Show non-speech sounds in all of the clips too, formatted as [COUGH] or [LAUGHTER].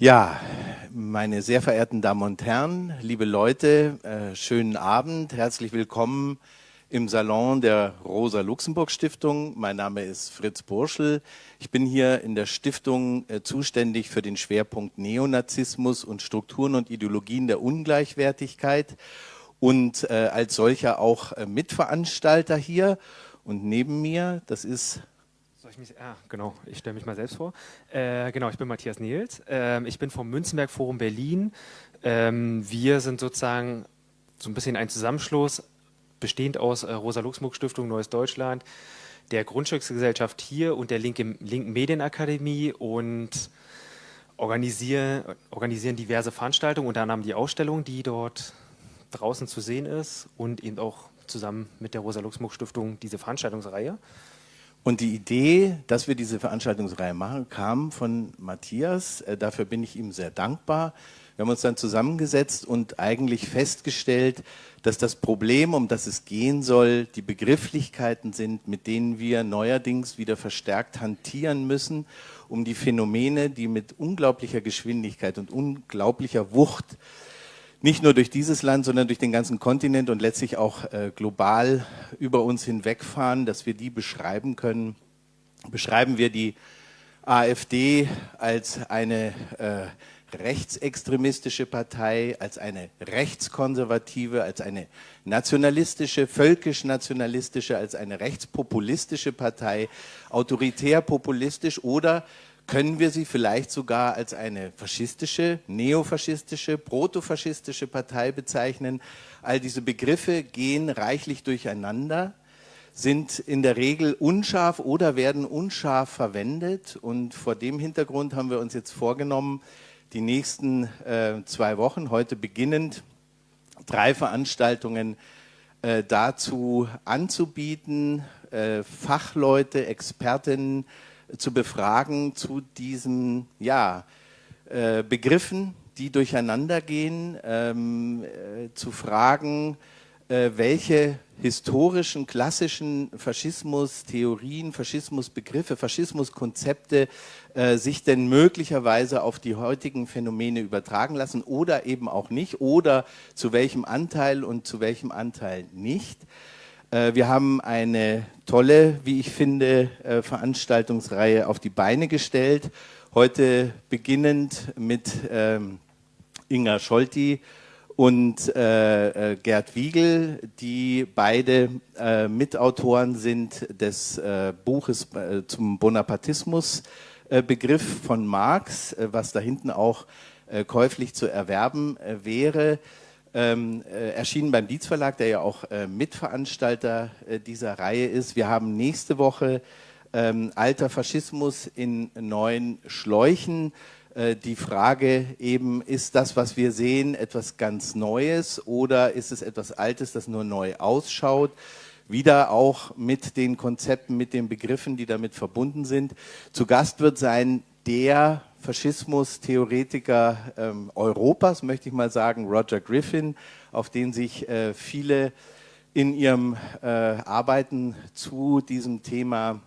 Ja, meine sehr verehrten Damen und Herren, liebe Leute, äh, schönen Abend, herzlich willkommen im Salon der Rosa-Luxemburg-Stiftung. Mein Name ist Fritz Burschel. Ich bin hier in der Stiftung äh, zuständig für den Schwerpunkt Neonazismus und Strukturen und Ideologien der Ungleichwertigkeit und äh, als solcher auch äh, Mitveranstalter hier. Und neben mir, das ist soll ich mich, ah, genau, ich stelle mich mal selbst vor. Äh, genau, ich bin Matthias Nils. Ähm, ich bin vom Münzenberg Forum Berlin. Ähm, wir sind sozusagen so ein bisschen ein Zusammenschluss, bestehend aus äh, Rosa-Luxemburg-Stiftung Neues Deutschland, der Grundstücksgesellschaft hier und der Linke, Linken Medienakademie und organisieren, organisieren diverse Veranstaltungen, unter anderem die Ausstellung, die dort draußen zu sehen ist und eben auch zusammen mit der Rosa-Luxemburg-Stiftung diese Veranstaltungsreihe. Und die Idee, dass wir diese Veranstaltungsreihe machen, kam von Matthias. Äh, dafür bin ich ihm sehr dankbar. Wir haben uns dann zusammengesetzt und eigentlich festgestellt, dass das Problem, um das es gehen soll, die Begrifflichkeiten sind, mit denen wir neuerdings wieder verstärkt hantieren müssen, um die Phänomene, die mit unglaublicher Geschwindigkeit und unglaublicher Wucht nicht nur durch dieses Land, sondern durch den ganzen Kontinent und letztlich auch äh, global über uns hinwegfahren, dass wir die beschreiben können. Beschreiben wir die AfD als eine äh, rechtsextremistische Partei, als eine rechtskonservative, als eine nationalistische, völkisch-nationalistische, als eine rechtspopulistische Partei, autoritär-populistisch oder können wir sie vielleicht sogar als eine faschistische, neofaschistische, protofaschistische Partei bezeichnen. All diese Begriffe gehen reichlich durcheinander, sind in der Regel unscharf oder werden unscharf verwendet. Und vor dem Hintergrund haben wir uns jetzt vorgenommen, die nächsten äh, zwei Wochen, heute beginnend, drei Veranstaltungen äh, dazu anzubieten, äh, Fachleute, Expertinnen, zu befragen zu diesen ja, äh, Begriffen, die durcheinander gehen, ähm, äh, zu fragen, äh, welche historischen, klassischen Faschismus-Theorien, Faschismusbegriffe, Faschismuskonzepte äh, sich denn möglicherweise auf die heutigen Phänomene übertragen lassen oder eben auch nicht oder zu welchem Anteil und zu welchem Anteil nicht. Äh, wir haben eine tolle, wie ich finde, äh, Veranstaltungsreihe auf die Beine gestellt. Heute beginnend mit ähm, Inga Scholti und äh, Gerd Wiegel, die beide Mitautoren sind des Buches zum Bonapartismus-Begriff von Marx, was da hinten auch käuflich zu erwerben wäre ähm, äh, erschienen beim Dietz Verlag, der ja auch äh, Mitveranstalter äh, dieser Reihe ist. Wir haben nächste Woche ähm, Alter Faschismus in neuen Schläuchen. Äh, die Frage eben, ist das, was wir sehen, etwas ganz Neues oder ist es etwas Altes, das nur neu ausschaut? Wieder auch mit den Konzepten, mit den Begriffen, die damit verbunden sind. Zu Gast wird sein der Faschismus-Theoretiker ähm, Europas, möchte ich mal sagen, Roger Griffin, auf den sich äh, viele in ihrem äh, Arbeiten zu diesem Thema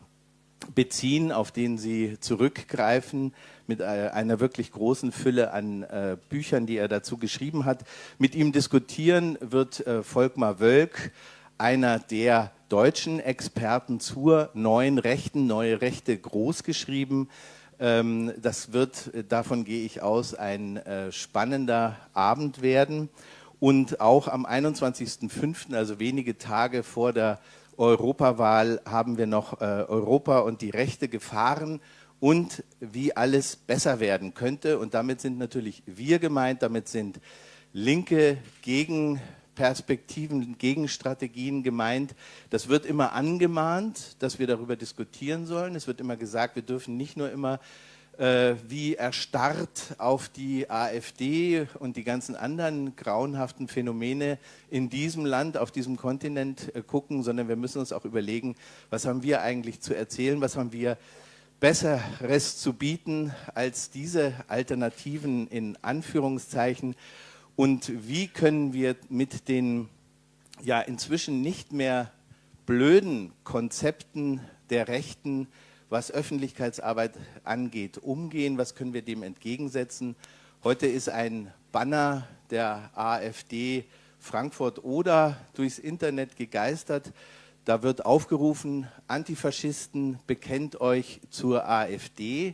beziehen, auf den sie zurückgreifen mit äh, einer wirklich großen Fülle an äh, Büchern, die er dazu geschrieben hat. Mit ihm diskutieren wird äh, Volkmar Wölk, einer der deutschen Experten zur neuen Rechten, neue Rechte großgeschrieben. Ähm, das wird, äh, davon gehe ich aus, ein äh, spannender Abend werden. Und auch am 21.05., also wenige Tage vor der Europawahl, haben wir noch äh, Europa und die Rechte gefahren und wie alles besser werden könnte. Und damit sind natürlich wir gemeint, damit sind Linke gegen Perspektiven, Gegenstrategien gemeint. Das wird immer angemahnt, dass wir darüber diskutieren sollen. Es wird immer gesagt, wir dürfen nicht nur immer äh, wie erstarrt auf die AfD und die ganzen anderen grauenhaften Phänomene in diesem Land, auf diesem Kontinent äh, gucken, sondern wir müssen uns auch überlegen, was haben wir eigentlich zu erzählen, was haben wir Besseres zu bieten als diese Alternativen in Anführungszeichen und wie können wir mit den ja inzwischen nicht mehr blöden Konzepten der Rechten was Öffentlichkeitsarbeit angeht, umgehen? Was können wir dem entgegensetzen? Heute ist ein Banner der AfD Frankfurt-Oder durchs Internet gegeistert. Da wird aufgerufen, Antifaschisten, bekennt euch zur AfD.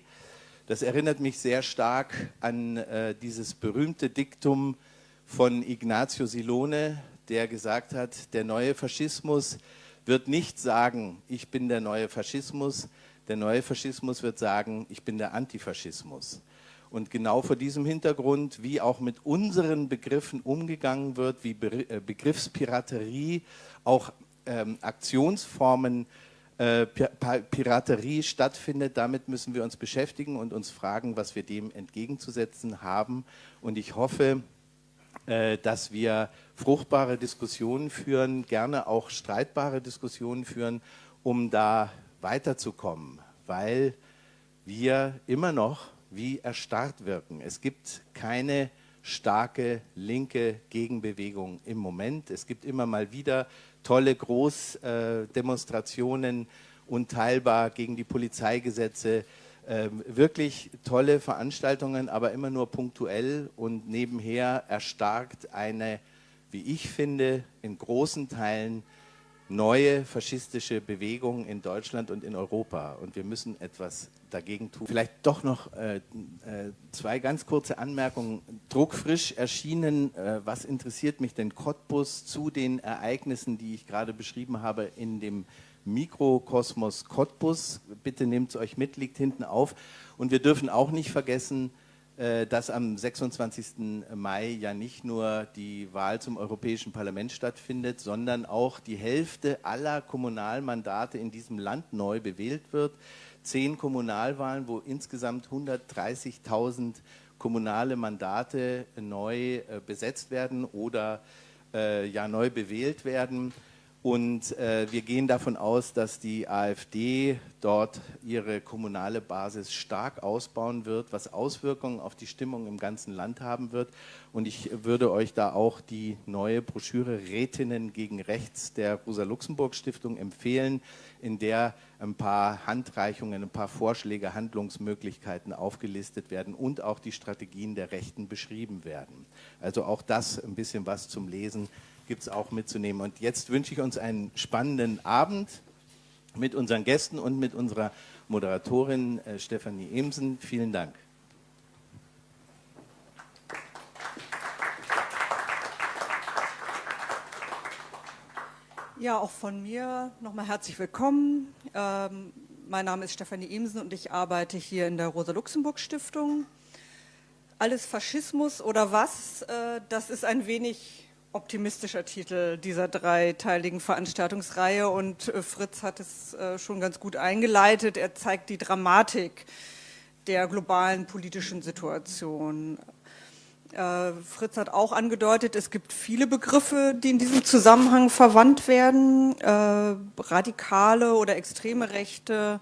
Das erinnert mich sehr stark an äh, dieses berühmte Diktum von Ignazio Silone, der gesagt hat, der neue Faschismus wird nicht sagen, ich bin der neue Faschismus, der neue Faschismus wird sagen, ich bin der Antifaschismus. Und genau vor diesem Hintergrund, wie auch mit unseren Begriffen umgegangen wird, wie äh, Begriffspiraterie, auch ähm, Aktionsformen äh, Piraterie stattfindet, damit müssen wir uns beschäftigen und uns fragen, was wir dem entgegenzusetzen haben. Und ich hoffe, dass wir fruchtbare Diskussionen führen, gerne auch streitbare Diskussionen führen, um da weiterzukommen, weil wir immer noch wie erstarrt wirken. Es gibt keine starke linke Gegenbewegung im Moment. Es gibt immer mal wieder tolle Großdemonstrationen, unteilbar gegen die Polizeigesetze, ähm, wirklich tolle Veranstaltungen, aber immer nur punktuell und nebenher erstarkt eine, wie ich finde, in großen Teilen neue faschistische Bewegung in Deutschland und in Europa. Und wir müssen etwas dagegen tun. Vielleicht doch noch äh, äh, zwei ganz kurze Anmerkungen. Druckfrisch erschienen, äh, was interessiert mich denn Cottbus zu den Ereignissen, die ich gerade beschrieben habe in dem Mikrokosmos Cottbus. Bitte nehmt es euch mit, liegt hinten auf. Und wir dürfen auch nicht vergessen, äh, dass am 26. Mai ja nicht nur die Wahl zum Europäischen Parlament stattfindet, sondern auch die Hälfte aller Kommunalmandate in diesem Land neu bewählt wird. Zehn Kommunalwahlen, wo insgesamt 130.000 kommunale Mandate neu äh, besetzt werden oder äh, ja neu bewählt werden. Und äh, wir gehen davon aus, dass die AfD dort ihre kommunale Basis stark ausbauen wird, was Auswirkungen auf die Stimmung im ganzen Land haben wird. Und ich würde euch da auch die neue Broschüre Rätinnen gegen Rechts der Rosa-Luxemburg-Stiftung empfehlen, in der ein paar Handreichungen, ein paar Vorschläge, Handlungsmöglichkeiten aufgelistet werden und auch die Strategien der Rechten beschrieben werden. Also auch das ein bisschen was zum Lesen gibt es auch mitzunehmen. Und jetzt wünsche ich uns einen spannenden Abend mit unseren Gästen und mit unserer Moderatorin äh, Stefanie Emsen. Vielen Dank. Ja, auch von mir nochmal herzlich willkommen. Ähm, mein Name ist Stefanie Emsen und ich arbeite hier in der Rosa-Luxemburg-Stiftung. Alles Faschismus oder was, äh, das ist ein wenig optimistischer Titel dieser dreiteiligen Veranstaltungsreihe und äh, Fritz hat es äh, schon ganz gut eingeleitet. Er zeigt die Dramatik der globalen politischen Situation. Äh, Fritz hat auch angedeutet, es gibt viele Begriffe, die in diesem Zusammenhang verwandt werden. radikale oder extreme Rechte,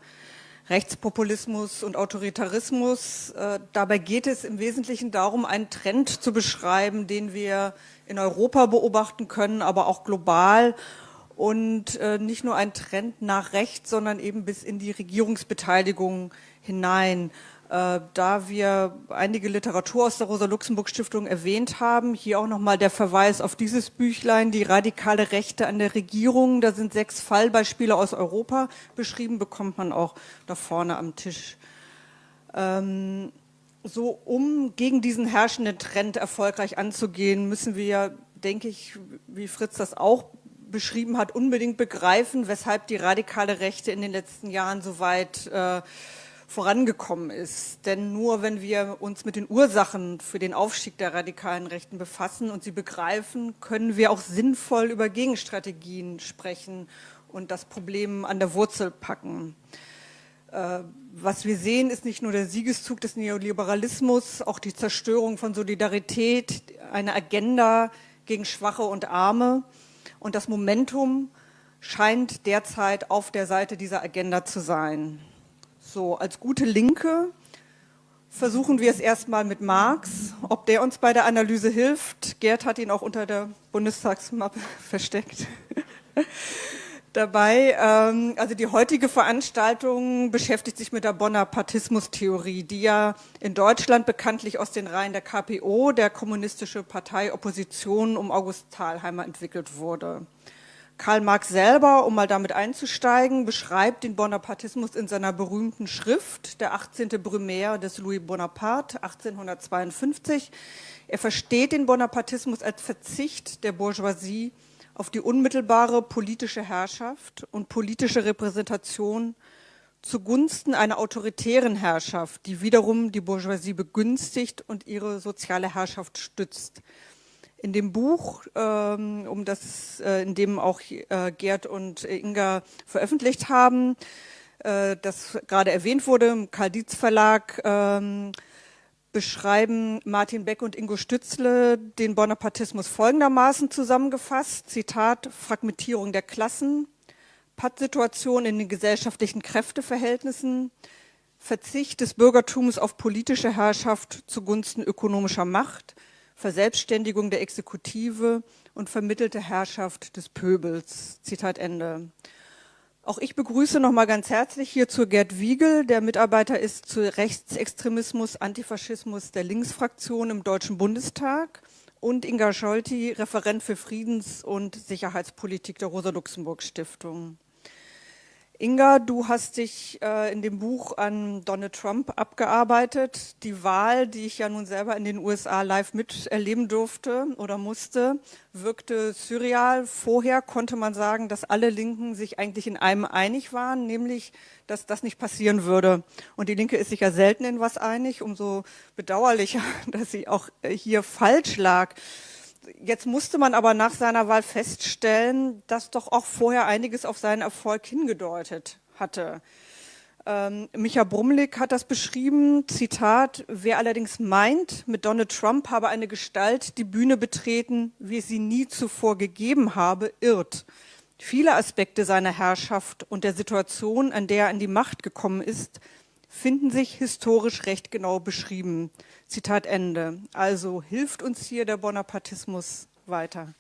Rechtspopulismus und Autoritarismus. dabei geht es im Wesentlichen darum, einen Trend zu beschreiben, den wir in Europa beobachten können, aber auch global und äh, nicht nur ein Trend nach rechts, sondern eben bis in die Regierungsbeteiligung hinein. Äh, da wir einige Literatur aus der Rosa-Luxemburg-Stiftung erwähnt haben, hier auch nochmal der Verweis auf dieses Büchlein, die radikale Rechte an der Regierung. Da sind sechs Fallbeispiele aus Europa beschrieben, bekommt man auch da vorne am Tisch. Ähm, so um gegen diesen herrschenden Trend erfolgreich anzugehen, müssen wir, denke ich, wie Fritz das auch beschrieben hat, unbedingt begreifen, weshalb die radikale Rechte in den letzten Jahren so weit äh, vorangekommen ist. Denn nur wenn wir uns mit den Ursachen für den Aufstieg der radikalen Rechten befassen und sie begreifen, können wir auch sinnvoll über Gegenstrategien sprechen und das Problem an der Wurzel packen. Äh, was wir sehen, ist nicht nur der Siegeszug des Neoliberalismus, auch die Zerstörung von Solidarität, eine Agenda gegen Schwache und Arme. Und das Momentum scheint derzeit auf der Seite dieser Agenda zu sein. So, als gute Linke versuchen wir es erstmal mit Marx. Ob der uns bei der Analyse hilft, Gerd hat ihn auch unter der Bundestagsmappe [LAUGHS] versteckt. Dabei. Ähm, also die heutige Veranstaltung beschäftigt sich mit der Bonapartismus-Theorie, die ja in Deutschland bekanntlich aus den Reihen der KPO, der Kommunistische Partei Opposition um August Thalheimer, entwickelt wurde. Karl Marx selber, um mal damit einzusteigen, beschreibt den Bonapartismus in seiner berühmten Schrift, der 18. Brumaire des Louis Bonaparte, 1852. Er versteht den Bonapartismus als Verzicht der Bourgeoisie auf die unmittelbare politische Herrschaft und politische Repräsentation zugunsten einer autoritären Herrschaft, die wiederum die Bourgeoisie begünstigt und ihre soziale Herrschaft stützt. In dem Buch, ähm, um das, äh, in dem auch äh, Gerd und Inga veröffentlicht haben, äh, das gerade erwähnt wurde, im Karl Dietz Verlag, ähm, beschreiben Martin Beck und Ingo Stützle den Bonapartismus folgendermaßen zusammengefasst. Zitat, Fragmentierung der Klassen, Pattsituation in den gesellschaftlichen Kräfteverhältnissen, Verzicht des Bürgertums auf politische Herrschaft zugunsten ökonomischer Macht, Verselbstständigung der Exekutive und vermittelte Herrschaft des Pöbels. Zitat Ende. Auch ich begrüße nochmal ganz herzlich hierzu Gerd Wiegel, der Mitarbeiter ist zu Rechtsextremismus, Antifaschismus der Linksfraktion im Deutschen Bundestag und Inga Scholti, Referent für Friedens- und Sicherheitspolitik der Rosa-Luxemburg-Stiftung. Inga, du hast dich äh, in dem Buch an Donald Trump abgearbeitet. Die Wahl, die ich ja nun selber in den USA live miterleben durfte oder musste, wirkte surreal. Vorher konnte man sagen, dass alle Linken sich eigentlich in einem einig waren, nämlich, dass das nicht passieren würde. Und die Linke ist sich ja selten in was einig, umso bedauerlicher, [LAUGHS] dass sie auch äh, hier falsch lag. Jetzt musste man aber nach seiner Wahl feststellen, dass doch auch vorher einiges auf seinen Erfolg hingedeutet hatte. Ähm, Micha Brumlik hat das beschrieben, Zitat, wer allerdings meint, mit Donald Trump habe eine Gestalt die Bühne betreten, wie es sie nie zuvor gegeben habe, irrt. Viele Aspekte seiner Herrschaft und der Situation, an der er an die Macht gekommen ist, finden sich historisch recht genau beschrieben. Zitat Ende. Also hilft uns hier der Bonapartismus weiter.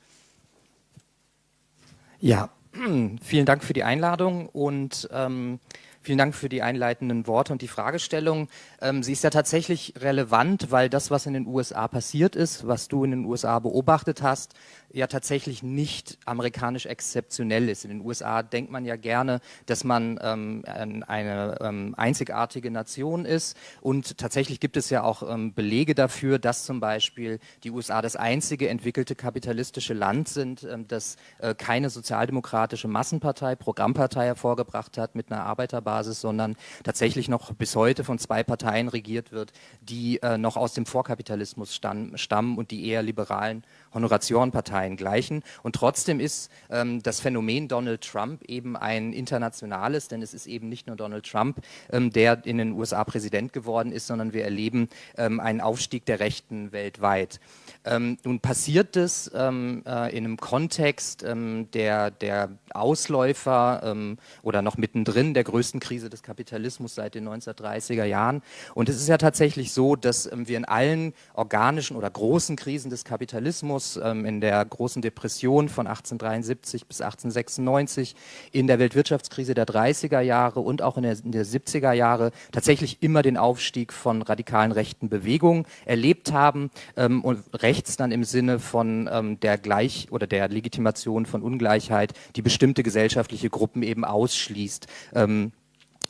Ja, [CLEARS THROAT] vielen Dank für die Einladung und ähm, Vielen Dank für die einleitenden Worte und die Fragestellung. Ähm, sie ist ja tatsächlich relevant, weil das, was in den USA passiert ist, was du in den USA beobachtet hast, ja tatsächlich nicht amerikanisch exzeptionell ist. In den USA denkt man ja gerne, dass man ähm, eine ähm, einzigartige Nation ist und tatsächlich gibt es ja auch ähm, Belege dafür, dass zum Beispiel die USA das einzige entwickelte kapitalistische Land sind, ähm, das äh, keine sozialdemokratische Massenpartei, Programmpartei hervorgebracht hat mit einer Arbeiterbasis Basis, sondern tatsächlich noch bis heute von zwei Parteien regiert wird, die äh, noch aus dem Vorkapitalismus stammen und die eher liberalen Honoratiorenparteien gleichen. Und trotzdem ist ähm, das Phänomen Donald Trump eben ein internationales, denn es ist eben nicht nur Donald Trump, ähm, der in den USA Präsident geworden ist, sondern wir erleben ähm, einen Aufstieg der Rechten weltweit. Ähm, nun passiert es ähm, äh, in einem Kontext ähm, der, der Ausläufer oder noch mittendrin der größten Krise des Kapitalismus seit den 1930er Jahren. Und es ist ja tatsächlich so, dass wir in allen organischen oder großen Krisen des Kapitalismus, ähm, in der großen Depression von 1873 bis 1896, in der Weltwirtschaftskrise der 30er Jahre und auch in der, in der 70er Jahre tatsächlich immer den Aufstieg von radikalen rechten Bewegungen erlebt haben und rechts dann im Sinne von ähm, der Gleich- oder der Legitimation von Ungleichheit, die bestimmte gesellschaftliche Gruppen eben ausschließt. Ähm,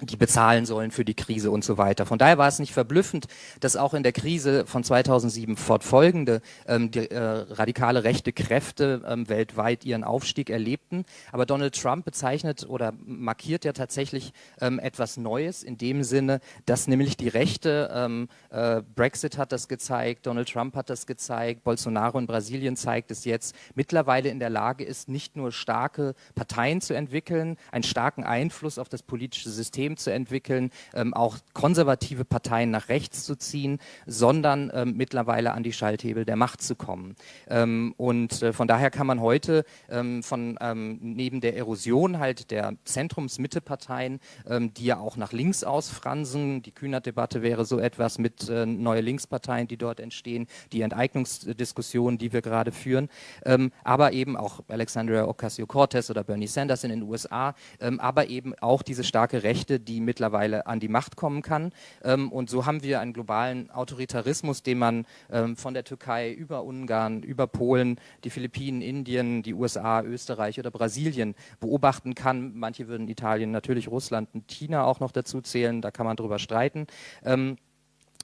die bezahlen sollen für die Krise und so weiter. Von daher war es nicht verblüffend, dass auch in der Krise von 2007 fortfolgende ähm, die, äh, radikale rechte Kräfte ähm, weltweit ihren Aufstieg erlebten. Aber Donald Trump bezeichnet oder markiert ja tatsächlich ähm, etwas Neues in dem Sinne, dass nämlich die Rechte, ähm, äh, Brexit hat das gezeigt, Donald Trump hat das gezeigt, Bolsonaro in Brasilien zeigt es jetzt, mittlerweile in der Lage ist, nicht nur starke Parteien zu entwickeln, einen starken Einfluss auf das politische System System zu entwickeln, ähm, auch konservative Parteien nach rechts zu ziehen, sondern ähm, mittlerweile an die Schalthebel der Macht zu kommen. Ähm, und äh, von daher kann man heute ähm, von ähm, neben der Erosion halt der Zentrums-Mitte-Parteien, ähm, die ja auch nach links ausfransen, die Kühnert-Debatte wäre so etwas mit äh, neue Linksparteien, die dort entstehen, die Enteignungsdiskussionen, die wir gerade führen, aber eben auch Alexandria Ocasio-Cortez oder Bernie Sanders in den USA, aber eben auch diese starke Rechte, die mittlerweile an die Macht kommen kann. und so haben wir einen globalen Autoritarismus, den man von der Türkei über Ungarn, über Polen, die Philippinen, Indien, die USA, Österreich oder Brasilien beobachten kann. Manche würden Italien, natürlich Russland und China auch noch dazu zählen, da kann man drüber streiten. Ähm,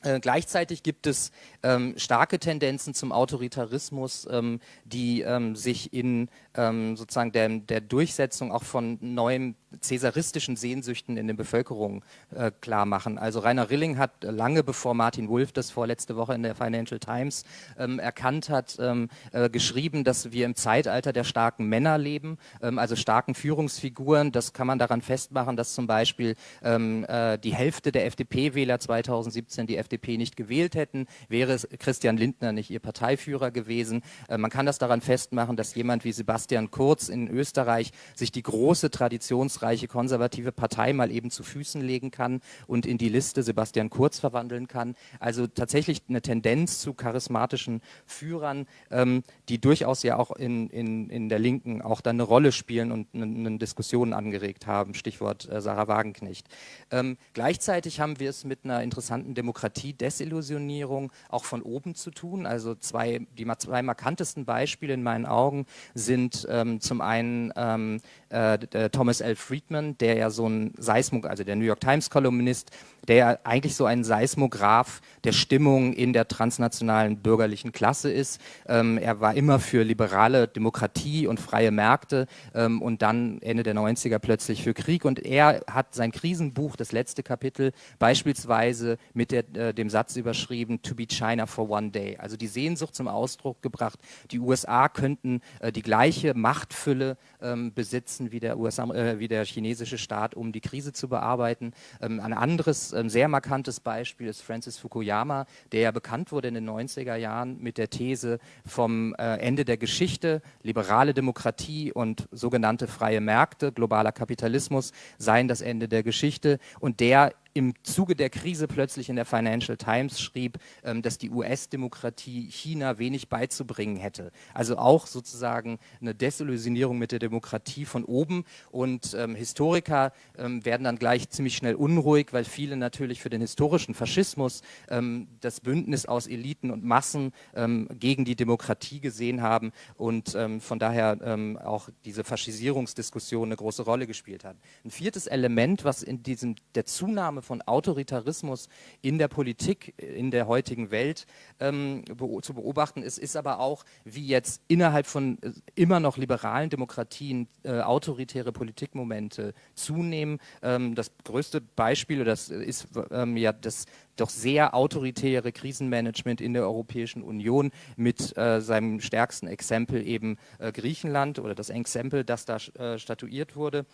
äh, gleichzeitig gibt es ähm, starke Tendenzen zum Autoritarismus, ähm, die ähm, sich in ähm, sozusagen der, der, Durchsetzung auch von neuen cäsaristischen Sehnsüchten in der Bevölkerung äh, klar machen. Also Rainer Rilling hat lange bevor Martin Wolf das vorletzte Woche in der Financial Times ähm, erkannt hat, ähm, äh, geschrieben, dass wir im Zeitalter der starken Männer leben, also starken Führungsfiguren. Das kann man daran festmachen, dass zum Beispiel äh, die Hälfte der FDP-Wähler 2017 die FDP nicht gewählt hätten, wäre Christian Lindner nicht ihr Parteiführer gewesen. Äh, man kann das daran festmachen, dass jemand wie Sebastian Kurz in Österreich sich die große traditionsreiche konservative Partei mal eben zu Füßen legen kann und in die Liste Sebastian Kurz verwandeln kann. Also tatsächlich eine Tendenz zu charismatischen Führern, ähm, die durchaus ja auch in, in, in der Linken auch dann eine Rolle spielen und eine, eine Diskussion angeregt haben. Stichwort äh, Sarah Wagenknecht. Ähm, gleichzeitig haben wir es mit einer interessanten Demokratie Demokratie-Desillusionierung auch von oben zu tun. Also zwei, die zwei markantesten Beispiele in meinen Augen sind zum einen ähm, äh, Thomas L. Friedman, der ja so ein Seismog, also der New York Times-Kolumnist, der eigentlich so ein Seismograph der Stimmung in der transnationalen bürgerlichen Klasse ist. Ähm, er war immer für liberale Demokratie und freie Märkte ähm, und dann Ende der 90er plötzlich für Krieg. Und er hat sein Krisenbuch, das letzte Kapitel, beispielsweise mit der, äh, dem Satz überschrieben, to be China for one day. Also die Sehnsucht zum Ausdruck gebracht, die USA könnten äh, die gleiche Machtfülle ähm, besitzen wie der, USA, äh, wie der chinesische Staat, um die Krise zu bearbeiten. Ähm, ein anderes ähm, sehr markantes Beispiel ist Francis Fukuyama, der ja bekannt wurde in den 90er Jahren mit der These vom äh, Ende der Geschichte, liberale Demokratie und sogenannte freie Märkte, globaler Kapitalismus seien das Ende der Geschichte und der im Zuge der Krise plötzlich in der Financial Times schrieb, ähm, dass die US-Demokratie China wenig beizubringen hätte. Also auch sozusagen eine Desillusionierung mit der Demokratie von oben. Und ähm, Historiker ähm, werden dann gleich ziemlich schnell unruhig, weil viele natürlich für den historischen Faschismus ähm, das Bündnis aus Eliten und Massen ähm, gegen die Demokratie gesehen haben und ähm, von daher auch diese Faschisierungsdiskussion eine große Rolle gespielt hat. Ein viertes Element, was in diesem der Zunahme von Autoritarismus in der Politik, in der heutigen Welt ähm, be zu beobachten ist, ist aber auch, wie jetzt innerhalb von äh, immer noch liberalen Demokratien äh, autoritäre Politikmomente zunehmen. Ähm, das größte Beispiel, das ist ähm, ja das doch sehr autoritäre Krisenmanagement in der Europäischen Union mit äh, seinem stärksten Exempel eben äh, Griechenland oder das Exempel, das da äh, statuiert wurde.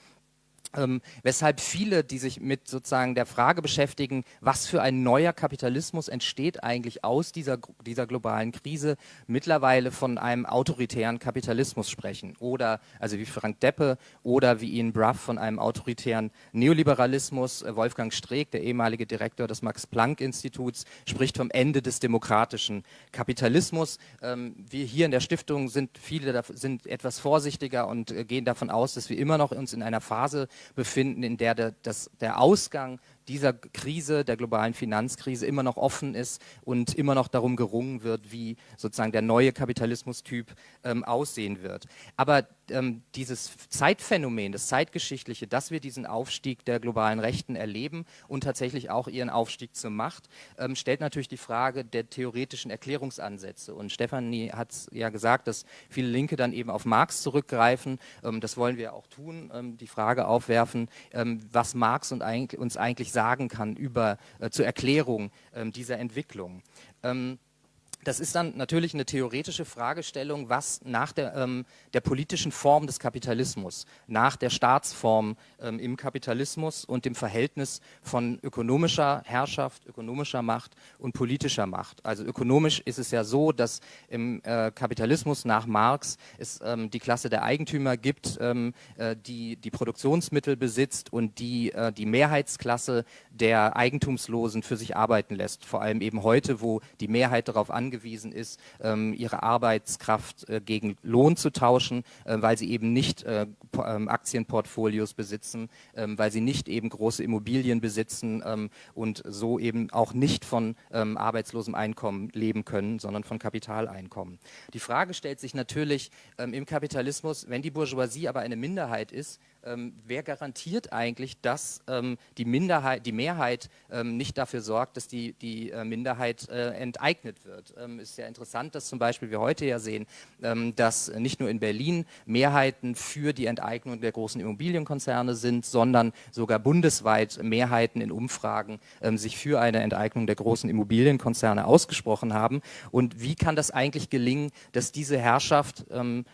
Ähm, weshalb viele, die sich mit sozusagen der Frage beschäftigen, was für ein neuer Kapitalismus entsteht eigentlich aus dieser, dieser globalen Krise, mittlerweile von einem autoritären Kapitalismus sprechen. Oder, also wie Frank Deppe oder wie Ian Bruff von einem autoritären Neoliberalismus. Äh, Wolfgang Streeck, der ehemalige Direktor des Max-Planck-Instituts, spricht vom Ende des demokratischen Kapitalismus. Ähm, wir hier in der Stiftung sind viele sind etwas vorsichtiger und äh, gehen davon aus, dass wir immer noch uns in einer Phase befinden, in der der, das, der Ausgang dieser Krise, der globalen Finanzkrise immer noch offen ist und immer noch darum gerungen wird, wie sozusagen der neue Kapitalismustyp ähm, aussehen wird. Aber ähm, dieses Zeitphänomen, das Zeitgeschichtliche, dass wir diesen Aufstieg der globalen Rechten erleben und tatsächlich auch ihren Aufstieg zur Macht, ähm, stellt natürlich die Frage der theoretischen Erklärungsansätze. Und Stefanie hat ja gesagt, dass viele Linke dann eben auf Marx zurückgreifen. Ähm, das wollen wir auch tun, ähm, die Frage aufwerfen, ähm, was Marx und eigentlich, uns eigentlich sagen kann über, äh, zur Erklärung ähm, dieser Entwicklung. Das ist dann natürlich eine theoretische Fragestellung, was nach der, ähm, der politischen Form des Kapitalismus, nach der Staatsform ähm, im Kapitalismus und dem Verhältnis von ökonomischer Herrschaft, ökonomischer Macht und politischer Macht. Also ökonomisch ist es ja so, dass im äh, Kapitalismus nach Marx es ähm, die Klasse der Eigentümer gibt, ähm, äh, die die Produktionsmittel besitzt und die äh, die Mehrheitsklasse der Eigentumslosen für sich arbeiten lässt. Vor allem eben heute, wo die Mehrheit darauf angeht, angewiesen ist, ähm, ihre Arbeitskraft äh, gegen Lohn zu tauschen, äh, weil sie eben nicht äh, ähm, Aktienportfolios besitzen, ähm, weil sie nicht eben große Immobilien besitzen und so eben auch nicht von arbeitslosem Einkommen leben können, sondern von Kapitaleinkommen. Die Frage stellt sich natürlich im Kapitalismus, wenn die Bourgeoisie aber eine Minderheit ist, ähm, wer garantiert eigentlich, dass ähm, die, Minderheit, die Mehrheit ähm, nicht dafür sorgt, dass die, die äh, Minderheit äh, enteignet wird. Ähm, ist ja interessant, dass zum Beispiel wir heute ja sehen, ähm, dass nicht nur in Berlin Mehrheiten für die Enteignung der großen Immobilienkonzerne sind, sondern sogar bundesweit Mehrheiten in Umfragen ähm, sich für eine Enteignung der großen Immobilienkonzerne ausgesprochen haben. Und wie kann das eigentlich gelingen, dass diese Herrschaft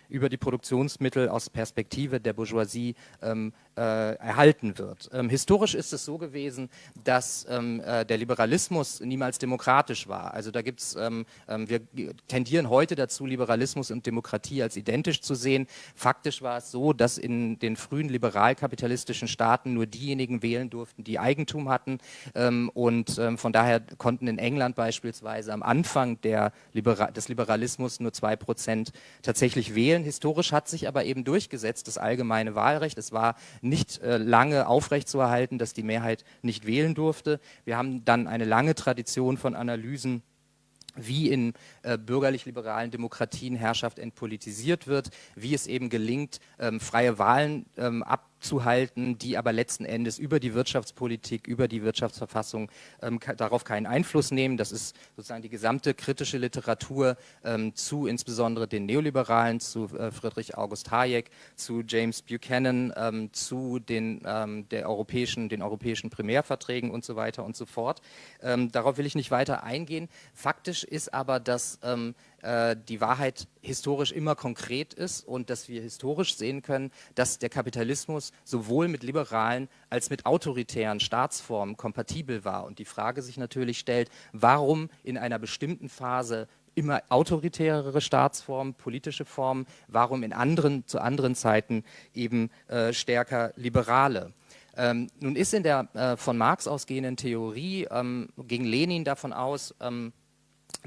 über die Produktionsmittel aus Perspektive der Bourgeoisie ähm, äh, erhalten wird. Ähm, historisch ist es so gewesen, dass ähm, äh, der Liberalismus niemals demokratisch war. Also da gibt es, ähm, ähm, wir tendieren heute dazu, Liberalismus und Demokratie als identisch zu sehen. Faktisch war es so, dass in den frühen liberal-kapitalistischen Staaten nur diejenigen wählen durften, die Eigentum hatten. Ähm, und von daher konnten in England beispielsweise am Anfang der Libera des Liberalismus nur zwei Prozent tatsächlich wählen. Historisch hat sich aber eben durchgesetzt das allgemeine Wahlrecht. Es war nicht äh, lange aufrechtzuerhalten, dass die Mehrheit nicht wählen durfte. Wir haben dann eine lange Tradition von Analysen wie in äh, bürgerlich-liberalen Demokratien Herrschaft entpolitisiert wird, wie es eben gelingt, ähm, freie Wahlen ähm, ab abzuhalten, die aber letzten Endes über die Wirtschaftspolitik, über die Wirtschaftsverfassung ähm, darauf keinen Einfluss nehmen. Das ist sozusagen die gesamte kritische Literatur ähm, zu insbesondere den Neoliberalen, zu äh, Friedrich August Hayek, zu James Buchanan, ähm, zu den, ähm, der europäischen, den europäischen Primärverträgen und so weiter und so fort. Ähm, darauf will ich nicht weiter eingehen. Faktisch ist aber, dass ähm, äh, die Wahrheit historisch immer konkret ist und dass wir historisch sehen können, dass der Kapitalismus sowohl mit liberalen als mit autoritären Staatsformen kompatibel war. Und die Frage sich natürlich stellt, warum in einer bestimmten Phase immer autoritärere Staatsformen, politische Formen, warum in anderen, zu anderen Zeiten eben äh, stärker liberale. Ähm, nun ist in der äh, von Marx ausgehenden Theorie, ähm, ging Lenin davon aus, ähm,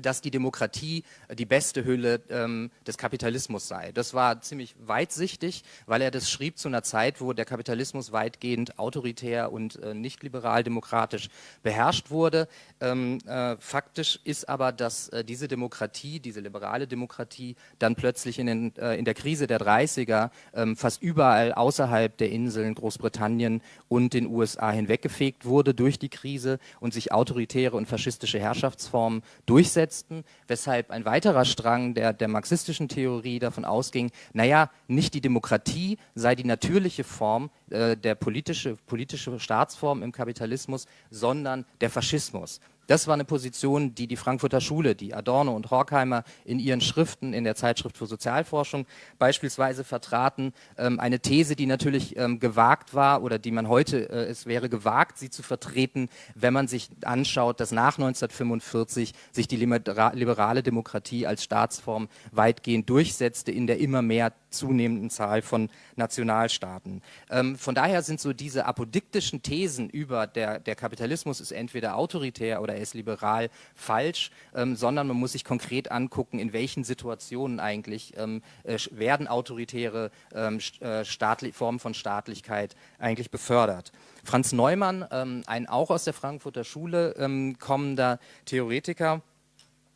dass die Demokratie äh, die beste Hülle ähm, des Kapitalismus sei. Das war ziemlich weitsichtig, weil er das schrieb zu einer Zeit, wo der Kapitalismus weitgehend autoritär und äh, nicht liberal-demokratisch beherrscht wurde. Ähm, äh, faktisch ist aber, dass äh, diese Demokratie, diese liberale Demokratie, dann plötzlich in, den, äh, in der Krise der 30er ähm, fast überall außerhalb der Inseln Großbritannien und den USA hinweggefegt wurde durch die Krise und sich autoritäre und faschistische Herrschaftsformen durchsetzten durchsetzten, weshalb ein weiterer Strang der, der marxistischen Theorie davon ausging, naja, nicht die Demokratie sei die natürliche Form äh, der politische, politische Staatsform im Kapitalismus, sondern der Faschismus. Das war eine Position, die die Frankfurter Schule, die Adorno und Horkheimer in ihren Schriften in der Zeitschrift für Sozialforschung beispielsweise vertraten. Ähm, eine These, die natürlich ähm, gewagt war oder die man heute, äh, es wäre gewagt, sie zu vertreten, wenn man sich anschaut, dass nach 1945 sich die liberale Demokratie als Staatsform weitgehend durchsetzte in der immer mehr zunehmenden Zahl von Nationalstaaten. Ähm, von daher sind so diese apodiktischen Thesen über der, der Kapitalismus ist entweder autoritär oder er ist liberal falsch, ähm, sondern man muss sich konkret angucken, in welchen Situationen eigentlich ähm, äh, werden autoritäre ähm, äh, Formen von Staatlichkeit eigentlich befördert. Franz Neumann, ähm, ein auch aus der Frankfurter Schule ähm, kommender Theoretiker,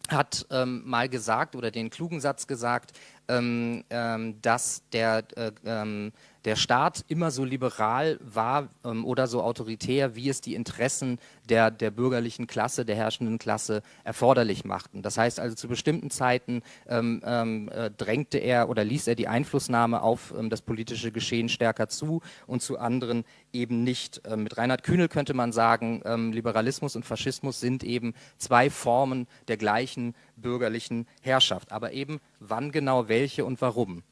hat ähm, mal gesagt oder den klugen Satz gesagt, dass der, äh, der Staat immer so liberal war ähm, oder so autoritär, wie es die Interessen der, der bürgerlichen Klasse, der herrschenden Klasse erforderlich machten. Das heißt also, zu bestimmten Zeiten ähm, ähm, äh, drängte er oder ließ er die Einflussnahme auf ähm, das politische Geschehen stärker zu und zu anderen eben nicht. Ähm, mit Reinhard Kühnel könnte man sagen, ähm, Liberalismus und Faschismus sind eben zwei Formen der gleichen bürgerlichen Herrschaft. Aber eben wann genau welche und warum.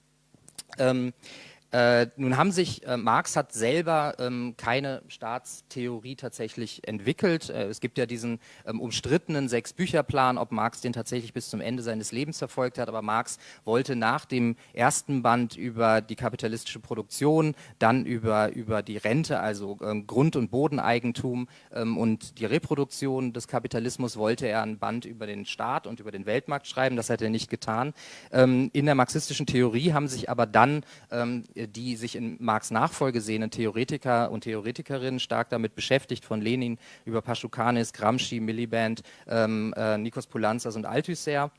Ähm, äh, nun haben sich, äh, Marx hat selber ähm, keine Staatstheorie tatsächlich entwickelt. Äh, es gibt ja diesen ähm, umstrittenen Sechs-Bücher-Plan, ob Marx den tatsächlich bis zum Ende seines Lebens verfolgt hat. Aber Marx wollte nach dem ersten Band über die kapitalistische Produktion, dann über, über die Rente, also ähm, Grund- und Bodeneigentum ähm, und die Reproduktion des Kapitalismus, wollte er ein Band über den Staat und über den Weltmarkt schreiben. Das hat er nicht getan. Ähm, in der marxistischen Theorie haben sich aber dann ähm, die sich in Marx Nachfolge sehenden Theoretiker und Theoretikerinnen stark damit beschäftigt, von Lenin über Paschukanis, Gramsci, Miliband, ähm, äh, Nikos Poulanzas und Althusser.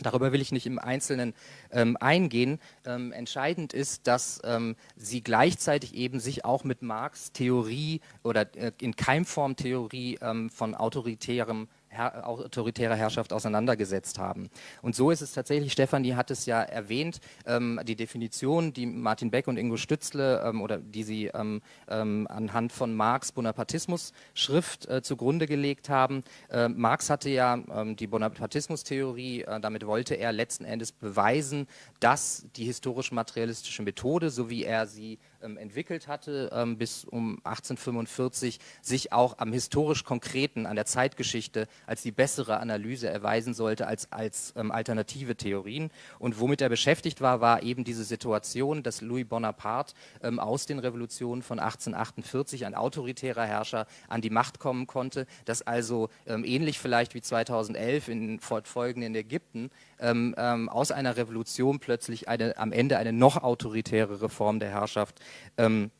Darüber will ich nicht im Einzelnen ähm, eingehen. Ähm, entscheidend ist, dass ähm, sie gleichzeitig eben sich auch mit Marx Theorie oder äh, in Keimform Theorie ähm, von autoritärem her autoritärer Herrschaft auseinandergesetzt haben. Und so ist es tatsächlich, Stefanie hat es ja erwähnt, ähm, die Definition, die Martin Beck und Ingo Stützle ähm, oder die sie ähm, ähm anhand von Marx Bonapartismus Schrift äh, zugrunde gelegt haben. Äh, Marx hatte ja ähm, die Bonapartismus-Theorie, äh, damit wollte er letzten Endes beweisen, dass die historisch-materialistische Methode, so wie er sie entwickelt hatte ähm, bis um 1845, sich auch am historisch Konkreten, an der Zeitgeschichte als die bessere Analyse erweisen sollte als, als ähm, alternative Theorien. Und womit er beschäftigt war, war eben diese Situation, dass Louis Bonaparte ähm, aus den Revolutionen von 1848, ein autoritärer Herrscher, an die Macht kommen konnte, dass also ähm, ähnlich vielleicht wie 2011 in fortfolgenden Ägypten ähm, ähm, aus einer Revolution plötzlich eine, am Ende eine noch autoritärere Form der Herrschaft ähm,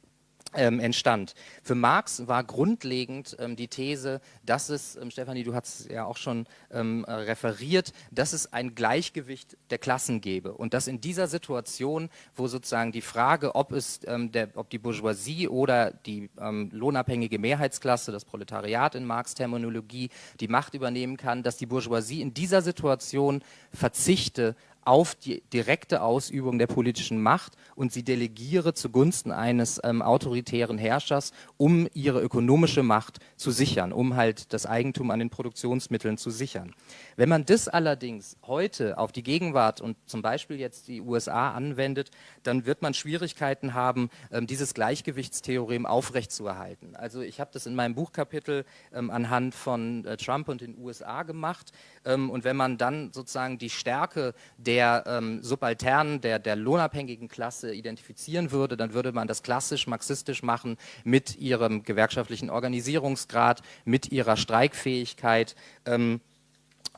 ähm, entstand. Für Marx war grundlegend ähm, die These, dass es, ähm, Stefanie, du hast es ja auch schon ähm, äh, referiert, dass es ein Gleichgewicht der Klassen gäbe und dass in dieser Situation, wo sozusagen die Frage, ob es ähm, der, ob die Bourgeoisie oder die ähm, lohnabhängige Mehrheitsklasse, das Proletariat in Marx Terminologie, die Macht übernehmen kann, dass die Bourgeoisie in dieser Situation verzichte auf die direkte Ausübung der politischen Macht und sie delegiere zugunsten eines ähm, autoritären Herrschers, um ihre ökonomische Macht zu sichern, um halt das Eigentum an den Produktionsmitteln zu sichern. Wenn man das allerdings heute auf die Gegenwart und zum Beispiel jetzt die USA anwendet, dann wird man Schwierigkeiten haben, ähm, dieses Gleichgewichtstheorem aufrechtzuerhalten. Also ich habe das in meinem Buchkapitel ähm, anhand von äh, Trump und den USA gemacht. Ähm, und wenn man dann sozusagen die Stärke der ähm, Subalternen, der, der lohnabhängigen Klasse identifizieren würde, dann würde man das klassisch marxistisch machen mit ihrem gewerkschaftlichen Organisierungsgrad, mit ihrer Streikfähigkeit. Ähm,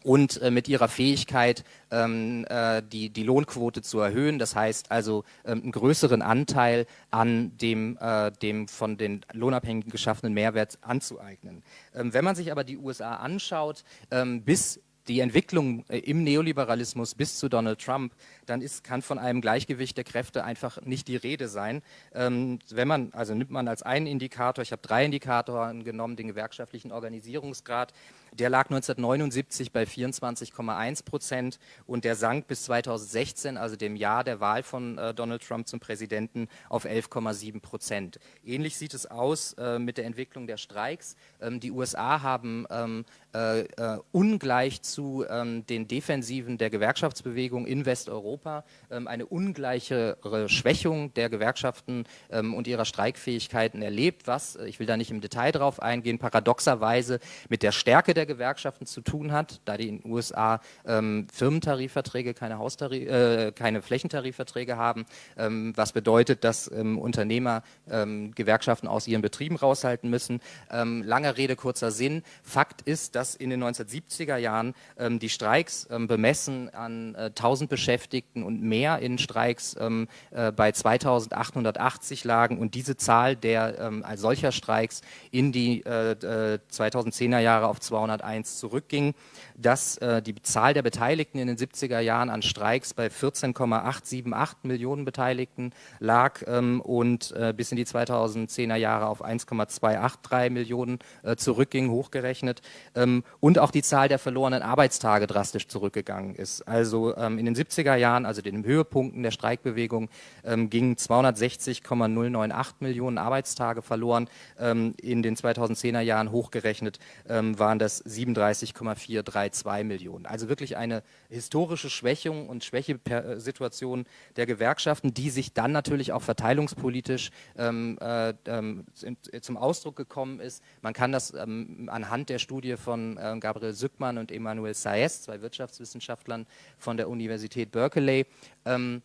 und äh, mit ihrer Fähigkeit, ähm, äh, die, die Lohnquote zu erhöhen. Das heißt also ähm, einen größeren Anteil an dem, äh, dem von den Lohnabhängigen geschaffenen Mehrwert anzueignen. Ähm, wenn man sich aber die USA anschaut, ähm, bis die Entwicklung äh, im Neoliberalismus bis zu Donald Trump, dann ist, kann von einem Gleichgewicht der Kräfte einfach nicht die Rede sein. Ähm, wenn man, also nimmt man als einen Indikator, ich habe drei Indikatoren genommen, den gewerkschaftlichen Organisierungsgrad, der lag 1979 bei 24,1 Prozent und der sank bis 2016, also dem Jahr der Wahl von äh, Donald Trump zum Präsidenten, auf 11,7 Prozent. Ähnlich sieht es aus äh, mit der Entwicklung der Streiks. Ähm, die USA haben ähm, äh, äh, ungleich zu ähm, den Defensiven der Gewerkschaftsbewegung in Westeuropa ähm, eine ungleichere Schwächung der Gewerkschaften ähm, und ihrer Streikfähigkeiten erlebt, was, äh, ich will da nicht im Detail drauf eingehen, paradoxerweise mit der Stärke der Gewerkschaften zu tun hat, da die in den USA ähm, Firmentarifverträge, keine, Haustarif äh, keine Flächentarifverträge haben, ähm, was bedeutet, dass ähm, Unternehmer ähm, Gewerkschaften aus ihren Betrieben raushalten müssen. Ähm, langer Rede, kurzer Sinn. Fakt ist, dass in den 1970er Jahren ähm, die Streiks bemessen an äh, 1000 Beschäftigten und mehr in Streiks äh, bei 2880 lagen und diese Zahl der solcher Streiks in die äh, 2010er äh, Jahre auf 200 1901 zurückging, dass äh, die Zahl der Beteiligten in den 70er Jahren an Streiks bei 14,878 Millionen Beteiligten lag ähm, und äh, bis in die 2010er Jahre auf 1,283 Millionen äh, zurückging, hochgerechnet. Ähm, und auch die Zahl der verlorenen Arbeitstage drastisch zurückgegangen ist. Also ähm, in den 70er Jahren, also den Höhepunkten der Streikbewegung, ähm, gingen 260,098 Millionen Arbeitstage verloren. Ähm, in den 2010er Jahren hochgerechnet ähm, waren das 37,432 Millionen. Also wirklich eine historische Schwächung und Schwächesituation der Gewerkschaften, die sich dann natürlich auch verteilungspolitisch ähm, äh, ähm, zum Ausdruck gekommen ist. Man kann das ähm, anhand der Studie von äh, Gabriel Sückmann und Emmanuel Saez, zwei Wirtschaftswissenschaftlern von der Universität Berkeley, ähm,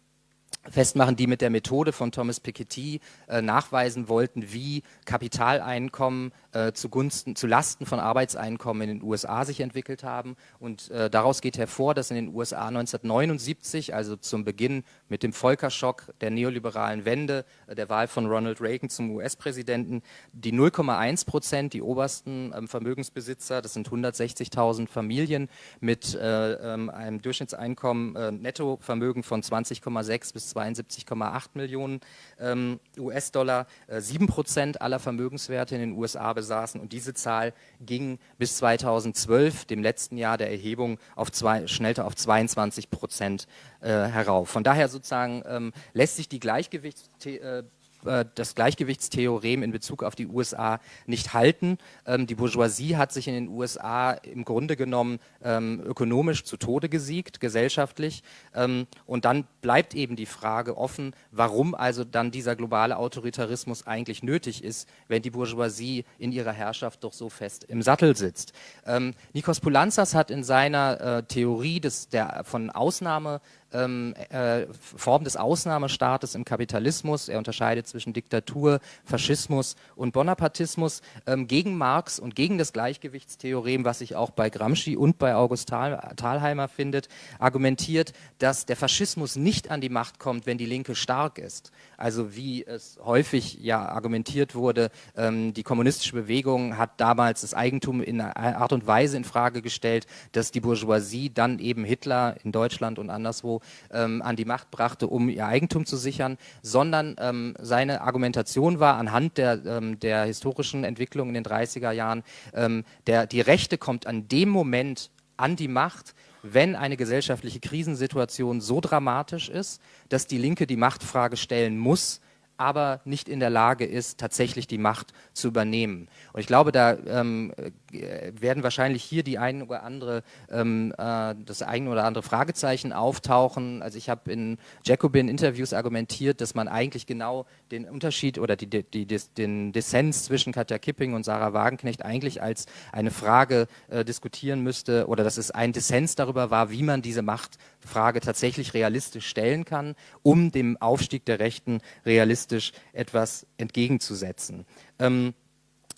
festmachen, die mit der Methode von Thomas Piketty äh, nachweisen wollten, wie Kapitaleinkommen äh, zugunsten, zu Lasten von Arbeitseinkommen in den USA sich entwickelt haben. Und äh, daraus geht hervor, dass in den USA 1979, also zum Beginn mit dem Volkerschock der neoliberalen Wende, äh, der Wahl von Ronald Reagan zum US-Präsidenten, die 0,1 Prozent, die obersten ähm, Vermögensbesitzer, das sind 160.000 Familien mit äh, ähm, einem Durchschnittseinkommen, äh, Nettovermögen von 20,6 bis 72,8 Millionen ähm, US-Dollar, äh, 7 Prozent aller Vermögenswerte in den USA besaßen und diese Zahl ging bis 2012, dem letzten Jahr der Erhebung, auf zwei, schnellte auf 22 Prozent äh, herauf. Von daher sozusagen ähm, lässt sich die Gleichgewichts äh, das Gleichgewichtstheorem in Bezug auf die USA nicht halten. Ähm, die Bourgeoisie hat sich in den USA im Grunde genommen ähm, ökonomisch zu Tode gesiegt, gesellschaftlich. Ähm, und dann bleibt eben die Frage offen, warum also dann dieser globale Autoritarismus eigentlich nötig ist, wenn die Bourgeoisie in ihrer Herrschaft doch so fest im Sattel sitzt. Ähm, Nikos Poulanzas hat in seiner äh, Theorie des, der, von Ausnahme ähm, äh, Form des Ausnahmestaates im Kapitalismus. Er unterscheidet zwischen Diktatur, Faschismus und Bonapartismus ähm, gegen Marx und gegen das Gleichgewichtstheorem, was sich auch bei Gramsci und bei August Thal Thalheimer findet, argumentiert, dass der Faschismus nicht an die Macht kommt, wenn die Linke stark ist. Also wie es häufig ja argumentiert wurde, ähm, die kommunistische Bewegung hat damals das Eigentum in einer Art und Weise in Frage gestellt, dass die Bourgeoisie dann eben Hitler in Deutschland und anderswo ähm, an die Macht brachte, um ihr Eigentum zu sichern, sondern ähm, seine Argumentation war anhand der, ähm, der historischen Entwicklung in den 30er Jahren, ähm, der, die Rechte kommt an dem Moment an die Macht, wenn eine gesellschaftliche Krisensituation so dramatisch ist, dass die Linke die Machtfrage stellen muss, aber nicht in der Lage ist, tatsächlich die Macht zu übernehmen. Und ich glaube, da ähm, äh, werden wahrscheinlich hier die ein oder andere, ähm, äh, das ein oder andere Fragezeichen auftauchen. Also ich habe in Jacobin-Interviews argumentiert, dass man eigentlich genau den Unterschied oder die, die, die, den Dissens zwischen Katja Kipping und Sarah Wagenknecht eigentlich als eine Frage äh, diskutieren müsste oder dass es ein Dissens darüber war, wie man diese Machtfrage tatsächlich realistisch stellen kann, um dem Aufstieg der Rechten realistisch realistisch etwas entgegenzusetzen. Ähm,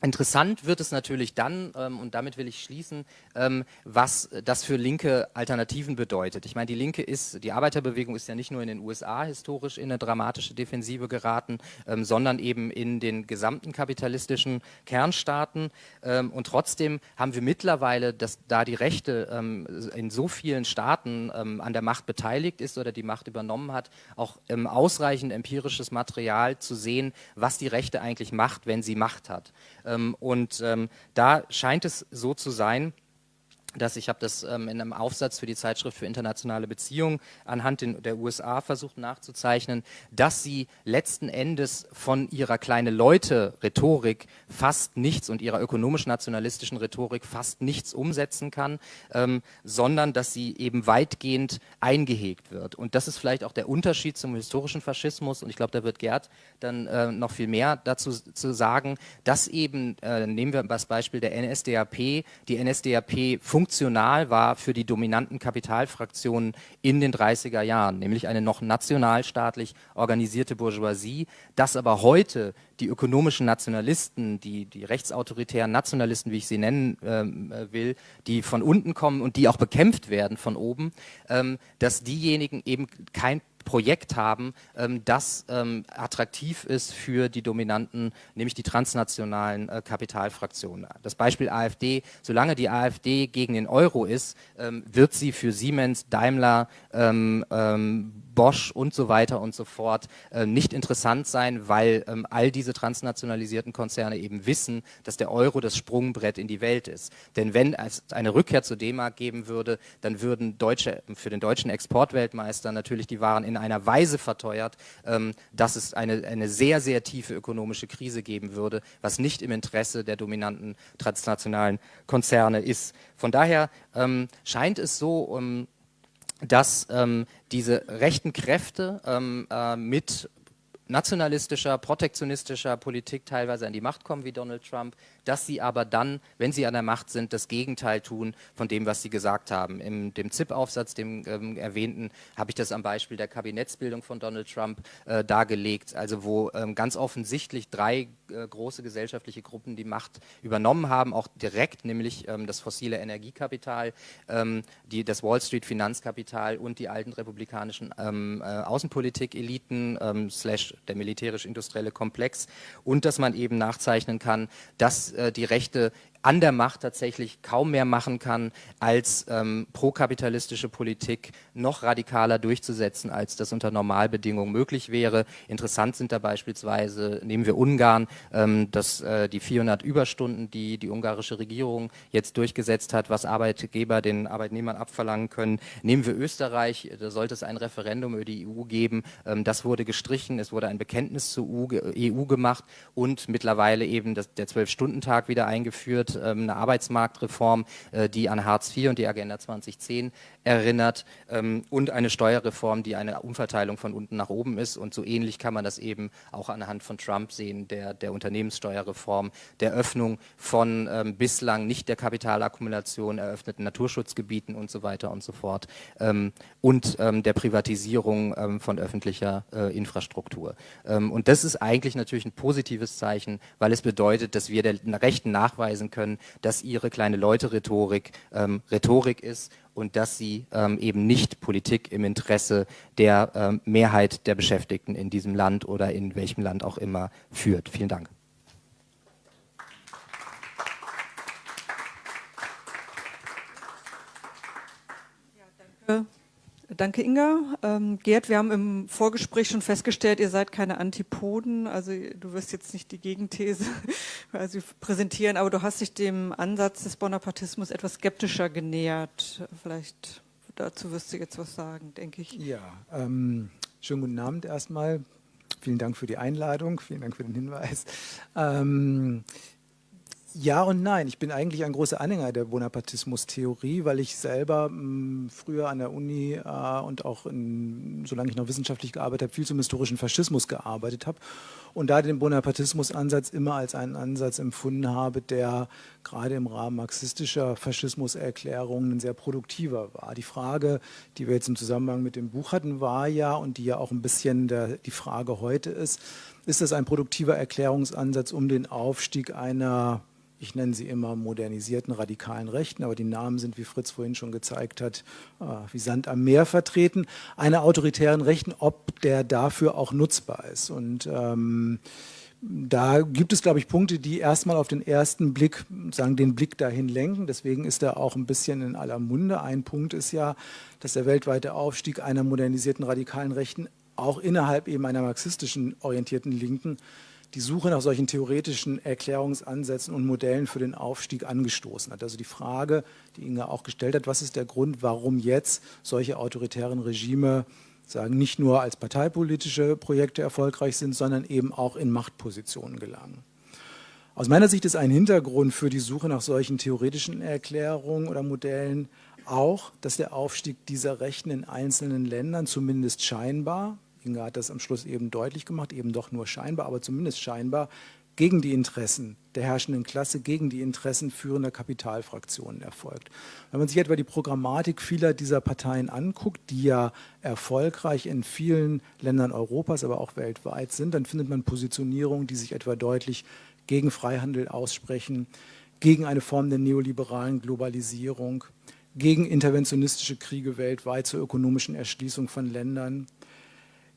Interessant wird es natürlich dann, ähm, und damit will ich schließen, ähm, was das für linke Alternativen bedeutet. Ich meine, die Linke ist, die Arbeiterbewegung ist ja nicht nur in den USA historisch in eine dramatische Defensive geraten, ähm, sondern eben in den gesamten kapitalistischen Kernstaaten. Ähm, und trotzdem haben wir mittlerweile, dass da die Rechte ähm, in so vielen Staaten ähm, an der Macht beteiligt ist oder die Macht übernommen hat, auch ausreichend empirisches Material zu sehen, was die Rechte eigentlich macht, wenn sie Macht hat. Ähm, und ähm, da scheint es so zu sein, dass ich habe das ähm, in einem Aufsatz für die Zeitschrift für internationale Beziehungen anhand den, der USA versucht nachzuzeichnen, dass sie letzten Endes von ihrer kleine Leute Rhetorik fast nichts und ihrer ökonomisch-nationalistischen Rhetorik fast nichts umsetzen kann, ähm, sondern dass sie eben weitgehend eingehegt wird. Und das ist vielleicht auch der Unterschied zum historischen Faschismus und ich glaube, da wird Gerd dann äh, noch viel mehr dazu zu sagen, dass eben, äh, nehmen wir das Beispiel der NSDAP, die NSDAP funktioniert funktional war für die dominanten Kapitalfraktionen in den 30er Jahren, nämlich eine noch nationalstaatlich organisierte Bourgeoisie, das aber heute die ökonomischen Nationalisten, die, die rechtsautoritären Nationalisten, wie ich sie nennen ähm, äh, will, die von unten kommen und die auch bekämpft werden von oben, ähm, dass diejenigen eben kein Projekt haben, ähm, das ähm, attraktiv ist für die dominanten, nämlich die transnationalen äh, Kapitalfraktionen. Das Beispiel AfD, solange die AfD gegen den Euro ist, ähm, wird sie für Siemens, Daimler, ähm, ähm, Bosch und so weiter und so fort äh, nicht interessant sein, weil ähm, all diese transnationalisierten Konzerne eben wissen, dass der Euro das Sprungbrett in die Welt ist. Denn wenn es eine Rückkehr zur D-Mark geben würde, dann würden deutsche, für den deutschen Exportweltmeister natürlich die Waren in einer Weise verteuert, ähm, dass es eine, eine sehr, sehr tiefe ökonomische Krise geben würde, was nicht im Interesse der dominanten transnationalen Konzerne ist. Von daher ähm, scheint es so, um, dass ähm, diese rechten Kräfte ähm, äh, mit nationalistischer, protektionistischer Politik teilweise an die Macht kommen wie Donald Trump, dass sie aber dann, wenn sie an der Macht sind, das Gegenteil tun von dem, was sie gesagt haben. In dem ZIP-Aufsatz, dem ähm, erwähnten, habe ich das am Beispiel der Kabinettsbildung von Donald Trump äh, dargelegt, also wo ähm, ganz offensichtlich drei äh, große gesellschaftliche Gruppen die Macht übernommen haben, auch direkt, nämlich ähm, das fossile Energiekapital, ähm, die, das Wall Street Finanzkapital und die alten republikanischen ähm, äh, Außenpolitik-Eliten ähm, slash der militärisch-industrielle Komplex und dass man eben nachzeichnen kann, dass die Rechte an der Macht tatsächlich kaum mehr machen kann, als ähm, prokapitalistische Politik noch radikaler durchzusetzen, als das unter Normalbedingungen möglich wäre. Interessant sind da beispielsweise, nehmen wir Ungarn, ähm, dass äh, die 400 Überstunden, die die ungarische Regierung jetzt durchgesetzt hat, was Arbeitgeber den Arbeitnehmern abverlangen können. Nehmen wir Österreich, da sollte es ein Referendum über die EU geben. Ähm, das wurde gestrichen, es wurde ein Bekenntnis zur EU, EU gemacht und mittlerweile eben das, der Zwölf-Stunden-Tag wieder eingeführt ähm, eine Arbeitsmarktreform, äh, die an Hartz IV und die Agenda 2010 erinnert ähm, und eine Steuerreform, die eine Umverteilung von unten nach oben ist. Und so ähnlich kann man das eben auch anhand von Trump sehen, der, der Unternehmenssteuerreform, der Öffnung von ähm, bislang nicht der Kapitalakkumulation eröffneten Naturschutzgebieten und so weiter und so fort ähm, und ähm, der Privatisierung ähm, von öffentlicher äh, Infrastruktur. Und das ist eigentlich natürlich ein positives Zeichen, weil es bedeutet, dass wir der Rechten nachweisen können, dass ihre kleine Leute-Rhetorik Rhetorik ist und dass sie ähm, eben nicht Politik im Interesse der ähm, Mehrheit der Beschäftigten in diesem Land oder in welchem Land auch immer führt. Vielen Dank. Ja, danke. Danke, Inga. Ähm, Gerd, wir haben im Vorgespräch schon festgestellt, ihr seid keine Antipoden. Also du wirst jetzt nicht die Gegenthese [LAUGHS] also präsentieren, aber du hast dich dem Ansatz des Bonapartismus etwas skeptischer genähert. Vielleicht dazu wirst du jetzt was sagen, denke ich. Ja, ähm, schönen guten Abend erstmal. Vielen Dank für die Einladung, vielen Dank für den Hinweis. Ähm, ja und nein. Ich bin eigentlich ein großer Anhänger der Bonapartismus-Theorie, weil ich selber mh, hm, früher an der Uni äh, und auch in, solange ich noch wissenschaftlich gearbeitet habe, viel zum historischen Faschismus gearbeitet habe und da den Bonapartismus-Ansatz immer als einen Ansatz empfunden habe, der gerade im Rahmen marxistischer Faschismuserklärungen sehr produktiver war. Die Frage, die wir jetzt im Zusammenhang mit dem Buch hatten, war ja und die ja auch ein bisschen der, die Frage heute ist, ist das ein produktiver Erklärungsansatz, um den Aufstieg einer ich nenne sie immer modernisierten radikalen Rechten, aber die Namen sind, wie Fritz vorhin schon gezeigt hat, äh, wie Sand am Meer vertreten, einer autoritären Rechten, ob der dafür auch nutzbar ist. Und ähm, da gibt es, glaube ich, Punkte, die erstmal auf den ersten Blick, sagen, den Blick dahin lenken. Deswegen ist er auch ein bisschen in aller Munde. Ein Punkt ist ja, dass der weltweite Aufstieg einer modernisierten radikalen Rechten auch innerhalb eben einer marxistischen orientierten Linken die Suche nach solchen theoretischen Erklärungsansätzen und Modellen für den Aufstieg angestoßen hat. Also die Frage, die Inga auch gestellt hat, was ist der Grund, warum jetzt solche autoritären Regime sagen, nicht nur als parteipolitische Projekte erfolgreich sind, sondern eben auch in Machtpositionen gelangen. Aus meiner Sicht ist ein Hintergrund für die Suche nach solchen theoretischen Erklärungen oder Modellen auch, dass der Aufstieg dieser Rechten in einzelnen Ländern zumindest scheinbar, Inga hat das am Schluss eben deutlich gemacht, eben doch nur scheinbar, aber zumindest scheinbar gegen die Interessen der herrschenden Klasse, gegen die Interessen führender Kapitalfraktionen erfolgt. Wenn man sich etwa die Programmatik vieler dieser Parteien anguckt, die ja erfolgreich in vielen Ländern Europas, aber auch weltweit sind, dann findet man Positionierungen, die sich etwa deutlich gegen Freihandel aussprechen, gegen eine Form der neoliberalen Globalisierung, gegen interventionistische Kriege weltweit zur ökonomischen Erschließung von Ländern,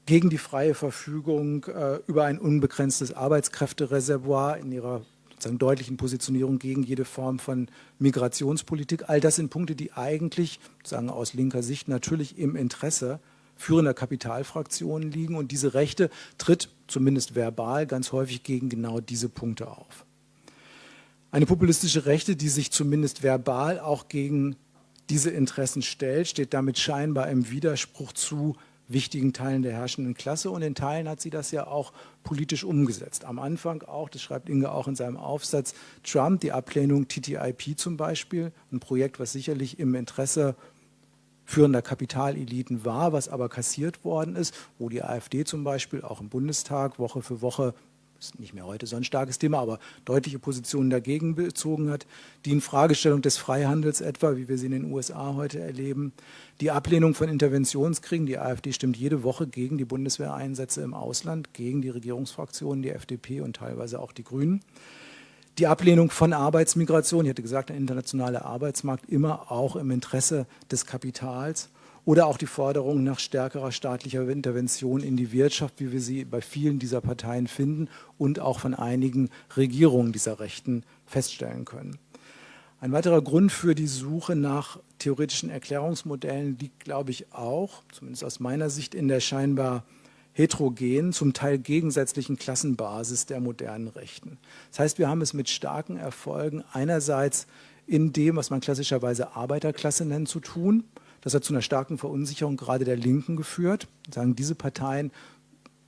gegen die freie Verfügung äh, über ein unbegrenztes Arbeitskräftereservoir in ihrer sozusagen deutlichen Positionierung gegen jede Form von Migrationspolitik. All das sind Punkte, die eigentlich, sagen aus linker Sicht, natürlich im Interesse führender Kapitalfraktionen liegen. Und diese Rechte tritt zumindest verbal ganz häufig gegen genau diese Punkte auf. Eine populistische Rechte, die sich zumindest verbal auch gegen diese Interessen stellt, steht damit scheinbar im Widerspruch zu wichtigen Teilen der herrschenden Klasse und in Teilen hat sie das ja auch politisch umgesetzt. Am Anfang auch, das schreibt Inge auch in seinem Aufsatz, Trump, die Ablehnung TTIP zum Beispiel, ein Projekt, was sicherlich im Interesse führender Kapitaleliten war, was aber kassiert worden ist, wo die AfD zum Beispiel auch im Bundestag Woche für Woche nicht mehr heute so ein starkes Thema, aber deutliche Positionen dagegen bezogen hat, die Infragestellung des Freihandels etwa, wie wir sie in den USA heute erleben, die Ablehnung von Interventionskriegen, die AfD stimmt jede Woche gegen die Bundeswehreinsätze im Ausland, gegen die Regierungsfraktionen, die FDP und teilweise auch die Grünen. Die Ablehnung von Arbeitsmigration, ich hatte gesagt, der internationale Arbeitsmarkt immer auch im Interesse des Kapitals oder auch die Forderung nach stärkerer staatlicher Intervention in die Wirtschaft, wie wir sie bei vielen dieser Parteien finden und auch von einigen Regierungen dieser Rechten feststellen können. Ein weiterer Grund für die Suche nach theoretischen Erklärungsmodellen liegt, glaube ich, auch, zumindest aus meiner Sicht, in der scheinbar heterogenen, zum Teil gegensätzlichen Klassenbasis der modernen Rechten. Das heißt, wir haben es mit starken Erfolgen einerseits in dem, was man klassischerweise Arbeiterklasse nennt, zu tun, das hat zu einer starken Verunsicherung gerade der Linken geführt. Sagen, diese Parteien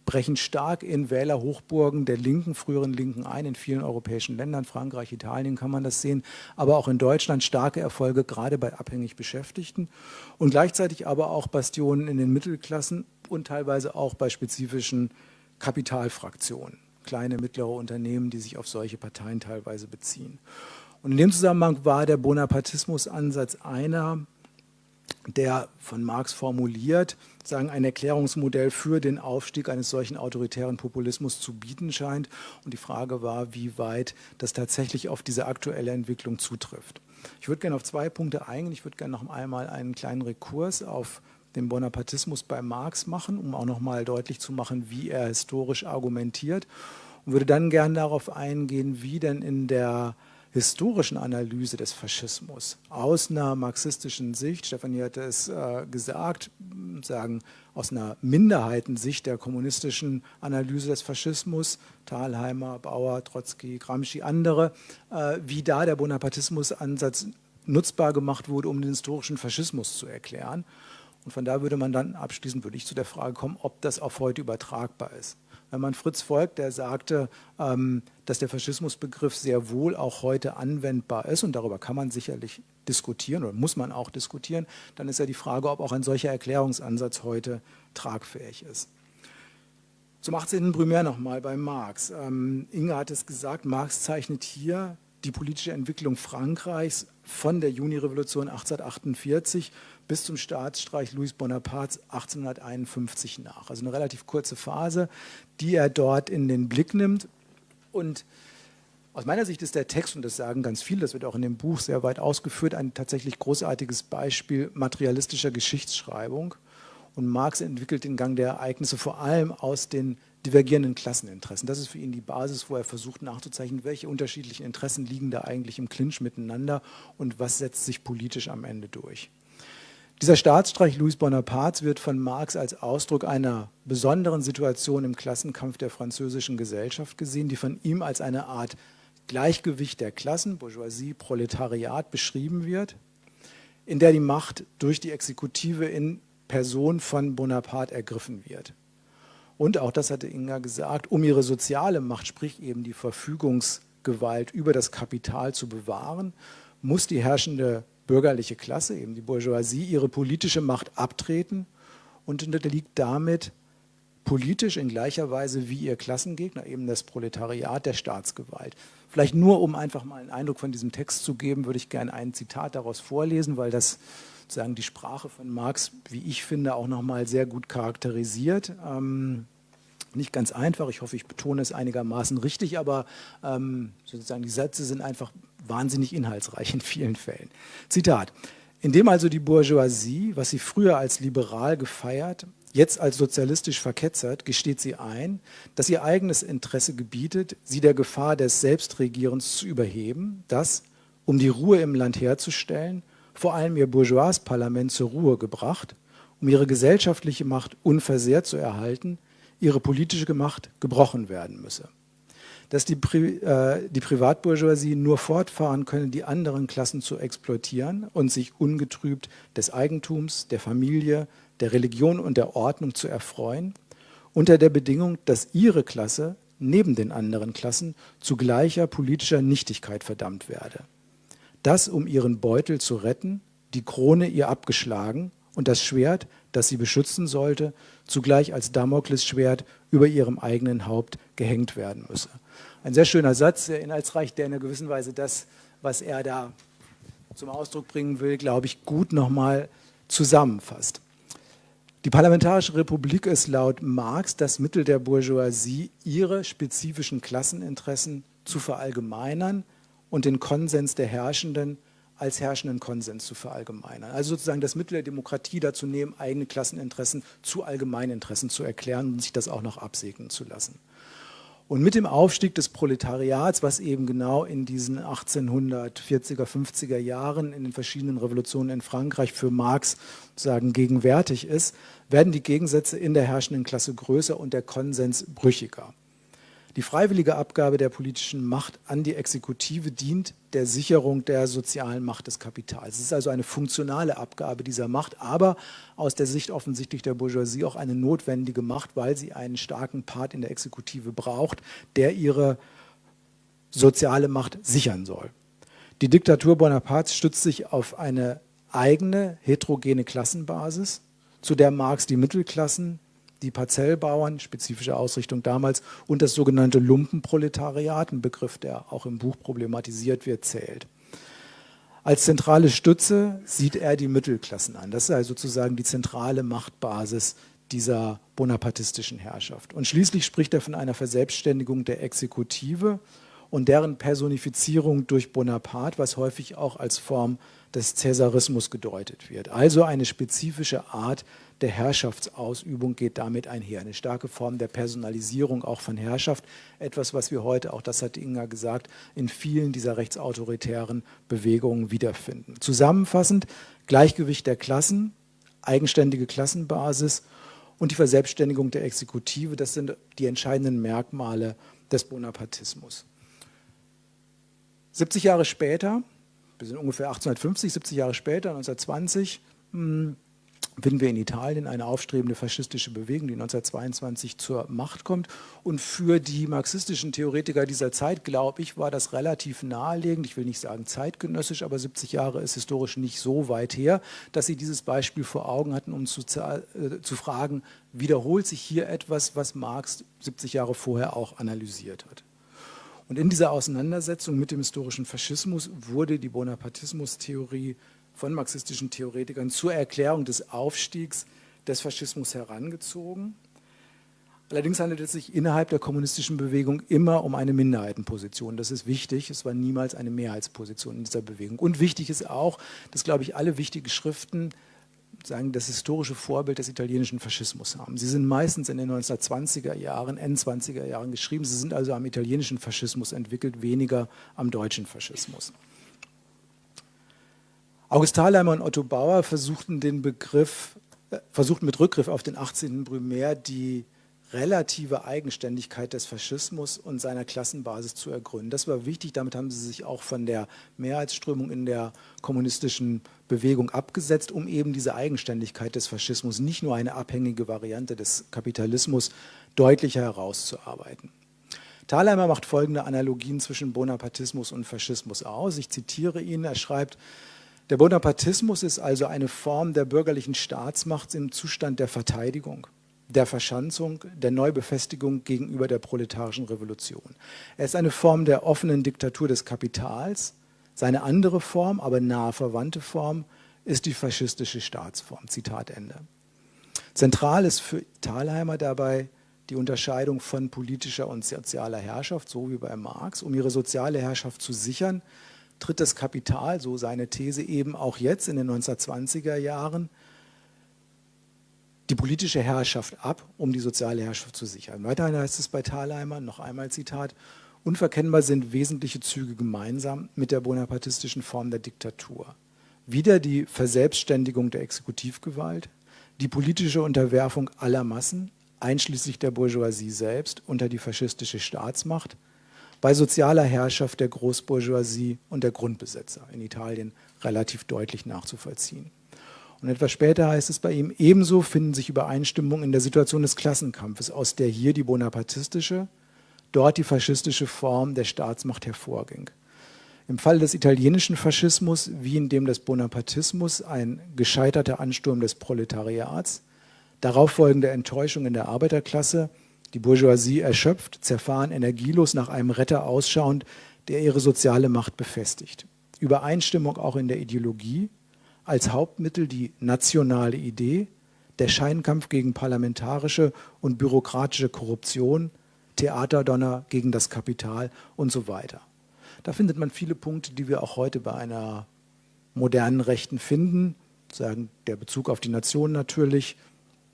brechen stark in Wählerhochburgen der Linken, früheren Linken ein, in vielen europäischen Ländern, Frankreich, Italien kann man das sehen, aber auch in Deutschland starke Erfolge, gerade bei abhängig Beschäftigten und gleichzeitig aber auch Bastionen in den Mittelklassen und teilweise auch bei spezifischen Kapitalfraktionen, kleine, mittlere Unternehmen, die sich auf solche Parteien teilweise beziehen. Und in dem Zusammenhang war der Bonapartismus-Ansatz einer, der von Marx formuliert, sagen, ein Erklärungsmodell für den Aufstieg eines solchen autoritären Populismus zu bieten scheint. Und die Frage war, wie weit das tatsächlich auf diese aktuelle Entwicklung zutrifft. Ich würde gerne auf zwei Punkte eingehen. Ich würde gerne noch einmal einen kleinen Rekurs auf den Bonapartismus bei Marx machen, um auch noch mal deutlich zu machen, wie er historisch argumentiert. Und würde dann gerne darauf eingehen, wie denn in der historischen Analyse des Faschismus aus einer marxistischen Sicht, Stefanie hatte es äh, gesagt, sagen aus einer Minderheitensicht der kommunistischen Analyse des Faschismus, Thalheimer, Bauer, Trotzki, Gramsci, andere, äh, wie da der Bonapartismus-Ansatz nutzbar gemacht wurde, um den historischen Faschismus zu erklären. Und von da würde man dann abschließend würde ich zu der Frage kommen, ob das auf heute übertragbar ist wenn man Fritz folgt, der sagte, ähm, dass der Faschismusbegriff sehr wohl auch heute anwendbar ist und darüber kann man sicherlich diskutieren oder muss man auch diskutieren, dann ist ja die Frage, ob auch ein solcher Erklärungsansatz heute tragfähig ist. Zum 18. Primär nochmal bei Marx. Ähm, Inge hat es gesagt, Marx zeichnet hier die politische Entwicklung Frankreichs von der Juni-Revolution 1848 bis zum Staatsstreich Louis Bonapartes 1851 nach. Also eine relativ kurze Phase, die er dort in den Blick nimmt. Und aus meiner Sicht ist der Text, und das sagen ganz viele, das wird auch in dem Buch sehr weit ausgeführt, ein tatsächlich großartiges Beispiel materialistischer Geschichtsschreibung. Und Marx entwickelt den Gang der Ereignisse vor allem aus den divergierenden Klasseninteressen. Das ist für ihn die Basis, wo er versucht nachzuzeichnen, welche unterschiedlichen Interessen liegen da eigentlich im Clinch miteinander und was setzt sich politisch am Ende durch. Dieser Staatsstreich Louis Bonapartes wird von Marx als Ausdruck einer besonderen Situation im Klassenkampf der französischen Gesellschaft gesehen, die von ihm als eine Art Gleichgewicht der Klassen, Bourgeoisie, Proletariat beschrieben wird, in der die Macht durch die Exekutive in Person von Bonaparte ergriffen wird. Und auch das hatte Inga gesagt, um ihre soziale Macht, sprich eben die Verfügungsgewalt über das Kapital zu bewahren, muss die herrschende bürgerliche Klasse, eben die Bourgeoisie, ihre politische Macht abtreten und unterliegt damit politisch in gleicher Weise wie ihr Klassengegner, eben das Proletariat der Staatsgewalt. Vielleicht nur, um einfach mal einen Eindruck von diesem Text zu geben, würde ich gerne ein Zitat daraus vorlesen, weil das sozusagen die Sprache von Marx, wie ich finde, auch nochmal sehr gut charakterisiert. Ähm, nicht ganz einfach, ich hoffe, ich betone es einigermaßen richtig, aber ähm, sozusagen die Sätze sind einfach wahnsinnig inhaltsreich in vielen Fällen. Zitat. Indem also die Bourgeoisie, was sie früher als liberal gefeiert, Jetzt als sozialistisch verketzert gesteht sie ein, dass ihr eigenes Interesse gebietet, sie der Gefahr des Selbstregierens zu überheben, das, um die Ruhe im Land herzustellen, vor allem ihr Bourgeois-Parlament zur Ruhe gebracht, um ihre gesellschaftliche Macht unversehrt zu erhalten, ihre politische Macht gebrochen werden müsse. Dass die, Pri äh, die Privatbourgeoisie nur fortfahren könne, die anderen Klassen zu exploitieren und sich ungetrübt des Eigentums, der Familie, der Religion und der Ordnung zu erfreuen, unter der Bedingung, dass ihre Klasse neben den anderen Klassen zu gleicher politischer Nichtigkeit verdammt werde. Das, um ihren Beutel zu retten, die Krone ihr abgeschlagen und das Schwert, das sie beschützen sollte, zugleich als Damoklesschwert über ihrem eigenen Haupt gehängt werden müsse. Ein sehr schöner Satz, sehr inhaltsreich, der in einer gewissen Weise das, was er da zum Ausdruck bringen will, glaube ich, gut nochmal zusammenfasst. Die Parlamentarische Republik ist laut Marx das Mittel der Bourgeoisie, ihre spezifischen Klasseninteressen zu verallgemeinern und den Konsens der Herrschenden als herrschenden Konsens zu verallgemeinern. Also sozusagen das Mittel der Demokratie dazu nehmen, eigene Klasseninteressen zu Allgemeininteressen zu erklären und sich das auch noch absegnen zu lassen. Und mit dem Aufstieg des Proletariats, was eben genau in diesen 1840er, 50er Jahren in den verschiedenen Revolutionen in Frankreich für Marx sozusagen gegenwärtig ist, werden die Gegensätze in der herrschenden Klasse größer und der Konsens brüchiger. Die freiwillige Abgabe der politischen Macht an die Exekutive dient der Sicherung der sozialen Macht des Kapitals. Es ist also eine funktionale Abgabe dieser Macht, aber aus der Sicht offensichtlich der Bourgeoisie auch eine notwendige Macht, weil sie einen starken Part in der Exekutive braucht, der ihre soziale Macht sichern soll. Die Diktatur Bonapartes stützt sich auf eine eigene heterogene Klassenbasis, zu der Marx die Mittelklassen die Parzellbauern, spezifische Ausrichtung damals, und das sogenannte Lumpenproletariat, ein Begriff, der auch im Buch problematisiert wird, zählt. Als zentrale Stütze sieht er die Mittelklassen an. Das ist also sozusagen die zentrale Machtbasis dieser bonapartistischen Herrschaft. Und schließlich spricht er von einer Verselbstständigung der Exekutive und deren Personifizierung durch Bonaparte, was häufig auch als Form des Cäsarismus gedeutet wird. Also eine spezifische Art der Herrschaftsausübung geht damit einher. Eine starke Form der Personalisierung auch von Herrschaft. Etwas, was wir heute, auch das hat Inga gesagt, in vielen dieser rechtsautoritären Bewegungen wiederfinden. Zusammenfassend Gleichgewicht der Klassen, eigenständige Klassenbasis und die Verselbstständigung der Exekutive, das sind die entscheidenden Merkmale des Bonapartismus. 70 Jahre später, wir sind ungefähr 1850, 70 Jahre später, 1920, finden wir in Italien eine aufstrebende faschistische Bewegung, die 1922 zur Macht kommt. Und für die marxistischen Theoretiker dieser Zeit, glaube ich, war das relativ naheliegend, ich will nicht sagen zeitgenössisch, aber 70 Jahre ist historisch nicht so weit her, dass sie dieses Beispiel vor Augen hatten, um zu, äh, zu fragen, wiederholt sich hier etwas, was Marx 70 Jahre vorher auch analysiert hat. Und in dieser Auseinandersetzung mit dem historischen Faschismus wurde die Bonapartismus-Theorie von marxistischen Theoretikern zur Erklärung des Aufstiegs des Faschismus herangezogen. Allerdings handelt es sich innerhalb der kommunistischen Bewegung immer um eine Minderheitenposition. Das ist wichtig. Es war niemals eine Mehrheitsposition in dieser Bewegung. Und wichtig ist auch, dass, glaube ich, alle wichtigen Schriften sagen, das historische Vorbild des italienischen Faschismus haben. Sie sind meistens in den 1920er Jahren, End-20er Jahren geschrieben. Sie sind also am italienischen Faschismus entwickelt, weniger am deutschen Faschismus. August Thalheimer und Otto Bauer versuchten den Begriff, äh, versuchten mit Rückgriff auf den 18. Brumaire die relative Eigenständigkeit des Faschismus und seiner Klassenbasis zu ergründen. Das war wichtig, damit haben sie sich auch von der Mehrheitsströmung in der kommunistischen Bewegung abgesetzt, um eben diese Eigenständigkeit des Faschismus, nicht nur eine abhängige Variante des Kapitalismus, deutlicher herauszuarbeiten. Thalheimer macht folgende Analogien zwischen Bonapartismus und Faschismus aus. Ich zitiere ihn, er schreibt, der Bonapartismus ist also eine Form der bürgerlichen Staatsmacht im Zustand der Verteidigung, der Verschanzung, der Neubefestigung gegenüber der proletarischen Revolution. Er ist eine Form der offenen Diktatur des Kapitals. Seine andere Form, aber nahe verwandte Form, ist die faschistische Staatsform. Zitat Ende. Zentral ist für Thalheimer dabei die Unterscheidung von politischer und sozialer Herrschaft, so wie bei Marx. Um ihre soziale Herrschaft zu sichern, tritt das Kapital, so seine These eben auch jetzt in den 1920er Jahren, die politische Herrschaft ab, um die soziale Herrschaft zu sichern. Weiterhin heißt es bei Thalheimer, noch einmal Zitat, unverkennbar sind wesentliche Züge gemeinsam mit der bonapartistischen Form der Diktatur. Wieder die Verselbstständigung der Exekutivgewalt, die politische Unterwerfung aller Massen, einschließlich der Bourgeoisie selbst, unter die faschistische Staatsmacht, bei sozialer Herrschaft der Großbourgeoisie und der Grundbesitzer, in Italien relativ deutlich nachzuvollziehen. Und etwas später heißt es bei ihm, ebenso finden sich Übereinstimmungen in der Situation des Klassenkampfes, aus der hier die bonapartistische, dort die faschistische Form der Staatsmacht hervorging. Im Fall des italienischen Faschismus wie in dem des Bonapartismus ein gescheiterter Ansturm des Proletariats, darauf folgende Enttäuschung in der Arbeiterklasse, die Bourgeoisie erschöpft, zerfahren, energielos nach einem Retter ausschauend, der ihre soziale Macht befestigt. Übereinstimmung auch in der Ideologie, als Hauptmittel die nationale Idee, der Scheinkampf gegen parlamentarische und bürokratische Korruption, Theaterdonner gegen das Kapital und so weiter. Da findet man viele Punkte, die wir auch heute bei einer modernen Rechten finden. Sagen der Bezug auf die Nation natürlich,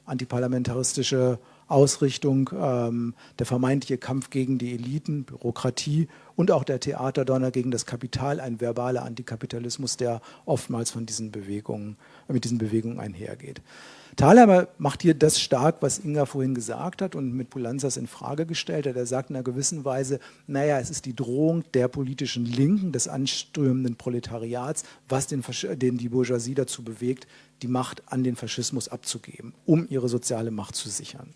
antiparlamentaristische Ausrichtung, ähm, der vermeintliche Kampf gegen die Eliten, Bürokratie und auch der Theaterdonner gegen das Kapital, ein verbaler Antikapitalismus, der oftmals von diesen Bewegungen, mit diesen Bewegungen einhergeht. Thalheimer macht hier das stark, was Inga vorhin gesagt hat und mit Pulanzas in Frage gestellt hat. Er sagt in einer gewissen Weise, naja, es ist die Drohung der politischen Linken, des anströmenden Proletariats, was den, den die Bourgeoisie dazu bewegt, die Macht an den Faschismus abzugeben, um ihre soziale Macht zu sichern.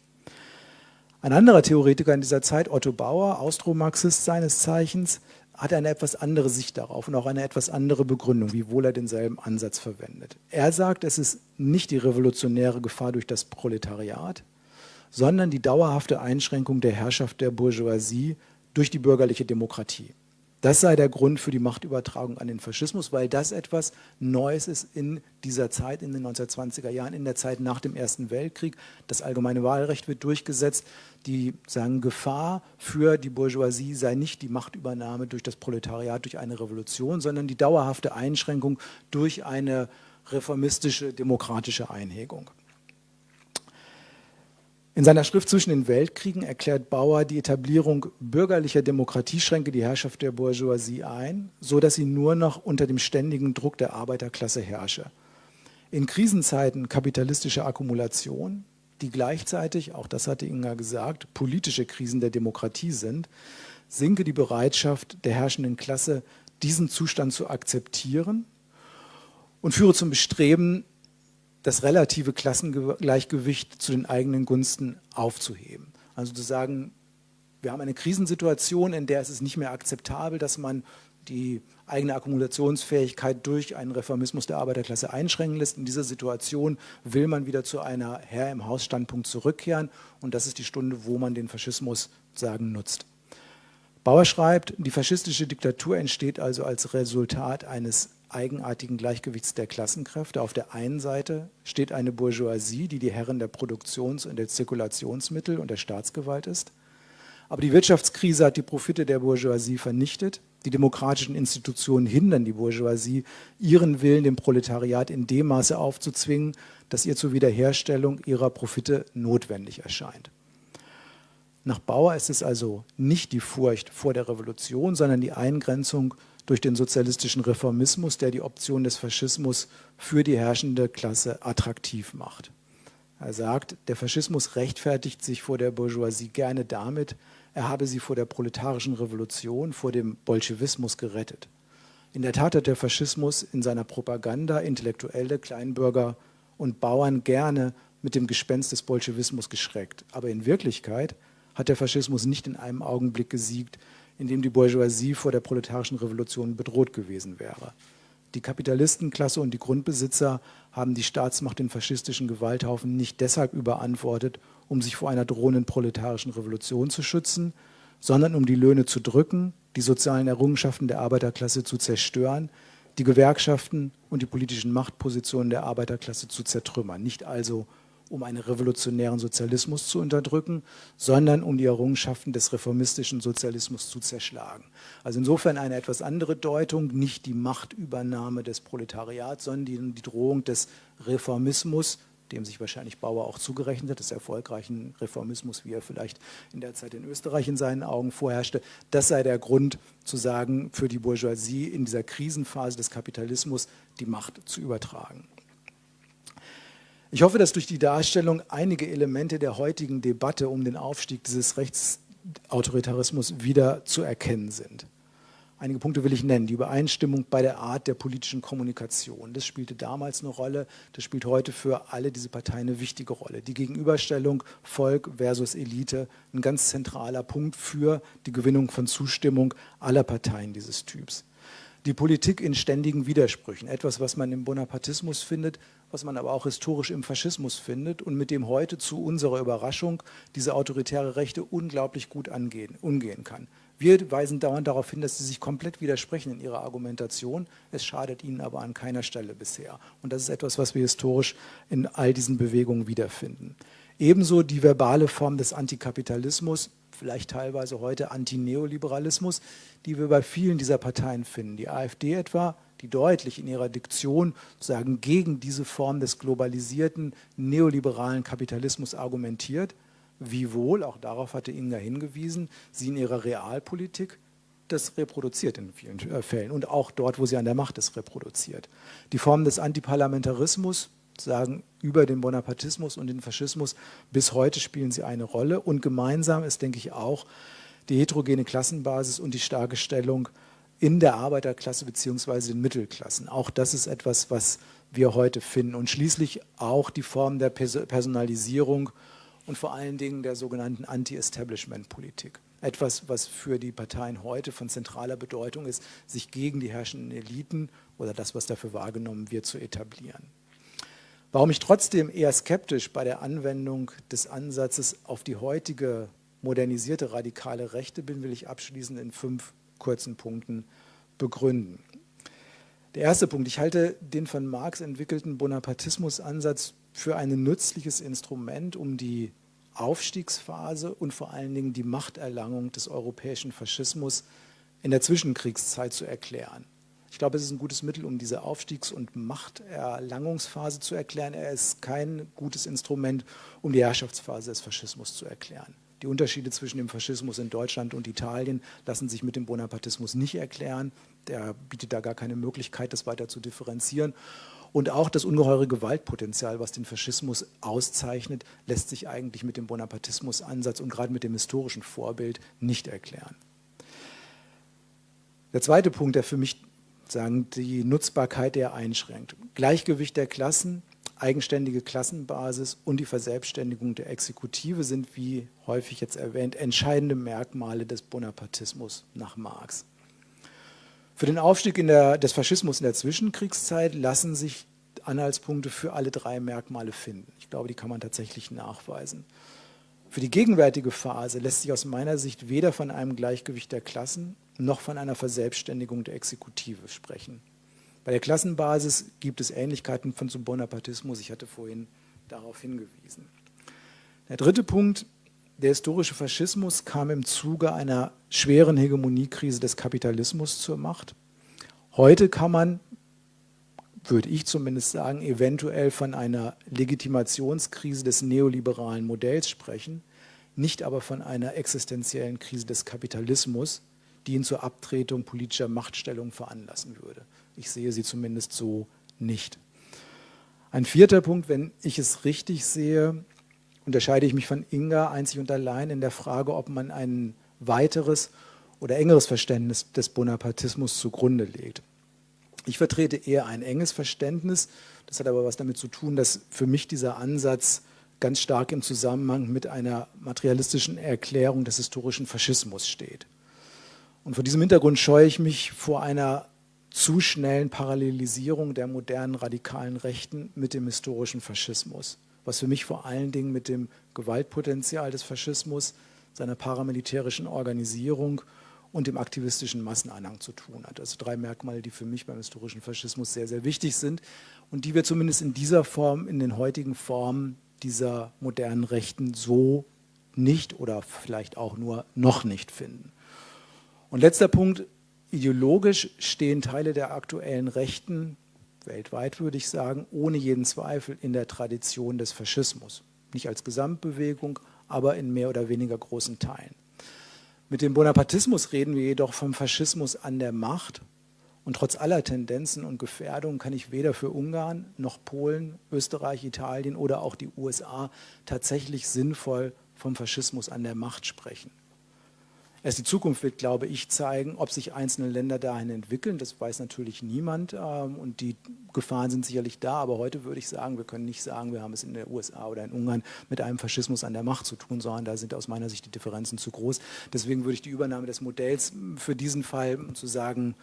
Ein anderer Theoretiker in dieser Zeit, Otto Bauer, Austromarxist seines Zeichens, hat eine etwas andere Sicht darauf und auch eine etwas andere Begründung, wiewohl er denselben Ansatz verwendet. Er sagt, es ist nicht die revolutionäre Gefahr durch das Proletariat, sondern die dauerhafte Einschränkung der Herrschaft der Bourgeoisie durch die bürgerliche Demokratie. Das sei der Grund für die Machtübertragung an den Faschismus, weil das etwas Neues ist in dieser Zeit, in den 1920er Jahren, in der Zeit nach dem Ersten Weltkrieg. Das allgemeine Wahlrecht wird durchgesetzt. Die sagen, Gefahr für die Bourgeoisie sei nicht die Machtübernahme durch das Proletariat, durch eine Revolution, sondern die dauerhafte Einschränkung durch eine reformistische, demokratische Einhegung. In seiner Schrift Zwischen den Weltkriegen erklärt Bauer die Etablierung bürgerlicher Demokratie schränke die Herrschaft der Bourgeoisie ein, so dass sie nur noch unter dem ständigen Druck der Arbeiterklasse herrsche. In Krisenzeiten kapitalistischer Akkumulation, die gleichzeitig, auch das hatte Inga gesagt, politische Krisen der Demokratie sind, sinke die Bereitschaft der herrschenden Klasse, diesen Zustand zu akzeptieren und führe zum Bestreben, das relative Klassengleichgewicht zu den eigenen Gunsten aufzuheben. Also zu sagen, wir haben eine Krisensituation, in der es ist nicht mehr akzeptabel, dass man die eigene Akkumulationsfähigkeit durch einen Reformismus der Arbeiterklasse einschränken lässt. In dieser Situation will man wieder zu einer Herr im Haus Standpunkt zurückkehren und das ist die Stunde, wo man den Faschismus sagen nutzt. Bauer schreibt, die faschistische Diktatur entsteht also als Resultat eines eigenartigen Gleichgewichts der Klassenkräfte. Auf der einen Seite steht eine Bourgeoisie, die die Herren der Produktions- und der Zirkulationsmittel und der Staatsgewalt ist. Aber die Wirtschaftskrise hat die Profite der Bourgeoisie vernichtet. Die demokratischen Institutionen hindern die Bourgeoisie, ihren Willen dem Proletariat in dem Maße aufzuzwingen, dass ihr zur Wiederherstellung ihrer Profite notwendig erscheint. Nach Bauer ist es also nicht die Furcht vor der Revolution, sondern die Eingrenzung durch den sozialistischen Reformismus, der die Option des Faschismus für die herrschende Klasse attraktiv macht. Er sagt, der Faschismus rechtfertigt sich vor der Bourgeoisie gerne damit, er habe sie vor der proletarischen Revolution, vor dem Bolschewismus gerettet. In der Tat hat der Faschismus in seiner Propaganda Intellektuelle, Kleinbürger und Bauern gerne mit dem Gespenst des Bolschewismus geschreckt. Aber in Wirklichkeit hat der Faschismus nicht in einem Augenblick gesiegt, in dem die Bourgeoisie vor der proletarischen Revolution bedroht gewesen wäre. Die Kapitalistenklasse und die Grundbesitzer haben die Staatsmacht den faschistischen Gewalthaufen nicht deshalb überantwortet, um sich vor einer drohenden proletarischen Revolution zu schützen, sondern um die Löhne zu drücken, die sozialen Errungenschaften der Arbeiterklasse zu zerstören, die Gewerkschaften und die politischen Machtpositionen der Arbeiterklasse zu zertrümmern. Nicht also um einen revolutionären Sozialismus zu unterdrücken, sondern um die Errungenschaften des reformistischen Sozialismus zu zerschlagen. Also insofern eine etwas andere Deutung, nicht die Machtübernahme des Proletariats, sondern die, die Drohung des Reformismus dem sich wahrscheinlich Bauer auch zugerechnet hat, des erfolgreichen Reformismus, wie er vielleicht in der Zeit in Österreich in seinen Augen vorherrschte. Das sei der Grund zu sagen, für die Bourgeoisie in dieser Krisenphase des Kapitalismus die Macht zu übertragen. Ich hoffe, dass durch die Darstellung einige Elemente der heutigen Debatte um den Aufstieg dieses Rechtsautoritarismus wieder zu erkennen sind. Einige Punkte will ich nennen. Die Übereinstimmung bei der Art der politischen Kommunikation. Das spielte damals eine Rolle. Das spielt heute für alle diese Parteien eine wichtige Rolle. Die Gegenüberstellung Volk versus Elite, ein ganz zentraler Punkt für die Gewinnung von Zustimmung aller Parteien dieses Typs. Die Politik in ständigen Widersprüchen. Etwas, was man im Bonapartismus findet, was man aber auch historisch im Faschismus findet und mit dem heute zu unserer Überraschung diese autoritäre Rechte unglaublich gut angehen, umgehen kann. Wir weisen dauernd darauf hin, dass sie sich komplett widersprechen in ihrer Argumentation. Es schadet ihnen aber an keiner Stelle bisher. Und das ist etwas, was wir historisch in all diesen Bewegungen wiederfinden. Ebenso die verbale Form des Antikapitalismus, vielleicht teilweise heute Antineoliberalismus, die wir bei vielen dieser Parteien finden. Die AfD etwa, die deutlich in ihrer Diktion sozusagen gegen diese Form des globalisierten neoliberalen Kapitalismus argumentiert, Wiewohl, auch darauf hatte Inga hingewiesen, sie in ihrer Realpolitik das reproduziert in vielen äh, Fällen und auch dort, wo sie an der Macht ist, reproduziert. Die Formen des Antiparlamentarismus, sagen über den Bonapartismus und den Faschismus, bis heute spielen sie eine Rolle und gemeinsam ist, denke ich, auch die heterogene Klassenbasis und die starke Stellung in der Arbeiterklasse bzw. den Mittelklassen. Auch das ist etwas, was wir heute finden und schließlich auch die Form der Personalisierung und vor allen Dingen der sogenannten Anti-Establishment-Politik. Etwas, was für die Parteien heute von zentraler Bedeutung ist, sich gegen die herrschenden Eliten oder das, was dafür wahrgenommen wird, zu etablieren. Warum ich trotzdem eher skeptisch bei der Anwendung des Ansatzes auf die heutige modernisierte radikale Rechte bin, will ich abschließend in fünf kurzen Punkten begründen. Der erste Punkt, ich halte den von Marx entwickelten Bonapartismus-Ansatz für ein nützliches Instrument, um die Aufstiegsphase und vor allen Dingen die Machterlangung des europäischen Faschismus in der Zwischenkriegszeit zu erklären. Ich glaube, es ist ein gutes Mittel, um diese Aufstiegs- und Machterlangungsphase zu erklären. Er ist kein gutes Instrument, um die Herrschaftsphase des Faschismus zu erklären. Die Unterschiede zwischen dem Faschismus in Deutschland und Italien lassen sich mit dem Bonapartismus nicht erklären. Der bietet da gar keine Möglichkeit, das weiter zu differenzieren. Und auch das ungeheure Gewaltpotenzial, was den Faschismus auszeichnet, lässt sich eigentlich mit dem Bonapartismus-Ansatz und gerade mit dem historischen Vorbild nicht erklären. Der zweite Punkt, der für mich sagen, die Nutzbarkeit der einschränkt. Gleichgewicht der Klassen, eigenständige Klassenbasis und die Verselbstständigung der Exekutive sind, wie häufig jetzt erwähnt, entscheidende Merkmale des Bonapartismus nach Marx. Für den Aufstieg der, des Faschismus in der Zwischenkriegszeit lassen sich Anhaltspunkte für alle drei Merkmale finden. Ich glaube, die kann man tatsächlich nachweisen. Für die gegenwärtige Phase lässt sich aus meiner Sicht weder von einem Gleichgewicht der Klassen noch von einer Verselbstständigung der Exekutive sprechen. Bei der Klassenbasis gibt es Ähnlichkeiten von zum Bonapartismus. Ich hatte vorhin darauf hingewiesen. Der dritte Punkt, der historische Faschismus kam im Zuge einer schweren Hegemoniekrise des Kapitalismus zur Macht. Heute kann man, würde ich zumindest sagen, eventuell von einer Legitimationskrise des neoliberalen Modells sprechen, nicht aber von einer existenziellen Krise des Kapitalismus, die ihn zur Abtretung politischer Machtstellung veranlassen würde. Ich sehe sie zumindest so nicht. Ein vierter Punkt, wenn ich es richtig sehe, unterscheide ich mich von Inga einzig und allein in der Frage, ob man ein weiteres oder engeres Verständnis des Bonapartismus zugrunde legt. Ich vertrete eher ein enges Verständnis. Das hat aber was damit zu tun, dass für mich dieser Ansatz ganz stark im Zusammenhang mit einer materialistischen Erklärung des historischen Faschismus steht. Und vor diesem Hintergrund scheue ich mich vor einer zu schnellen Parallelisierung der modernen radikalen Rechten mit dem historischen Faschismus was für mich vor allen Dingen mit dem Gewaltpotenzial des Faschismus, seiner paramilitärischen Organisierung und dem aktivistischen Massenanhang zu tun hat. Also drei Merkmale, die für mich beim historischen Faschismus sehr, sehr wichtig sind und die wir zumindest in dieser Form, in den heutigen Formen dieser modernen Rechten so nicht oder vielleicht auch nur noch nicht finden. Und letzter Punkt, ideologisch stehen Teile der aktuellen Rechten weltweit würde ich sagen, ohne jeden Zweifel in der Tradition des Faschismus. Nicht als Gesamtbewegung, aber in mehr oder weniger großen Teilen. Mit dem Bonapartismus reden wir jedoch vom Faschismus an der Macht. Und trotz aller Tendenzen und Gefährdungen kann ich weder für Ungarn noch Polen, Österreich, Italien oder auch die USA tatsächlich sinnvoll vom Faschismus an der Macht sprechen. Erst die Zukunft wird, glaube ich, zeigen, ob sich einzelne Länder dahin entwickeln. Das weiß natürlich niemand ähm, und die Gefahren sind sicherlich da. Aber heute würde ich sagen, wir können nicht sagen, wir haben es in der USA oder in Ungarn mit einem Faschismus an der Macht zu tun, sondern da sind aus meiner Sicht die Differenzen zu groß. Deswegen würde ich die Übernahme des Modells für diesen Fall zu sagen,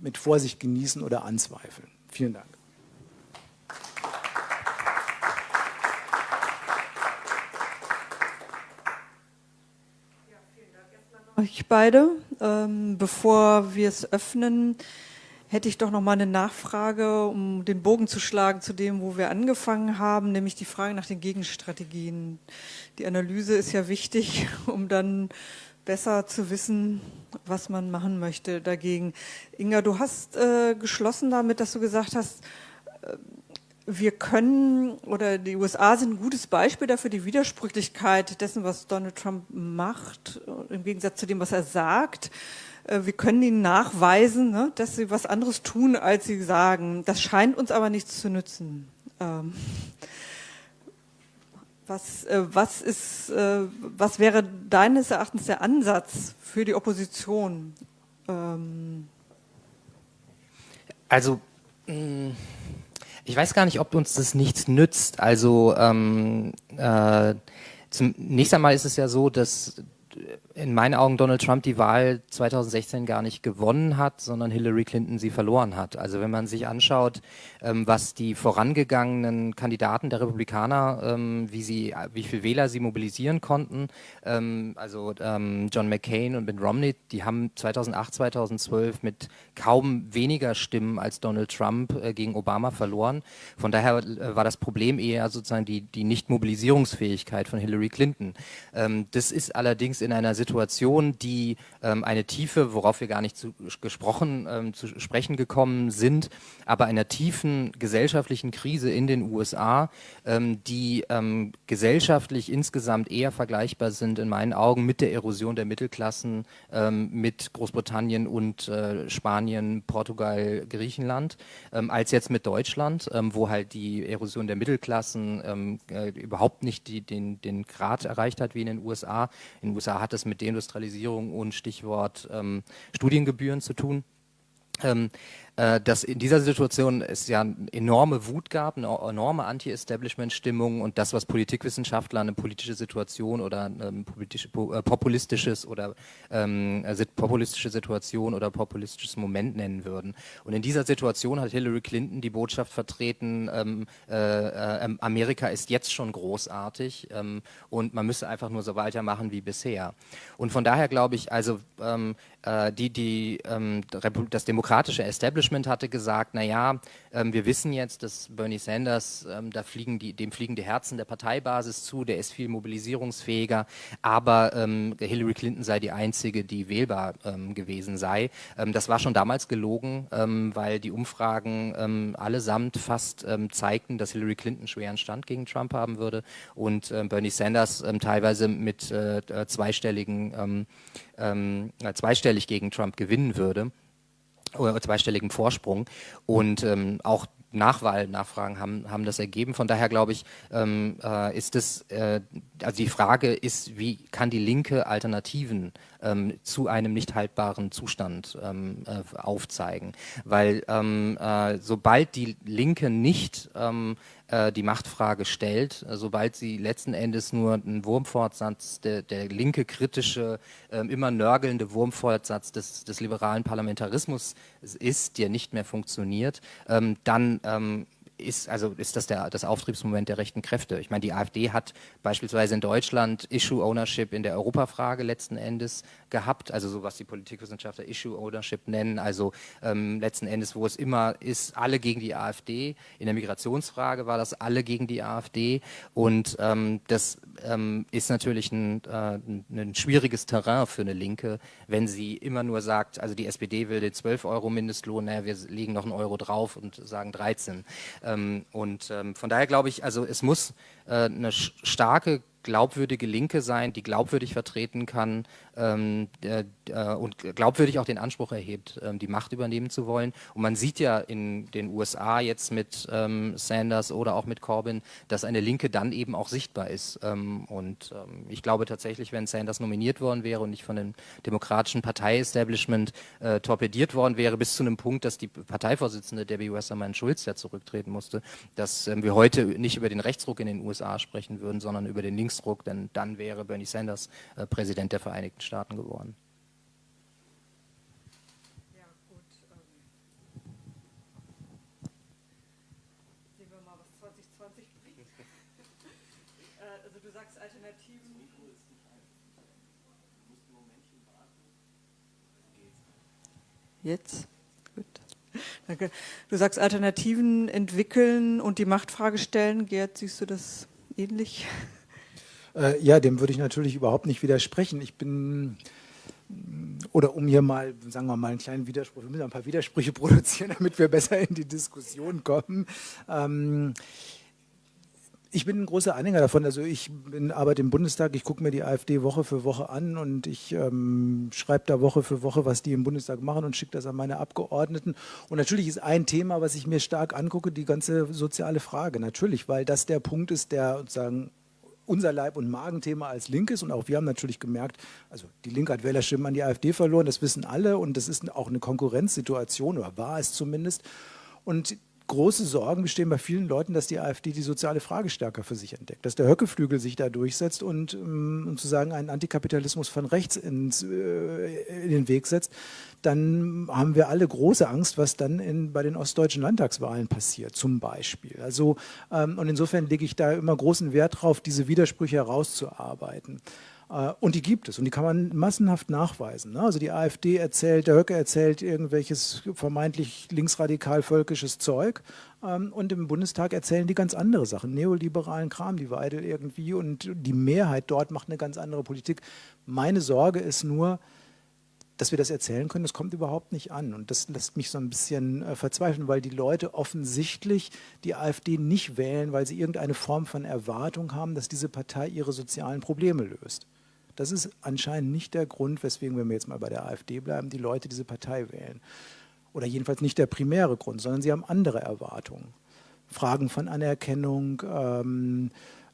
mit Vorsicht genießen oder anzweifeln. Vielen Dank. Euch beide. Ähm, bevor wir es öffnen, hätte ich doch noch mal eine Nachfrage, um den Bogen zu schlagen zu dem, wo wir angefangen haben, nämlich die Frage nach den Gegenstrategien. Die Analyse ist ja wichtig, [LAUGHS] um dann besser zu wissen, was man machen möchte dagegen. Inga, du hast äh, geschlossen damit, dass du gesagt hast, äh, wir können, oder die USA sind ein gutes Beispiel dafür, die Widersprüchlichkeit dessen, was Donald Trump macht, im Gegensatz zu dem, was er sagt. Äh, wir können ihnen nachweisen, ne, dass sie was anderes tun, als sie sagen. Das scheint uns aber nichts zu nützen. Ähm, was, äh, was, ist, äh, was wäre deines Erachtens der Ansatz für die Opposition? Ähm, also, mh ich weiß gar nicht, ob uns das nichts nützt. Also ähm, äh, zunächst einmal ist es ja so, dass in meinen Augen Donald Trump die Wahl 2016 gar nicht gewonnen hat, sondern Hillary Clinton sie verloren hat. Also wenn man sich anschaut, ähm, was die vorangegangenen Kandidaten der Republikaner, ähm, wie sie, wie viel Wähler sie mobilisieren konnten, ähm, also ähm, John McCain und Mitt Romney, die haben 2008, 2012 mit kaum weniger Stimmen als Donald Trump äh, gegen Obama verloren. Von daher äh, war das Problem eher sozusagen die, die Nicht-Mobilisierungsfähigkeit von Hillary Clinton. Ähm, das ist allerdings in einer Situation, die ähm, eine Tiefe, worauf wir gar nicht zu, gesprochen, ähm, zu sprechen gekommen sind, aber einer tiefen gesellschaftlichen Krise in den USA, ähm, die ähm, gesellschaftlich insgesamt eher vergleichbar sind in meinen Augen mit der Erosion der Mittelklassen, ähm, mit Großbritannien und äh, Spanien, Portugal, Griechenland, ähm, als jetzt mit Deutschland, wo halt die Erosion der Mittelklassen äh, überhaupt nicht die, den, den Grad erreicht hat wie in den USA. In den USA hat es mit Deindustrialisierung und Stichwort ähm, Studiengebühren zu tun. Ähm, äh, dass in dieser Situation es ja enorme Wut gab, eine enorme Anti-Establishment-Stimmung und das, was Politikwissenschaftler eine politische Situation oder ähm, politische, äh, populistisches oder ähm, äh, populistische Situation oder populistisches Moment nennen würden. Und in dieser Situation hat Hillary Clinton die Botschaft vertreten, ähm, äh, ähm, Amerika ist jetzt schon großartig ähm, und man müsse einfach nur so weitermachen wie bisher. Und von daher glaube ich, also ähm, äh, die, die, das demokratische Establishment Management hatte gesagt, naja, ähm, wir wissen jetzt, dass Bernie Sanders, ähm, da fliegen die, dem fliegen die Herzen der Parteibasis zu, der ist viel mobilisierungsfähiger, aber ähm, Hillary Clinton sei die einzige, die wählbar ähm, gewesen sei. Ähm, das war schon damals gelogen, ähm, weil die Umfragen allesamt fast zeigten, dass Hillary Clinton schweren Stand gegen Trump haben würde und Bernie Sanders teilweise mit äh, zweistelligen, äh, zweistellig gegen Trump gewinnen würde oder zweistelligen Vorsprung. Und ähm, auch Nachwahlnachfragen haben, haben das ergeben. Von daher glaube ich, ähm, äh, ist es, äh, also die Frage ist, wie kann die Linke Alternativen ähm, zu einem nicht haltbaren Zustand ähm, äh, aufzeigen? Weil ähm, äh, sobald die Linke nicht ähm, äh, die Machtfrage stellt, äh, sobald sie letzten Endes nur ein Wurmfortsatz, der, der linke kritische, äh, immer nörgelnde Wurmfortsatz des, des liberalen Parlamentarismus ist, der nicht mehr funktioniert, ähm, dann ähm, ist, also ist das der, das Auftriebsmoment der rechten Kräfte. Ich meine, die AfD hat beispielsweise in Deutschland Issue Ownership in der Europafrage letzten Endes gehabt, also so was die Politikwissenschaftler Issue Ownership nennen, also ähm, letzten Endes, wo es immer ist, alle gegen die AfD. In der Migrationsfrage war das alle gegen die AfD und ähm, das ähm, ist natürlich ein, äh, ein schwieriges Terrain für eine Linke, wenn sie immer nur sagt, also die SPD will den 12 Euro Mindestlohn, naja, wir legen noch einen Euro drauf und sagen 13. Ähm, und ähm, von daher glaube ich, also es muss äh, eine starke glaubwürdige Linke sein, die glaubwürdig vertreten kann ähm, äh, und glaubwürdig auch den Anspruch erhebt, ähm, die Macht übernehmen zu wollen. Und man sieht ja in den USA jetzt mit ähm, Sanders oder auch mit Corbyn, dass eine Linke dann eben auch sichtbar ist. Ähm, und ähm, ich glaube tatsächlich, wenn Sanders nominiert worden wäre und nicht von dem demokratischen Partei-Establishment äh, torpediert worden wäre, bis zu einem Punkt, dass die Parteivorsitzende Debbie Wassermann Schulz ja zurücktreten musste, dass ähm, wir heute nicht über den Rechtsruck in den USA sprechen würden, sondern über den Linksruck, denn dann wäre Bernie Sanders äh, Präsident der Vereinigten Staaten geworden. Ja, gut. Ähm, sehen wir mal, was 2020 bringt. [LAUGHS] äh, also du sagst Alternativen. Jetzt? Gut. Danke. Du sagst Alternativen entwickeln und die Machtfrage stellen. Gerd, siehst du das ähnlich? Äh, ja, dem würde ich natürlich überhaupt nicht widersprechen. Ich bin, oder um hier mal, sagen wir mal, einen kleinen Widerspruch, wir müssen ein paar Widersprüche [LAUGHS] produzieren, damit wir besser in die Diskussion kommen. Ähm, ich bin ein großer Anhänger davon. Also ich bin, arbeite im Bundestag, ich gucke mir die AfD Woche für Woche an und ich ähm, schreibe da Woche für Woche, was die im Bundestag machen und schicke das an meine Abgeordneten. Und natürlich ist ein Thema, was ich mir stark angucke, die ganze soziale Frage. Natürlich, weil das der Punkt ist, der sozusagen unser Leib- und Magenthema als Linkes und auch wir haben natürlich gemerkt, also die Linke hat Wählerstimmen an die AfD verloren, das wissen alle und das ist auch eine Konkurrenzsituation oder war es zumindest. Und große Sorgen bestehen bei vielen Leuten, dass die AfD die soziale Frage stärker für sich entdeckt, dass der Höckeflügel sich da durchsetzt und, um ähm, sozusagen einen Antikapitalismus von rechts ins, äh, in den Weg setzt, dann haben wir alle große Angst, was dann in, bei den ostdeutschen Landtagswahlen passiert, zum Beispiel. Also, ähm, und insofern lege ich da immer großen Wert drauf, diese Widersprüche herauszuarbeiten. Äh, und die gibt es und die kann man massenhaft nachweisen. Ne? Also die AfD erzählt, der Höcke erzählt irgendwelches vermeintlich linksradikal-völkisches Zeug ähm, und im Bundestag erzählen die ganz andere Sachen, neoliberalen Kram, die Weidel irgendwie und die Mehrheit dort macht eine ganz andere Politik. Meine Sorge ist nur, dass wir das erzählen können, das kommt überhaupt nicht an. Und das lässt mich so ein bisschen äh, verzweifeln, weil die Leute offensichtlich die AfD nicht wählen, weil sie irgendeine Form von Erwartung haben, dass diese Partei ihre sozialen Probleme löst. Das ist anscheinend nicht der Grund, weswegen, wenn wir jetzt mal bei der AfD bleiben, die Leute diese Partei wählen. Oder jedenfalls nicht der primäre Grund, sondern sie haben andere Erwartungen. Fragen von Anerkennung, ähm,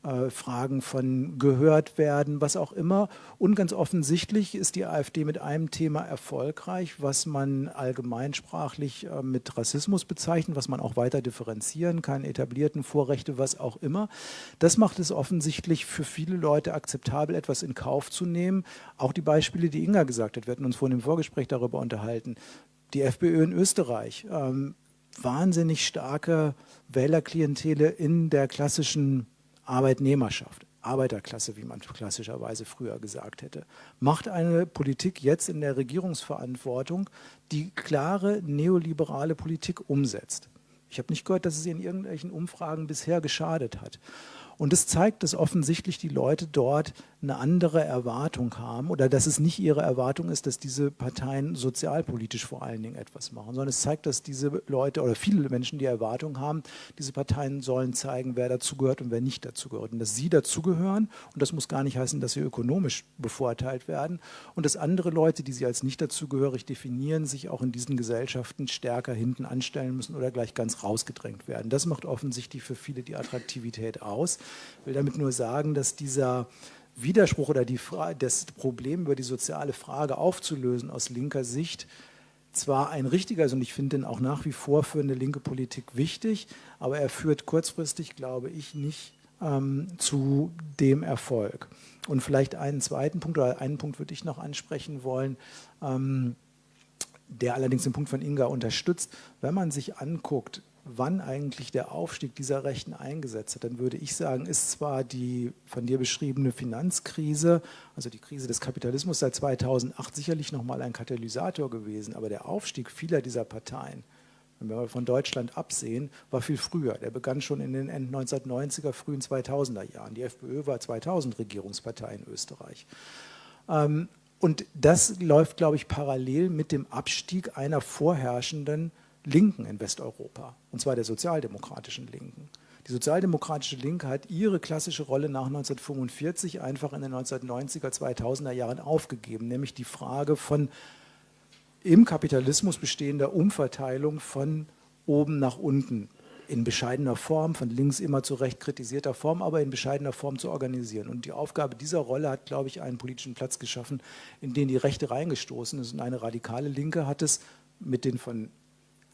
äh, Fragen von gehört werden, was auch immer. Und ganz offensichtlich ist die AfD mit einem Thema erfolgreich, was man allgemeinsprachlich äh, mit Rassismus bezeichnet, was man auch weiter differenzieren kann, etablierten Vorrechte, was auch immer. Das macht es offensichtlich für viele Leute akzeptabel, etwas in Kauf zu nehmen. Auch die Beispiele, die Inga gesagt hat, wir hatten uns vorhin im Vorgespräch darüber unterhalten. Die FPÖ in Österreich, ähm, wahnsinnig starke Wählerklientele in der klassischen Arbeitnehmerschaft, Arbeiterklasse, wie man klassischerweise früher gesagt hätte, macht eine Politik jetzt in der Regierungsverantwortung, die klare neoliberale Politik umsetzt. Ich habe nicht gehört, dass es in irgendwelchen Umfragen bisher geschadet hat. Und es zeigt, dass offensichtlich die Leute dort eine andere Erwartung haben oder dass es nicht ihre Erwartung ist, dass diese Parteien sozialpolitisch vor allen Dingen etwas machen, sondern es zeigt, dass diese Leute oder viele Menschen die Erwartung haben, diese Parteien sollen zeigen, wer dazugehört und wer nicht dazugehört und dass sie dazugehören und das muss gar nicht heißen, dass sie ökonomisch bevorteilt werden und dass andere Leute, die sie als nicht dazugehörig definieren, sich auch in diesen Gesellschaften stärker hinten anstellen müssen oder gleich ganz rausgedrängt werden. Das macht offensichtlich für viele die Attraktivität aus. Ich will damit nur sagen, dass dieser Widerspruch oder die das Problem über die soziale Frage aufzulösen aus linker Sicht zwar ein richtiger ist und ich finde den auch nach wie vor für eine linke Politik wichtig, aber er führt kurzfristig, glaube ich, nicht ähm, zu dem Erfolg. Und vielleicht einen zweiten Punkt oder einen Punkt würde ich noch ansprechen wollen, ähm, der allerdings den Punkt von Inga unterstützt. Wenn man sich anguckt, wann eigentlich der Aufstieg dieser Rechten eingesetzt hat, dann würde ich sagen, ist zwar die von dir beschriebene Finanzkrise, also die Krise des Kapitalismus seit 2008 sicherlich nochmal ein Katalysator gewesen, aber der Aufstieg vieler dieser Parteien, wenn wir von Deutschland absehen, war viel früher. Der begann schon in den Ende 1990er, frühen 2000er Jahren. Die FPÖ war 2000 Regierungspartei in Österreich. Ähm, und das läuft, glaube ich, parallel mit dem Abstieg einer vorherrschenden Linken in Westeuropa, und zwar der sozialdemokratischen Linken. Die sozialdemokratische Linke hat ihre klassische Rolle nach 1945 einfach in den 1990er, 2000er Jahren aufgegeben, nämlich die Frage von im Kapitalismus bestehender Umverteilung von oben nach unten in bescheidener Form, von links immer zu recht kritisierter Form, aber in bescheidener Form zu organisieren. Und die Aufgabe dieser Rolle hat, glaube ich, einen politischen Platz geschaffen, in den die Rechte reingestoßen ist. Und eine radikale Linke hat es mit den von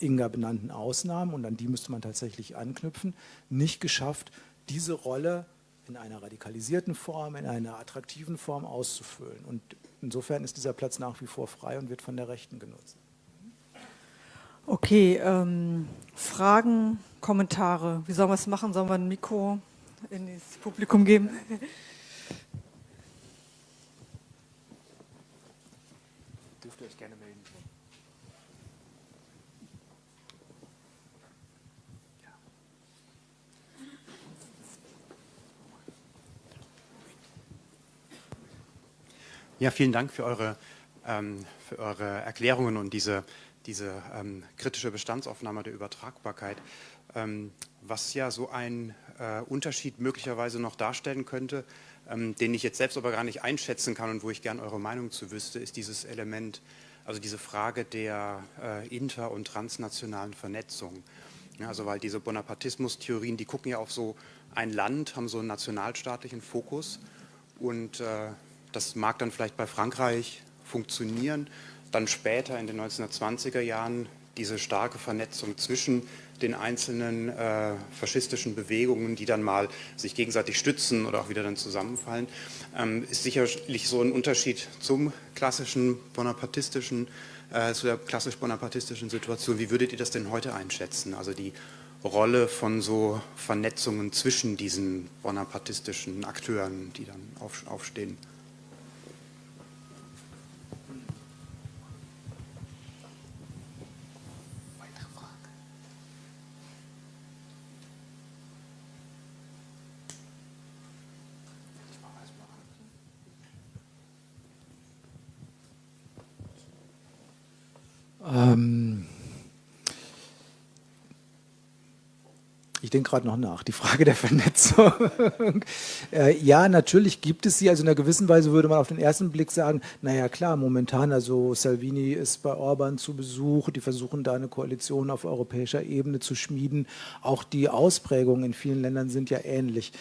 Inga benannten Ausnahmen, und an die müsste man tatsächlich anknüpfen, nicht geschafft, diese Rolle in einer radikalisierten Form, in einer attraktiven Form auszufüllen. Und insofern ist dieser Platz nach wie vor frei und wird von der Rechten genutzt. Okay, ähm, Fragen, Kommentare. Wie sollen wir es machen? Sollen wir ein Mikro in das Publikum geben? [LAUGHS] Ja, vielen Dank für eure, ähm, für eure Erklärungen und diese, diese ähm, kritische Bestandsaufnahme der Übertragbarkeit. Ähm, was ja so ein äh, Unterschied möglicherweise noch darstellen könnte, ähm, den ich jetzt selbst aber gar nicht einschätzen kann und wo ich gerne eure Meinung zu wüsste, ist dieses Element, also diese Frage der äh, inter- und transnationalen Vernetzung. Ja, also weil diese Bonapartismus-Theorien, die gucken ja auf so ein Land, haben so einen nationalstaatlichen Fokus und äh, das mag dann vielleicht bei Frankreich funktionieren. Dann später in den 1920er Jahren diese starke Vernetzung zwischen den einzelnen äh, faschistischen Bewegungen, die dann mal sich gegenseitig stützen oder auch wieder dann zusammenfallen, ähm, ist sicherlich so ein Unterschied zum klassischen bonapartistischen, äh, zu der klassisch bonapartistischen Situation. Wie würdet ihr das denn heute einschätzen? Also die Rolle von so Vernetzungen zwischen diesen bonapartistischen Akteuren, die dann auf, aufstehen? Ähm ich denke gerade noch nach, die Frage der Vernetzung. [LAUGHS] äh, ja, natürlich gibt es sie. Also in einer gewissen Weise würde man auf den ersten Blick sagen, naja klar, momentan, also Salvini ist bei Orban zu Besuch, die versuchen da eine Koalition auf europäischer Ebene zu schmieden. Auch die Ausprägungen in vielen Ländern sind ja ähnlich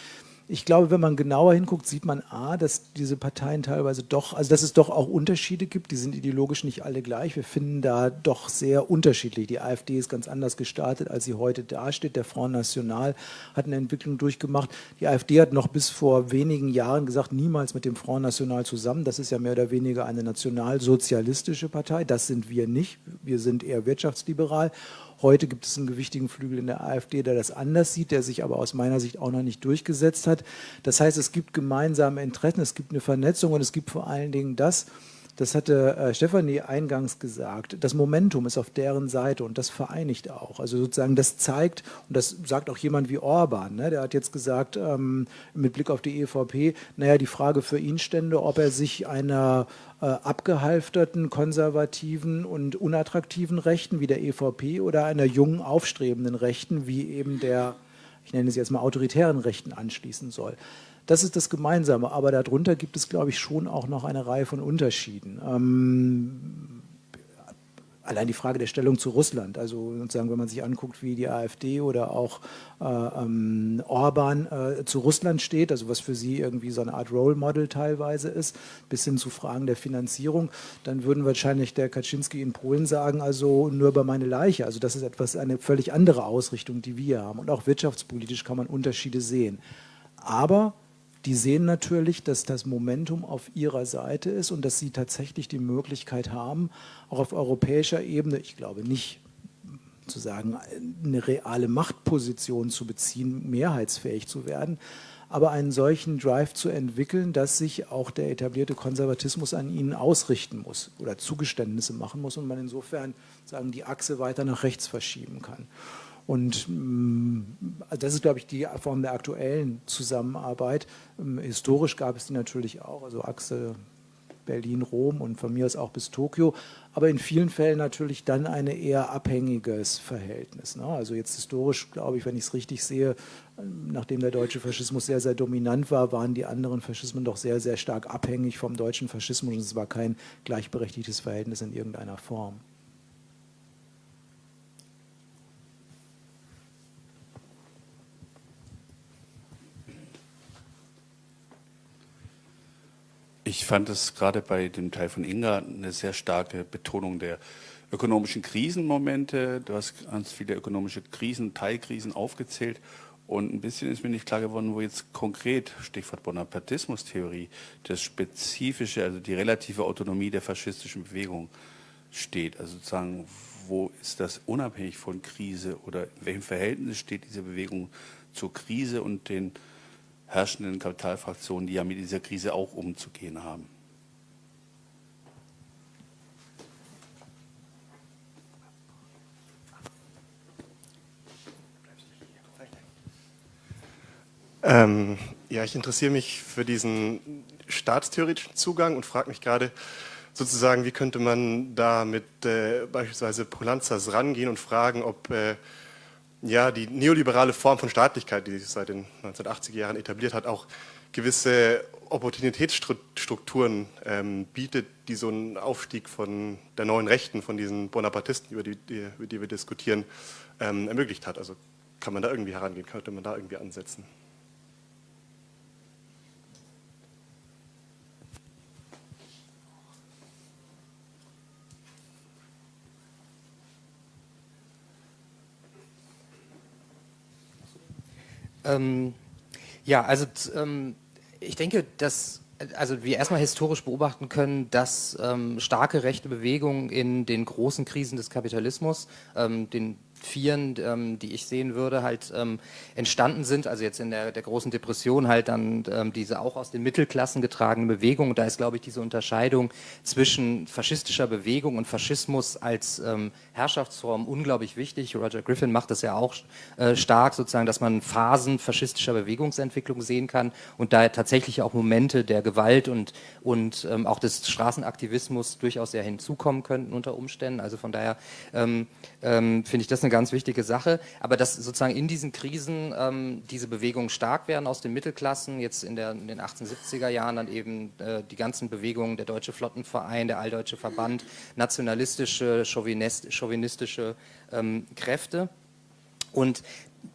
ich glaube, wenn man genauer hinguckt, sieht man A, dass diese Parteien teilweise doch, also dass es doch auch Unterschiede gibt, die sind ideologisch nicht alle gleich. Wir finden da doch sehr unterschiedlich. Die AfD ist ganz anders gestartet, als sie heute dasteht. Der Front National hat eine Entwicklung durchgemacht. Die AfD hat noch bis vor wenigen Jahren gesagt, niemals mit dem Front National zusammen. Das ist ja mehr oder weniger eine nationalsozialistische Partei. Das sind wir nicht. Wir sind eher wirtschaftsliberal. Heute gibt es einen gewichtigen Flügel in der AfD, der das anders sieht, der sich aber aus meiner Sicht auch noch nicht durchgesetzt hat. Das heißt, es gibt gemeinsame Interessen, es gibt eine Vernetzung und es gibt vor allen Dingen das, das hatte äh, Stefanie eingangs gesagt, das Momentum ist auf deren Seite und das vereinigt auch. Also sozusagen das zeigt, und das sagt auch jemand wie Orban, ne, der hat jetzt gesagt, ähm, mit Blick auf die EVP, naja, die Frage für ihn stände, ob er sich einer abgehalfterten, konservativen und unattraktiven Rechten wie der EVP oder einer jungen, aufstrebenden Rechten wie eben der, ich nenne sie jetzt mal autoritären Rechten anschließen soll. Das ist das Gemeinsame, aber darunter gibt es, glaube ich, schon auch noch eine Reihe von Unterschieden. Ähm, allein die Frage der Stellung zu Russland, also sozusagen, wenn man sich anguckt, wie die AfD oder auch äh, ähm, Orban äh, zu Russland steht, also was für sie irgendwie so eine Art Role Model teilweise ist, bis hin zu Fragen der Finanzierung, dann würden wahrscheinlich der Kaczynski in Polen sagen, also nur über meine Leiche. Also das ist etwas, eine völlig andere Ausrichtung, die wir haben. Und auch wirtschaftspolitisch kann man Unterschiede sehen. Aber die sehen natürlich, dass das Momentum auf ihrer Seite ist und dass sie tatsächlich die Möglichkeit haben, auch auf europäischer Ebene, ich glaube nicht sozusagen eine reale Machtposition zu beziehen, mehrheitsfähig zu werden, aber einen solchen Drive zu entwickeln, dass sich auch der etablierte Konservatismus an ihnen ausrichten muss oder Zugeständnisse machen muss und man insofern sagen, die Achse weiter nach rechts verschieben kann. Und mm, das ist, glaube ich, die Form der aktuellen Zusammenarbeit. Ähm, historisch gab es die natürlich auch, also Achse Berlin, Rom und von mir aus auch bis Tokio, aber in vielen Fällen natürlich dann ein eher abhängiges Verhältnis. Ne? Also jetzt historisch, glaube ich, wenn ich es richtig sehe, nachdem der deutsche Faschismus sehr, sehr dominant war, waren die anderen Faschismen doch sehr, sehr stark abhängig vom deutschen Faschismus und es war kein gleichberechtigtes Verhältnis in irgendeiner Form. Ich fand es gerade bei dem Teil von Inga eine sehr starke Betonung der ökonomischen Krisenmomente. Du hast ganz viele ökonomische Krisen, Teilkrisen aufgezählt. Und ein bisschen ist mir nicht klar geworden, wo jetzt konkret, Stichwort Bonapartismus-Theorie, das Spezifische, also die relative Autonomie der faschistischen Bewegung steht. Also sozusagen, wo ist das unabhängig von Krise oder in welchem Verhältnis steht diese Bewegung zur Krise und den herrschenden Kapitalfraktionen, die ja mit dieser Krise auch umzugehen haben. Ähm, ja, ich interessiere mich für diesen staatstheoretischen Zugang und frage mich gerade sozusagen, wie könnte man da mit äh, beispielsweise Polanzas rangehen und fragen, ob äh, ja, die neoliberale Form von Staatlichkeit, die sich seit den 1980er Jahren etabliert hat, auch gewisse Opportunitätsstrukturen ähm, bietet, die so einen Aufstieg von der neuen Rechten, von diesen Bonapartisten, über die, die, über die wir diskutieren, ähm, ermöglicht hat. Also kann man da irgendwie herangehen, könnte man da irgendwie ansetzen. Ähm, ja, also ähm, ich denke, dass also wir erstmal historisch beobachten können, dass ähm, starke rechte Bewegungen in den großen Krisen des Kapitalismus, ähm, den Vieren, ähm, die ich sehen würde, halt ähm, entstanden sind, also jetzt in der, der großen Depression halt dann ähm, diese auch aus den Mittelklassen getragene Bewegung. Und da ist, glaube ich, diese Unterscheidung zwischen faschistischer Bewegung und Faschismus als ähm, Herrschaftsform unglaublich wichtig. Roger Griffin macht das ja auch äh, stark, sozusagen, dass man Phasen faschistischer Bewegungsentwicklung sehen kann und da tatsächlich auch Momente der Gewalt und, und ähm, auch des Straßenaktivismus durchaus sehr hinzukommen könnten unter Umständen. Also von daher ähm, finde ich das eine ganz wichtige Sache. Aber dass sozusagen in diesen Krisen ähm, diese Bewegungen stark werden aus den Mittelklassen, jetzt in, der, in den 1870er Jahren dann eben äh, die ganzen Bewegungen, der Deutsche Flottenverein, der Alldeutsche Verband, nationalistische, chauvinistische ähm, Kräfte. Und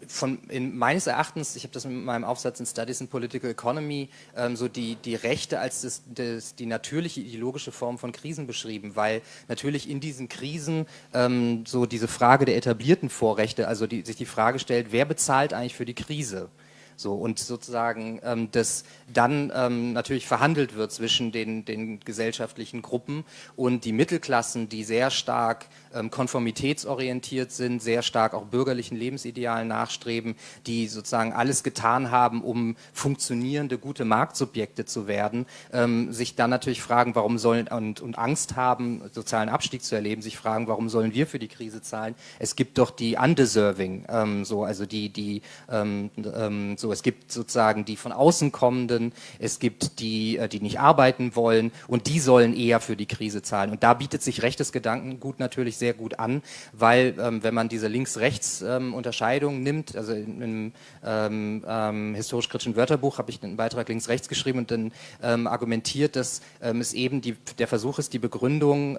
von in, meines Erachtens, ich habe das mit meinem Aufsatz in Studies in Political Economy, ähm, so die, die Rechte als das, das, die natürliche ideologische Form von Krisen beschrieben, weil natürlich in diesen Krisen ähm, so diese Frage der etablierten Vorrechte, also die, sich die Frage stellt, wer bezahlt eigentlich für die Krise? So, und sozusagen ähm, das dann ähm, natürlich verhandelt wird zwischen den, den gesellschaftlichen Gruppen und die Mittelklassen, die sehr stark ähm, konformitätsorientiert sind, sehr stark auch bürgerlichen Lebensidealen nachstreben, die sozusagen alles getan haben, um funktionierende, gute Marktsubjekte zu werden, ähm, sich dann natürlich fragen, warum sollen und, und Angst haben, sozialen Abstieg zu erleben, sich fragen, warum sollen wir für die Krise zahlen? Es gibt doch die undeserving, ähm, so also die die ähm, ähm, so es gibt sozusagen die von außen kommenden, es gibt die äh, die nicht arbeiten wollen und die sollen eher für die Krise zahlen. Und da bietet sich rechtes Gedankengut natürlich sehr gut an, weil ähm, wenn man diese Links-Rechts-Unterscheidung ähm, nimmt, also im ähm, ähm, historisch-kritischen Wörterbuch habe ich einen Beitrag links-rechts geschrieben und dann ähm, argumentiert, dass ähm, es eben die, der Versuch ist, die Begründung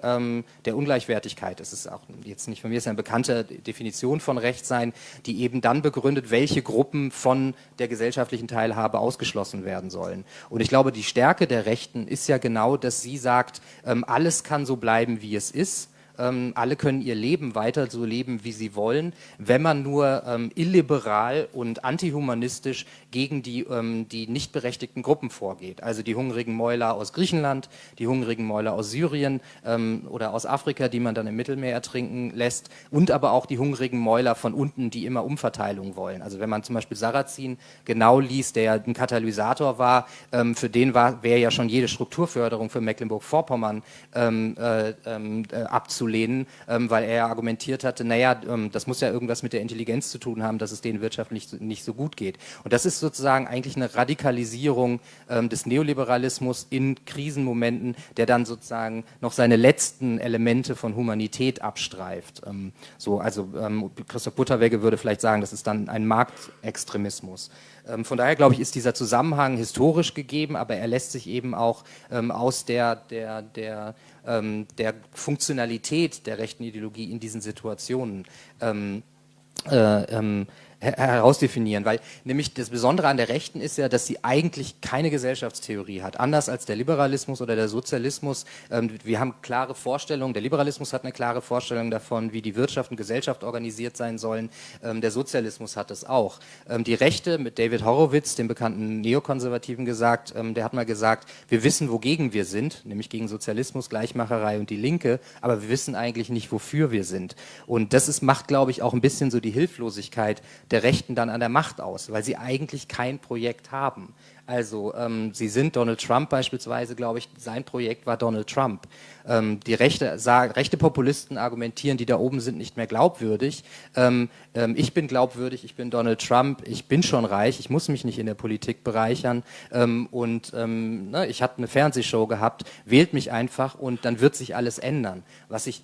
der Ungleichwertigkeit, das ist auch jetzt nicht von mir, ist eine bekannte Definition von Rechtsein, die eben dann begründet, welche Gruppen von der gesellschaftlichen Teilhabe ausgeschlossen werden sollen. Und ich glaube, die Stärke der Rechten ist ja genau, dass sie sagt, alles kann so bleiben, wie es ist ähm, alle können ihr Leben weiter so leben, wie sie wollen, wenn man nur ähm, illiberal und antihumanistisch gegen die, ähm, die nicht berechtigten Gruppen vorgeht. Also die hungrigen Mäuler aus Griechenland, die hungrigen Mäuler aus Syrien ähm, oder aus Afrika, die man dann im Mittelmeer ertrinken lässt und aber auch die hungrigen Mäuler von unten, die immer Umverteilung wollen. Also wenn man zum Beispiel Sarrazin genau liest, der ja ein Katalysator war, ähm, für den wäre ja schon jede Strukturförderung für Mecklenburg-Vorpommern ähm, äh, äh, abzulehnen, ähm, weil er argumentiert hatte, naja, ähm, das muss ja irgendwas mit der Intelligenz zu tun haben, dass es denen wirtschaftlich nicht, so gut geht. Und das ist sozusagen eigentlich eine Radikalisierung ähm, des Neoliberalismus in Krisenmomenten, der dann sozusagen noch seine letzten Elemente von Humanität abstreift. So, also Christoph Butterwegge würde vielleicht sagen, das ist dann ein Marktextremismus. Von daher glaube ich, ist dieser Zusammenhang historisch gegeben, aber er lässt sich eben auch ähm, aus der, der, der, ähm, der Funktionalität der rechten Ideologie in diesen Situationen äh, herausdefinieren, weil nämlich das Besondere an der Rechten ist ja, dass sie eigentlich keine Gesellschaftstheorie hat, anders als der Liberalismus oder der Sozialismus. Ähm, wir haben klare Vorstellungen, der Liberalismus hat eine klare Vorstellung davon, wie die Wirtschaft und Gesellschaft organisiert sein sollen, ähm, der Sozialismus hat es auch. Ähm, die Rechte mit David Horowitz, dem bekannten Neokonservativen gesagt, ähm, der hat mal gesagt, wir wissen, wogegen wir sind, nämlich gegen Sozialismus, Gleichmacherei und die Linke, aber wir wissen eigentlich nicht, wofür wir sind. Und das ist, macht, glaube ich, auch ein bisschen so die Hilflosigkeit der Rechten dann an der Macht aus, weil sie eigentlich kein Projekt haben. Also ähm, sie sind Donald Trump beispielsweise, glaube ich, sein Projekt war Donald Trump. Ähm, die rechte, sagen, rechte Populisten argumentieren, die da oben sind nicht mehr glaubwürdig. Ähm, ähm, ich bin glaubwürdig, ich bin Donald Trump, ich bin schon reich, ich muss mich nicht in der Politik bereichern ähm, und ähm, ne, ich habe eine Fernsehshow gehabt, wählt mich einfach und dann wird sich alles ändern. Was ich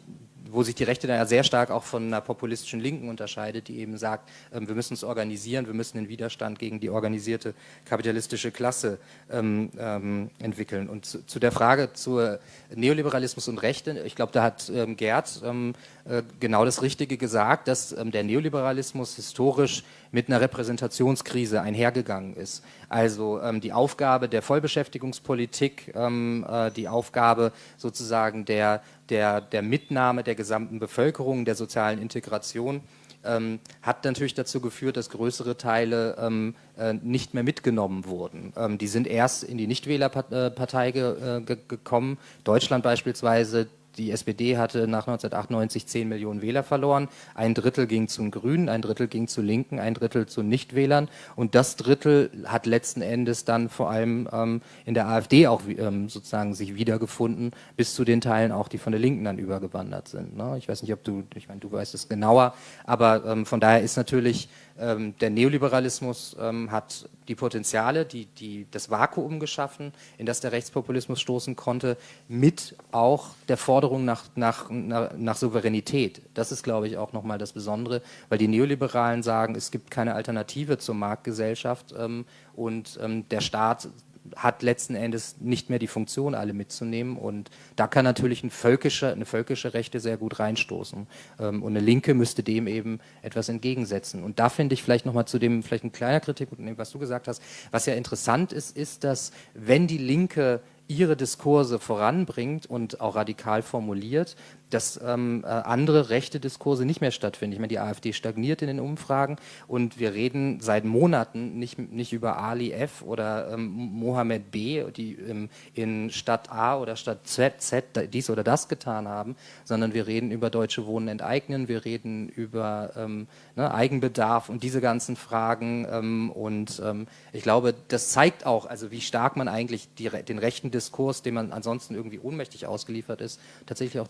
wo sich die Rechte dann ja sehr stark auch von einer populistischen Linken unterscheidet, die eben sagt, ähm, wir müssen uns organisieren, wir müssen den Widerstand gegen die organisierte kapitalistische Klasse ähm, ähm, entwickeln. Und zu, zu, der Frage zu Neoliberalismus und Rechte, ich glaube, da hat Gerd äh, genau das Richtige gesagt, dass der Neoliberalismus historisch mit einer Repräsentationskrise einhergegangen ist. Also die Aufgabe der Vollbeschäftigungspolitik, äh, die Aufgabe sozusagen der, der, der Mitnahme der gesamten Bevölkerung, der sozialen Integration, ähm, hat natürlich dazu geführt, dass größere Teile ähm, äh, nicht mehr mitgenommen wurden. Ähm, die sind erst in die Nichtwählerpartei ge, äh, ge gekommen. Deutschland beispielsweise die SPD hatte nach 1998 10 Millionen Wähler verloren. Ein Drittel ging zu den Grünen, ein Drittel ging zu Linken, ein Drittel zu Nichtwählern. Und das Drittel hat letzten Endes dann vor allem ähm, in der AfD auch ähm, sozusagen sich wiedergefunden, bis zu den Teilen auch, die von der Linken dann übergewandert sind. Ne? Ich weiß nicht, ob du, ich meine, du weißt es genauer, aber ähm, von daher ist natürlich der Neoliberalismus ähm, hat die Potenziale, die, die, das Vakuum geschaffen, in das der Rechtspopulismus stoßen konnte, mit auch der Forderung nach, nach, nach, Souveränität. Das ist, glaube ich, auch nochmal das Besondere, weil die Neoliberalen sagen, es gibt keine Alternative zur Marktgesellschaft ähm, und ähm, der Staat hat letzten Endes nicht mehr die Funktion, alle mitzunehmen. Und da kann natürlich ein völkische, eine völkische Rechte sehr gut reinstoßen. Ähm, und eine Linke müsste dem eben etwas entgegensetzen. Und da finde ich vielleicht nochmal zu dem, vielleicht ein kleiner Kritik, was du gesagt hast, was ja interessant ist, ist, dass wenn die Linke ihre Diskurse voranbringt und auch radikal formuliert, dass ähm, äh, andere rechte Diskurse nicht mehr stattfinden. Ich meine, die AfD stagniert in den Umfragen und wir reden seit Monaten nicht, nicht über Ali F. oder ähm, Mohammed B., die ähm, in Stadt A oder Stadt Z, Z dies oder das getan haben, sondern wir reden über Deutsche Wohnen enteignen, wir reden über ähm, ne, Eigenbedarf und diese ganzen Fragen ähm, und ähm, ich glaube, das zeigt auch, also wie stark man eigentlich die, den rechten Diskurs, dem man ansonsten irgendwie ohnmächtig ausgeliefert ist, tatsächlich auch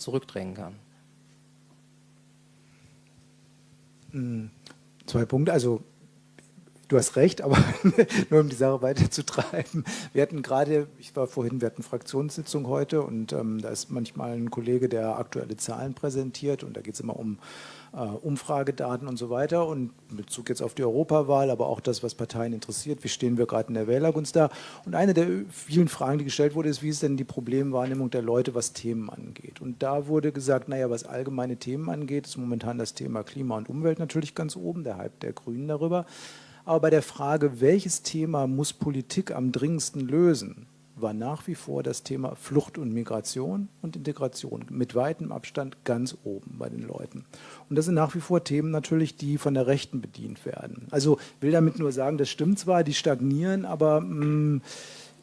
zurückdrängen kann. Hm, zwei Punkte. Also du hast recht, aber [LAUGHS] nur um die Sache weiterzutreiben. Wir hatten gerade, ich war vorhin, wir hatten Fraktionssitzung heute und ähm, da ist manchmal ein Kollege, der aktuelle Zahlen präsentiert und da geht es immer um Umfragedaten und so weiter und Bezug jetzt auf die Europawahl, aber auch das, was Parteien interessiert, wie stehen wir gerade in der Wählergunst da. Und eine der vielen Fragen, die gestellt wurde, ist, wie ist denn die Problemwahrnehmung der Leute, was Themen angeht. Und da wurde gesagt, naja, was allgemeine Themen angeht, ist momentan das Thema Klima und Umwelt natürlich ganz oben, der Hype der Grünen darüber. Aber bei der Frage, welches Thema muss Politik am dringendsten lösen, war nach wie vor das Thema Flucht und Migration und Integration mit weitem Abstand ganz oben bei den Leuten. Und das sind nach wie vor Themen natürlich, die von der Rechten bedient werden. Also will damit nur sagen, das stimmt zwar, die stagnieren, aber mh, mm,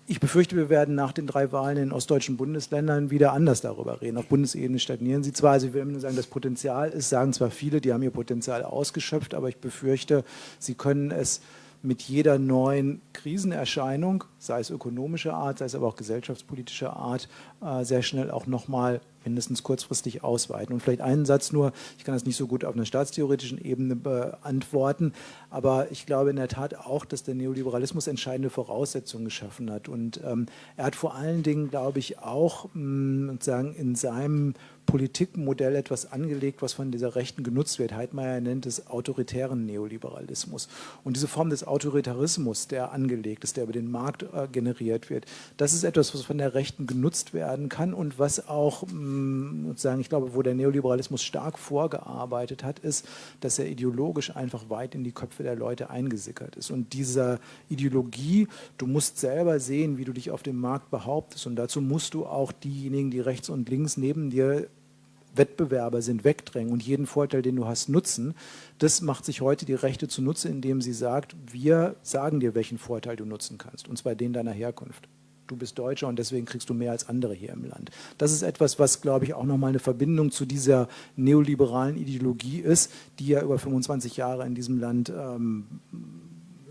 ich befürchte, wir werden nach den drei Wahlen in ostdeutschen Bundesländern wieder anders darüber reden. Auf Bundesebene stagnieren sie zwar, also ich will nur sagen, das Potenzial ist, sagen zwar viele, die haben ihr Potenzial ausgeschöpft, aber ich befürchte, sie können es mit jeder neuen Krisenerscheinung, sei es ökonomischer Art, sei es aber auch gesellschaftspolitischer Art, äh, sehr schnell auch nochmal mindestens kurzfristig ausweiten. Und vielleicht einen Satz nur, ich kann das nicht so gut auf einer staatstheoretischen Ebene beantworten, aber ich glaube in der Tat auch, dass der Neoliberalismus entscheidende Voraussetzungen geschaffen hat. Und ähm, er hat vor allen Dingen, glaube ich, auch mh, sozusagen in seinem Politikmodell etwas angelegt, was von dieser Rechten genutzt wird. Heidmeier nennt es autoritären Neoliberalismus. Und diese Form des Autoritarismus, der angelegt ist, der über den Markt äh, generiert wird, das ist etwas, was von der Rechten genutzt werden kann und was auch, mh, mm, sozusagen, ich glaube, wo der Neoliberalismus stark vorgearbeitet hat, ist, dass er ideologisch einfach weit in die Köpfe der Leute eingesickert ist. Und dieser Ideologie, du musst selber sehen, wie du dich auf dem Markt behauptest und dazu musst du auch diejenigen, die rechts und links neben dir Wettbewerber sind, wegdrängen und jeden Vorteil, den du hast, nutzen. Das macht sich heute die Rechte zunutze, indem sie sagt, wir sagen dir, welchen Vorteil du nutzen kannst, und zwar den deiner Herkunft. Du bist Deutscher und deswegen kriegst du mehr als andere hier im Land. Das ist etwas, was, glaube ich, auch nochmal eine Verbindung zu dieser neoliberalen Ideologie ist, die ja über 25 Jahre in diesem Land ähm,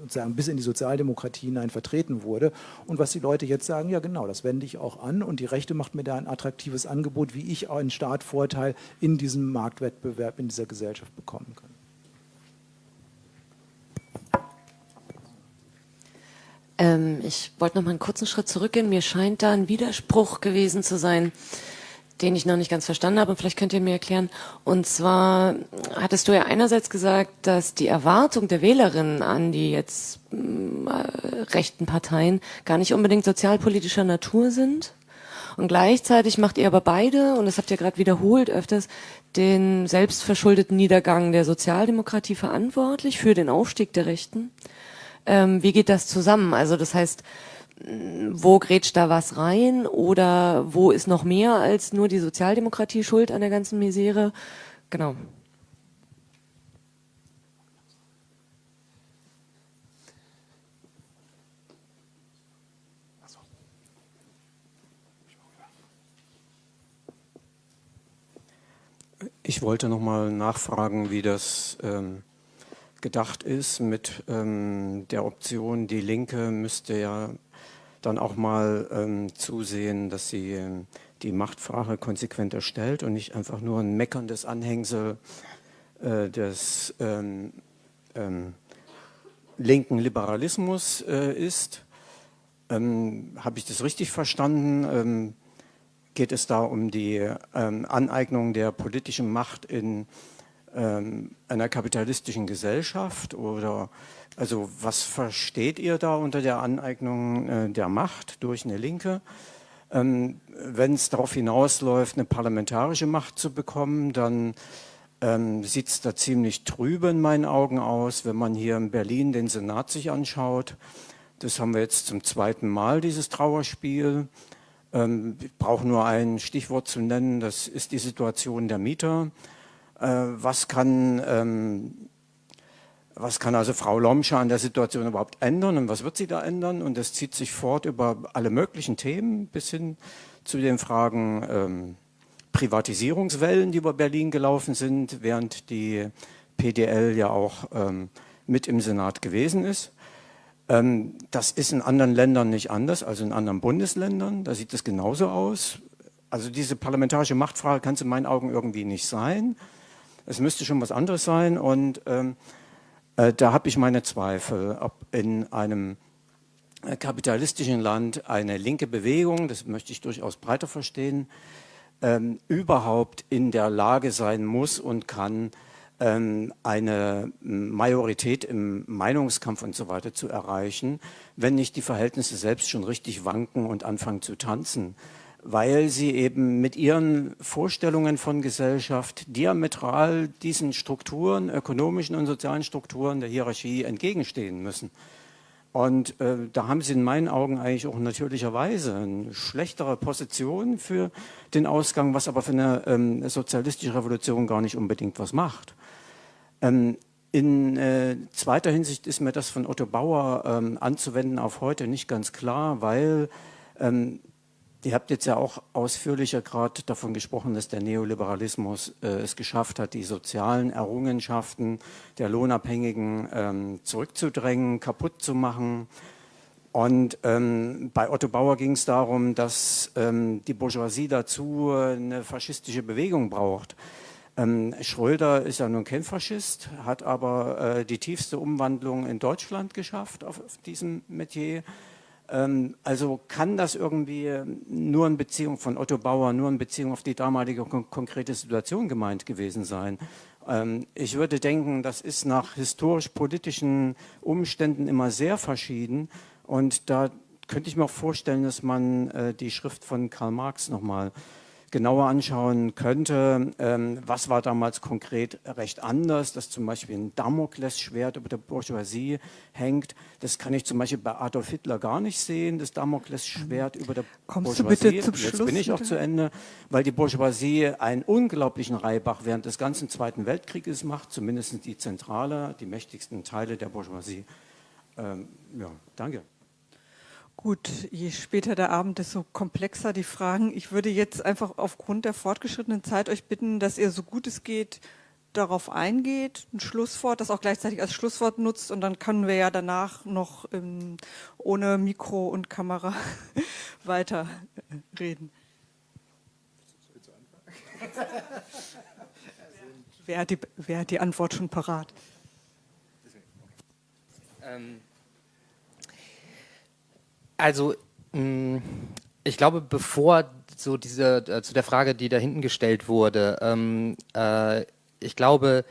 sozusagen bis in die Sozialdemokratie hinein vertreten wurde. Und was die Leute jetzt sagen, ja genau, das wende ich auch an und die Rechte macht mir da ein attraktives Angebot, wie ich einen Startvorteil in diesem Marktwettbewerb in dieser Gesellschaft bekommen kann. Ähm, ich wollte noch mal einen kurzen Schritt zurückgehen. Mir scheint da ein Widerspruch gewesen zu sein den ich noch nicht ganz verstanden habe. Und vielleicht könnt ihr mir erklären. Und zwar hattest du ja einerseits gesagt, dass die Erwartung der Wählerinnen an die jetzt äh, rechten Parteien gar nicht unbedingt sozialpolitischer Natur sind. Und gleichzeitig macht ihr aber beide, und das habt ihr gerade wiederholt öfters, den selbstverschuldeten Niedergang der Sozialdemokratie verantwortlich für den Aufstieg der Rechten. Ähm, wie geht das zusammen? Also das heißt, wo grätscht da was rein oder wo ist noch mehr als nur die Sozialdemokratie schuld an der ganzen Misere? Genau. Ich wollte noch mal nachfragen, wie das ähm, gedacht ist mit ähm, der Option, die Linke müsste ja dann auch mal ähm, zusehen, dass sie ähm, die Machtfrage konsequent erstellt und nicht einfach nur ein meckerndes Anhängsel äh, des ähm, ähm linken Liberalismus äh, ist. Ähm, habe ich das richtig verstanden? Ähm, geht es da um die Aneignung der politischen Macht in einer kapitalistischen Gesellschaft oder also was versteht ihr da unter der Aneignung äh, der Macht durch eine Linke? Ähm, Wenn es darauf hinausläuft, eine parlamentarische Macht zu bekommen, dann ähm, sieht es da ziemlich trübe in meinen Augen aus, wenn man hier in Berlin den Senat sich anschaut. Das haben wir jetzt zum zweiten Mal, dieses Trauerspiel. Ähm, ich brauche nur ein Stichwort zu nennen, das ist die Situation der Mieter. Äh, was kann ähm, was kann also Frau Lomscher an der Situation überhaupt ändern und was wird sie da ändern? Und das zieht sich fort über alle möglichen Themen bis hin zu den Fragen ähm, Privatisierungswellen, die über Berlin gelaufen sind, während die PDL ja auch ähm, mit im Senat gewesen ist. Ähm, das ist in anderen Ländern nicht anders, also in anderen Bundesländern, da sieht es genauso aus. Also diese parlamentarische Machtfrage kann es in meinen Augen irgendwie nicht sein. Es müsste schon was anderes sein und ähm, äh, da habe ich meine Zweifel, ob in einem äh, kapitalistischen Land eine linke Bewegung, das möchte ich durchaus breiter verstehen, ähm, überhaupt in der Lage sein muss und kann, ähm, eine Majorität im Meinungskampf und so weiter zu erreichen, wenn nicht die Verhältnisse selbst schon richtig wanken und anfangen zu tanzen weil sie eben mit ihren Vorstellungen von Gesellschaft diametral diesen Strukturen, ökonomischen und sozialen Strukturen der Hierarchie entgegenstehen müssen. Und äh, da haben sie in meinen Augen eigentlich auch natürlicherweise eine schlechtere Position für den Ausgang, was aber für eine ähm, sozialistische Revolution gar nicht unbedingt was macht. Ähm, in äh, zweiter Hinsicht ist mir das von Otto Bauer ähm, anzuwenden auf heute nicht ganz klar, weil ähm, Ihr habt jetzt ja auch ausführlicher gerade davon gesprochen, dass der Neoliberalismus äh, es geschafft hat, die sozialen Errungenschaften der Lohnabhängigen ähm, zurückzudrängen, kaputt zu machen. Und ähm, bei Otto Bauer ging es darum, dass ähm, die Bourgeoisie dazu eine faschistische Bewegung braucht. Ähm, Schröder ist ja nun kein Faschist, hat aber äh, die tiefste Umwandlung in Deutschland geschafft auf, auf diesem Metier. Ähm, also kann das irgendwie nur in Beziehung von Otto Bauer, nur in Beziehung auf die damalige kon konkrete Situation gemeint gewesen sein? Ähm, ich würde denken, das ist nach historisch-politischen Umständen immer sehr verschieden und da könnte ich mir auch vorstellen, dass man äh, die Schrift von Karl Marx nochmal mal genauer anschauen könnte, ähm, was war damals konkret recht anders, dass zum Beispiel ein Damoklesschwert über der Bourgeoisie hängt. Das kann ich zum Beispiel bei Adolf Hitler gar nicht sehen, das Damoklesschwert über der Kommst Bourgeoisie. Du bitte zum Jetzt Schluss, bin ich auch zu Ende, weil die Bourgeoisie einen unglaublichen Reibach während des ganzen Zweiten Weltkrieges macht, zumindest die Zentrale, die mächtigsten Teile der Bourgeoisie. Ähm, ja, danke. Gut, je später der Abend, desto komplexer die Fragen. Ich würde jetzt einfach aufgrund der fortgeschrittenen Zeit euch bitten, dass ihr so gut es geht darauf eingeht, ein Schlusswort, das auch gleichzeitig als Schlusswort nutzt und dann können wir ja danach noch ähm, ohne Mikro und Kamera [LAUGHS] weiter reden. wer, hat die, wer hat die Antwort schon parat? Ähm also, mm, ich glaube, bevor so diese, äh, zu der Frage, die da hinten gestellt wurde, ähm, äh, ich glaube,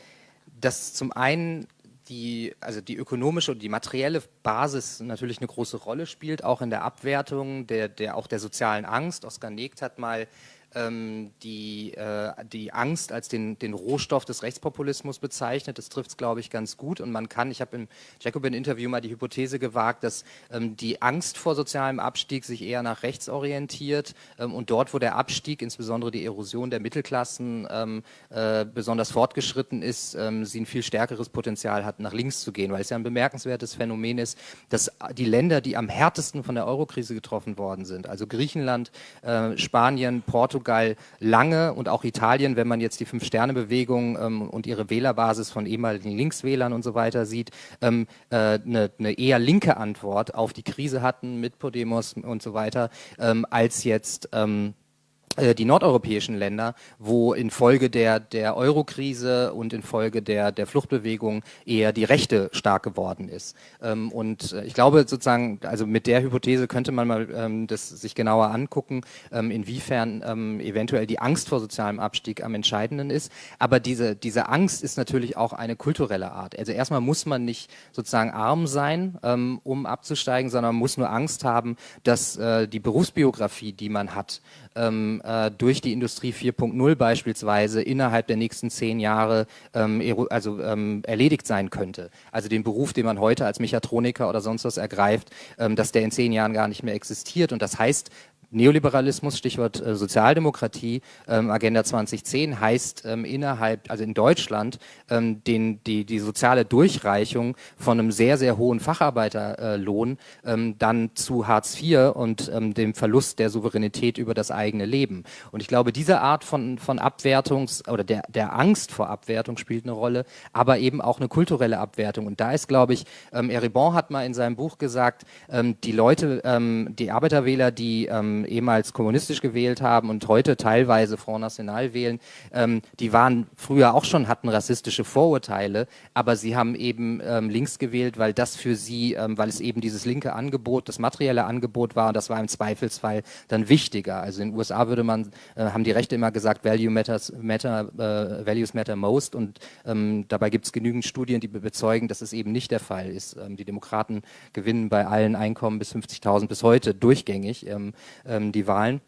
dass zum einen die, also die ökonomische und die materielle Basis natürlich eine große Rolle spielt, auch in der Abwertung der, der, auch der sozialen Angst. Oskar Negt hat mal ähm, die, äh, die Angst als den, den Rohstoff des Rechtspopulismus bezeichnet. Das trifft es, glaube ich, ganz gut. Und man kann, ich habe im Jacobin-Interview mal die Hypothese gewagt, dass ähm, die Angst vor sozialem Abstieg sich eher nach rechts orientiert ähm, und dort, wo der Abstieg, insbesondere die Erosion der Mittelklassen, ähm, äh, besonders fortgeschritten ist, ähm, sie ein viel stärkeres Potenzial hat, nach links zu gehen, weil es ja ein bemerkenswertes Phänomen ist, dass die Länder, die am härtesten von der Eurokrise getroffen worden sind, also Griechenland, äh, Spanien, Portugal, Portugal lange und auch Italien, wenn man jetzt die Fünf-Sterne-Bewegung ähm, und ihre Wählerbasis von ehemaligen Linkswählern und so weiter sieht, ähm, äh, eine, eine, eher linke Antwort auf die Krise hatten mit Podemos und so weiter, ähm, als jetzt ähm, äh, die nordeuropäischen Länder, wo infolge der, der Euro-Krise und infolge der, der Fluchtbewegung eher die Rechte stark geworden ist. Ähm, und äh, ich glaube sozusagen, also mit der Hypothese könnte man mal ähm, das sich genauer angucken, ähm, inwiefern ähm, eventuell die Angst vor sozialem Abstieg am entscheidenden ist. Aber diese, diese Angst ist natürlich auch eine kulturelle Art. Also erstmal muss man nicht sozusagen arm sein, ähm, um abzusteigen, sondern muss nur Angst haben, dass äh, die Berufsbiografie, die man hat, ähm, äh, durch die Industrie 4.0 beispielsweise innerhalb der nächsten zehn Jahre ähm, also, ähm, erledigt sein könnte. Also den Beruf, den man heute als Mechatroniker oder sonst was ergreift, ähm, dass der in zehn Jahren gar nicht mehr existiert. Und das heißt, Neoliberalismus, Stichwort äh, Sozialdemokratie, ähm, Agenda 2010 heißt ähm, innerhalb, also in Deutschland, ähm, den, die, die soziale Durchreichung von einem sehr, sehr hohen Facharbeiterlohn äh, dann zu Hartz IV und ähm, dem Verlust der Souveränität über das eigene Leben. Und ich glaube, diese Art von, von Abwertungs- oder der, der Angst vor Abwertung spielt eine Rolle, aber eben auch eine kulturelle Abwertung. Und da ist, glaube ich, ähm, Eribon hat mal in seinem Buch gesagt, ähm, die Leute, ähm, die Arbeiterwähler, die ähm, ehemals kommunistisch gewählt haben und heute teilweise Front National wählen, ähm, die waren früher auch schon, hatten rassistische Vorurteile, aber sie haben eben ähm, links gewählt, weil das für sie, ähm, weil es eben dieses linke Angebot, das materielle Angebot war und das war im Zweifelsfall dann wichtiger. Also in den USA würde man, äh, haben die Rechte immer gesagt, Value matters, matter, äh, Values matter most und ähm, dabei gibt es genügend Studien, die bezeugen, dass es eben nicht der Fall ist. Ähm, die Demokraten gewinnen bei allen Einkommen bis 50.000 bis heute durchgängig. Ähm, die Wahlen.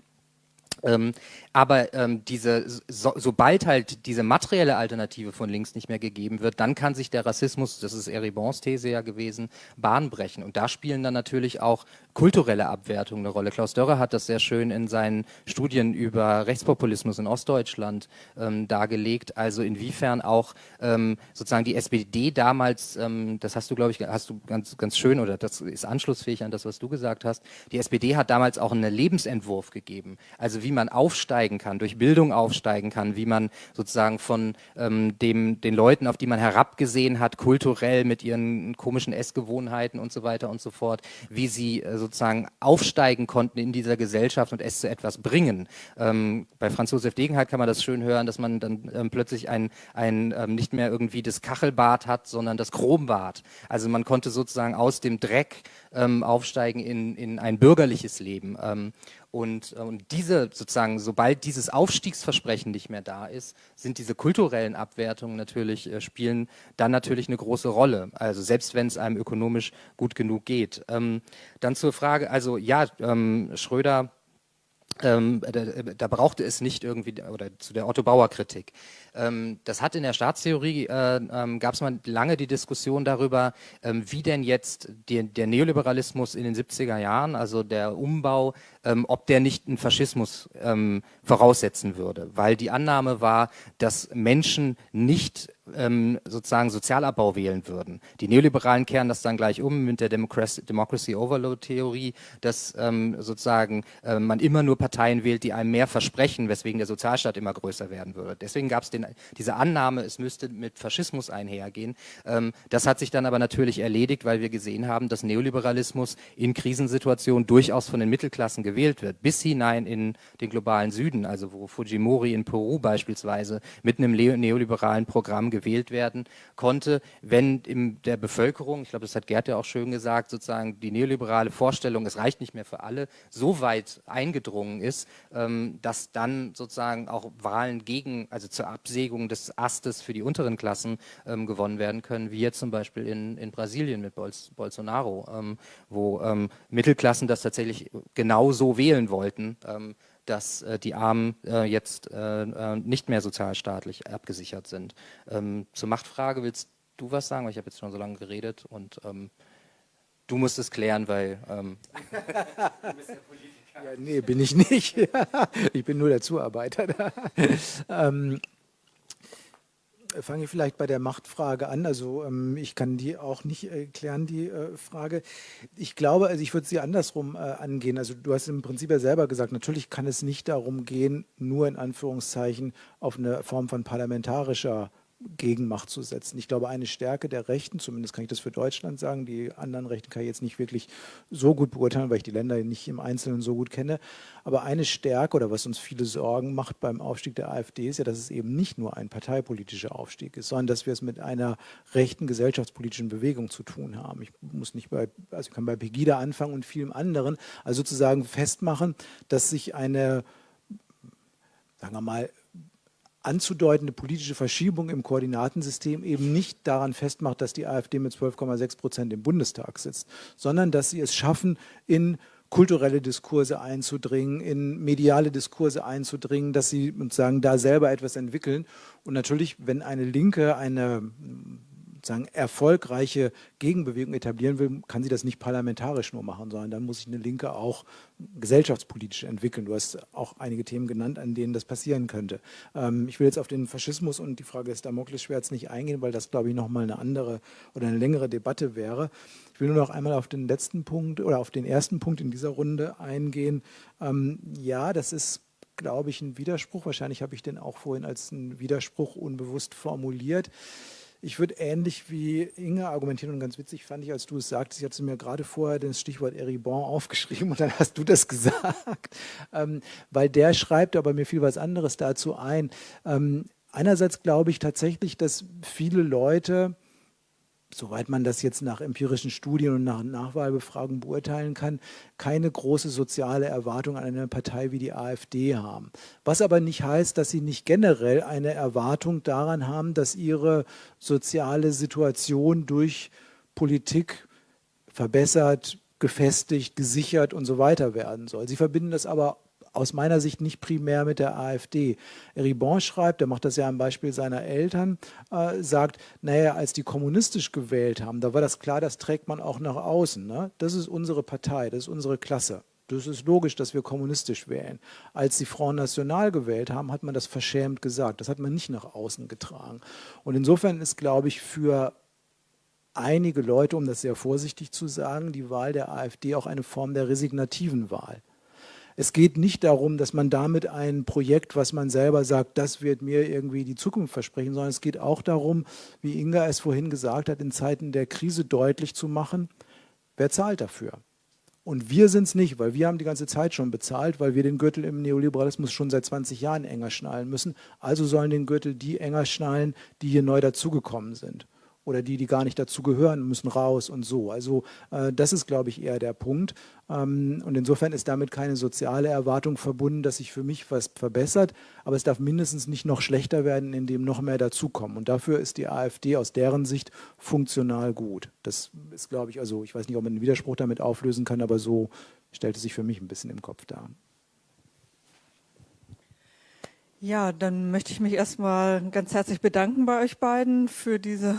Aber ähm, diese, so, sobald halt diese materielle Alternative von links nicht mehr gegeben wird, dann kann sich der Rassismus, das ist Eribons These ja gewesen, Bahn brechen. Und da spielen dann natürlich auch kulturelle Abwertungen eine Rolle. Klaus Dörrer hat das sehr schön in seinen Studien über Rechtspopulismus in Ostdeutschland ähm, dargelegt. Also inwiefern auch ähm, sozusagen die SPD damals, ähm, das hast du, glaube ich, hast du ganz, ganz schön oder das ist anschlussfähig an das, was du gesagt hast. Die SPD hat damals auch einen Lebensentwurf gegeben. Also wie man aufsteigen kann, durch Bildung aufsteigen kann, wie man sozusagen von ähm, dem, den Leuten, auf die man herabgesehen hat, kulturell mit ihren komischen Essgewohnheiten und so weiter und so fort, wie sie äh, sozusagen aufsteigen konnten in dieser Gesellschaft und es zu etwas bringen. Ähm, bei Franz Josef Degenhardt kann man das schön hören, dass man dann ähm, plötzlich ein, ein ähm, nicht mehr irgendwie das Kachelbad hat, sondern das Chrombad. Also man konnte sozusagen aus dem Dreck ähm, aufsteigen in, in ein bürgerliches Leben. Ähm, und, äh, und diese sozusagen, sobald dieses Aufstiegsversprechen nicht mehr da ist, sind diese kulturellen Abwertungen natürlich, äh, spielen dann natürlich eine große Rolle. Also selbst wenn es einem ökonomisch gut genug geht. Ähm, dann zur Frage, also ja, ähm, Schröder ähm, da, da, brauchte es nicht irgendwie, oder zu der Otto Bauer Kritik. Ähm, das hat in der Staatstheorie, äh, ähm, gab es mal lange die Diskussion darüber, ähm, wie denn jetzt die, der Neoliberalismus in den 70er Jahren, also der Umbau, ähm, ob der nicht einen Faschismus ähm, voraussetzen würde. Weil die Annahme war, dass Menschen nicht ähm, sozusagen Sozialabbau wählen würden. Die Neoliberalen kehren das dann gleich um mit der Democracy, Democracy Overload Theorie, dass ähm, sozusagen äh, man immer nur Parteien wählt, die einem mehr versprechen, weswegen der Sozialstaat immer größer werden würde. Deswegen gab es diese Annahme, es müsste mit Faschismus einhergehen. Ähm, das hat sich dann aber natürlich erledigt, weil wir gesehen haben, dass Neoliberalismus in Krisensituationen durchaus von den Mittelklassen gewählt wird, bis hinein in den globalen Süden, also wo Fujimori in Peru beispielsweise mit einem neoliberalen Programm gewählt werden konnte, wenn in der Bevölkerung, ich glaube, das hat Gerd ja auch schön gesagt, sozusagen die neoliberale Vorstellung, es reicht nicht mehr für alle, so weit eingedrungen ist, ähm, dass dann sozusagen auch Wahlen gegen, also zur Absägung des Astes für die unteren Klassen ähm, gewonnen werden können, wie jetzt zum Beispiel in, in Brasilien mit Bols Bolsonaro, ähm, wo ähm, Mittelklassen das tatsächlich genau so wählen wollten. Ähm, dass äh, die Armen äh, jetzt äh, äh, nicht mehr sozialstaatlich abgesichert sind. Ähm, zur Machtfrage willst du was sagen, weil ich habe jetzt schon so lange geredet und ähm, du musst es klären, weil ähm, [LAUGHS] du bist der Politiker. Ja, nee, bin ich nicht. [LAUGHS] ich bin nur der Zuarbeiter. [LAUGHS] ähm, fange ich vielleicht bei der Machtfrage an. Also ähm, ich kann die auch nicht äh, klären, die äh, Frage. Ich glaube, also ich würde sie andersrum äh, angehen. Also du hast im Prinzip ja selber gesagt, natürlich kann es nicht darum gehen, nur in Anführungszeichen auf eine Form von parlamentarischer Gegenmacht zu setzen. Ich glaube, eine Stärke der Rechten, zumindest kann ich das für Deutschland sagen, die anderen Rechten kann ich jetzt nicht wirklich so gut beurteilen, weil ich die Länder nicht im Einzelnen so gut kenne, aber eine Stärke oder was uns viele Sorgen macht beim Aufstieg der AfD ist ja, dass es eben nicht nur ein parteipolitischer Aufstieg ist, sondern dass wir es mit einer rechten gesellschaftspolitischen Bewegung zu tun haben. Ich muss nicht bei, also ich kann bei Pegida anfangen und vielem anderen, also sozusagen festmachen, dass sich eine sagen wir mal, anzudeutende politische Verschiebung im Koordinatensystem eben nicht daran festmacht, dass die AfD mit 12,6 Prozent im Bundestag sitzt, sondern dass sie es schaffen, in kulturelle Diskurse einzudringen, in mediale Diskurse einzudringen, dass sie sozusagen da selber etwas entwickeln. Und natürlich, wenn eine Linke eine sagen, erfolgreiche Gegenbewegung etablieren will, kann sie das nicht parlamentarisch nur machen, sondern dann muss sich eine Linke auch gesellschaftspolitisch entwickeln. Du hast auch einige Themen genannt, an denen das passieren könnte. Ähm, ich will jetzt auf den Faschismus und die Frage des Damoklesschwerts nicht eingehen, weil das, glaube ich, nochmal eine andere oder eine längere Debatte wäre. Ich will nur noch einmal auf den letzten Punkt oder auf den ersten Punkt in dieser Runde eingehen. Ähm, ja, das ist glaube ich, ein Widerspruch. Wahrscheinlich habe ich den auch vorhin als einen Widerspruch unbewusst formuliert. Ich würde ähnlich wie Inge argumentieren und ganz witzig fand ich, als du es sagtest, ich hatte mir gerade vorher das Stichwort Eribon aufgeschrieben und dann hast du das [LAUGHS] gesagt, ähm, weil der schreibt, aber mir fiel was anderes dazu ein. Ähm, einerseits glaube ich tatsächlich, dass viele Leute soweit man das jetzt nach empirischen Studien und nach Nachwahlbefragungen beurteilen kann, keine große soziale Erwartung an eine Partei wie die AfD haben. Was aber nicht heißt, dass sie nicht generell eine Erwartung daran haben, dass ihre soziale Situation durch Politik verbessert, gefestigt, gesichert und so weiter werden soll. Sie verbinden das aber aus meiner Sicht nicht primär mit der AfD. Ribon schreibt, der macht das ja am Beispiel seiner Eltern, äh, sagt, naja, als die kommunistisch gewählt haben, da war das klar, das trägt man auch nach außen. Ne? Das ist unsere Partei, das ist unsere Klasse. Das ist logisch, dass wir kommunistisch wählen. Als die Front National gewählt haben, hat man das verschämt gesagt. Das hat man nicht nach außen getragen. Und insofern ist, glaube ich, für einige Leute, um das sehr vorsichtig zu sagen, die Wahl der AfD auch eine Form der resignativen Wahl. Es geht nicht darum, dass man damit ein Projekt, was man selber sagt, das wird mir irgendwie die Zukunft versprechen, sondern es geht auch darum, wie Inga es vorhin gesagt hat, in Zeiten der Krise deutlich zu machen, wer zahlt dafür. Und wir sind es nicht, weil wir haben die ganze Zeit schon bezahlt, weil wir den Gürtel im Neoliberalismus schon seit 20 Jahren enger schnallen müssen. Also sollen den Gürtel die enger schnallen, die hier neu dazugekommen sind oder die, die gar nicht dazu gehören, müssen raus und so. Also äh, das ist, glaube ich, eher der Punkt. Ähm, und insofern ist damit keine soziale Erwartung verbunden, dass sich für mich was verbessert, aber es darf mindestens nicht noch schlechter werden, indem noch mehr dazukommen. Und dafür ist die AfD aus deren Sicht funktional gut. Das ist, glaube ich, also ich weiß nicht, ob man einen Widerspruch damit auflösen kann, aber so stellt es sich für mich ein bisschen im Kopf dar. Ja, dann möchte ich mich erstmal ganz herzlich bedanken bei euch beiden für diese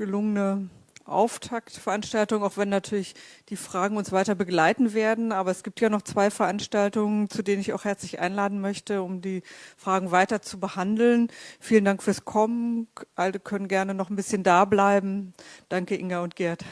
gelungene Auftaktveranstaltung, auch wenn natürlich die Fragen uns weiter begleiten werden. Aber es gibt ja noch zwei Veranstaltungen, zu denen ich auch herzlich einladen möchte, um die Fragen weiter zu behandeln. Vielen Dank fürs Kommen. Alle können gerne noch ein bisschen da bleiben. Danke, Inga und Gerd.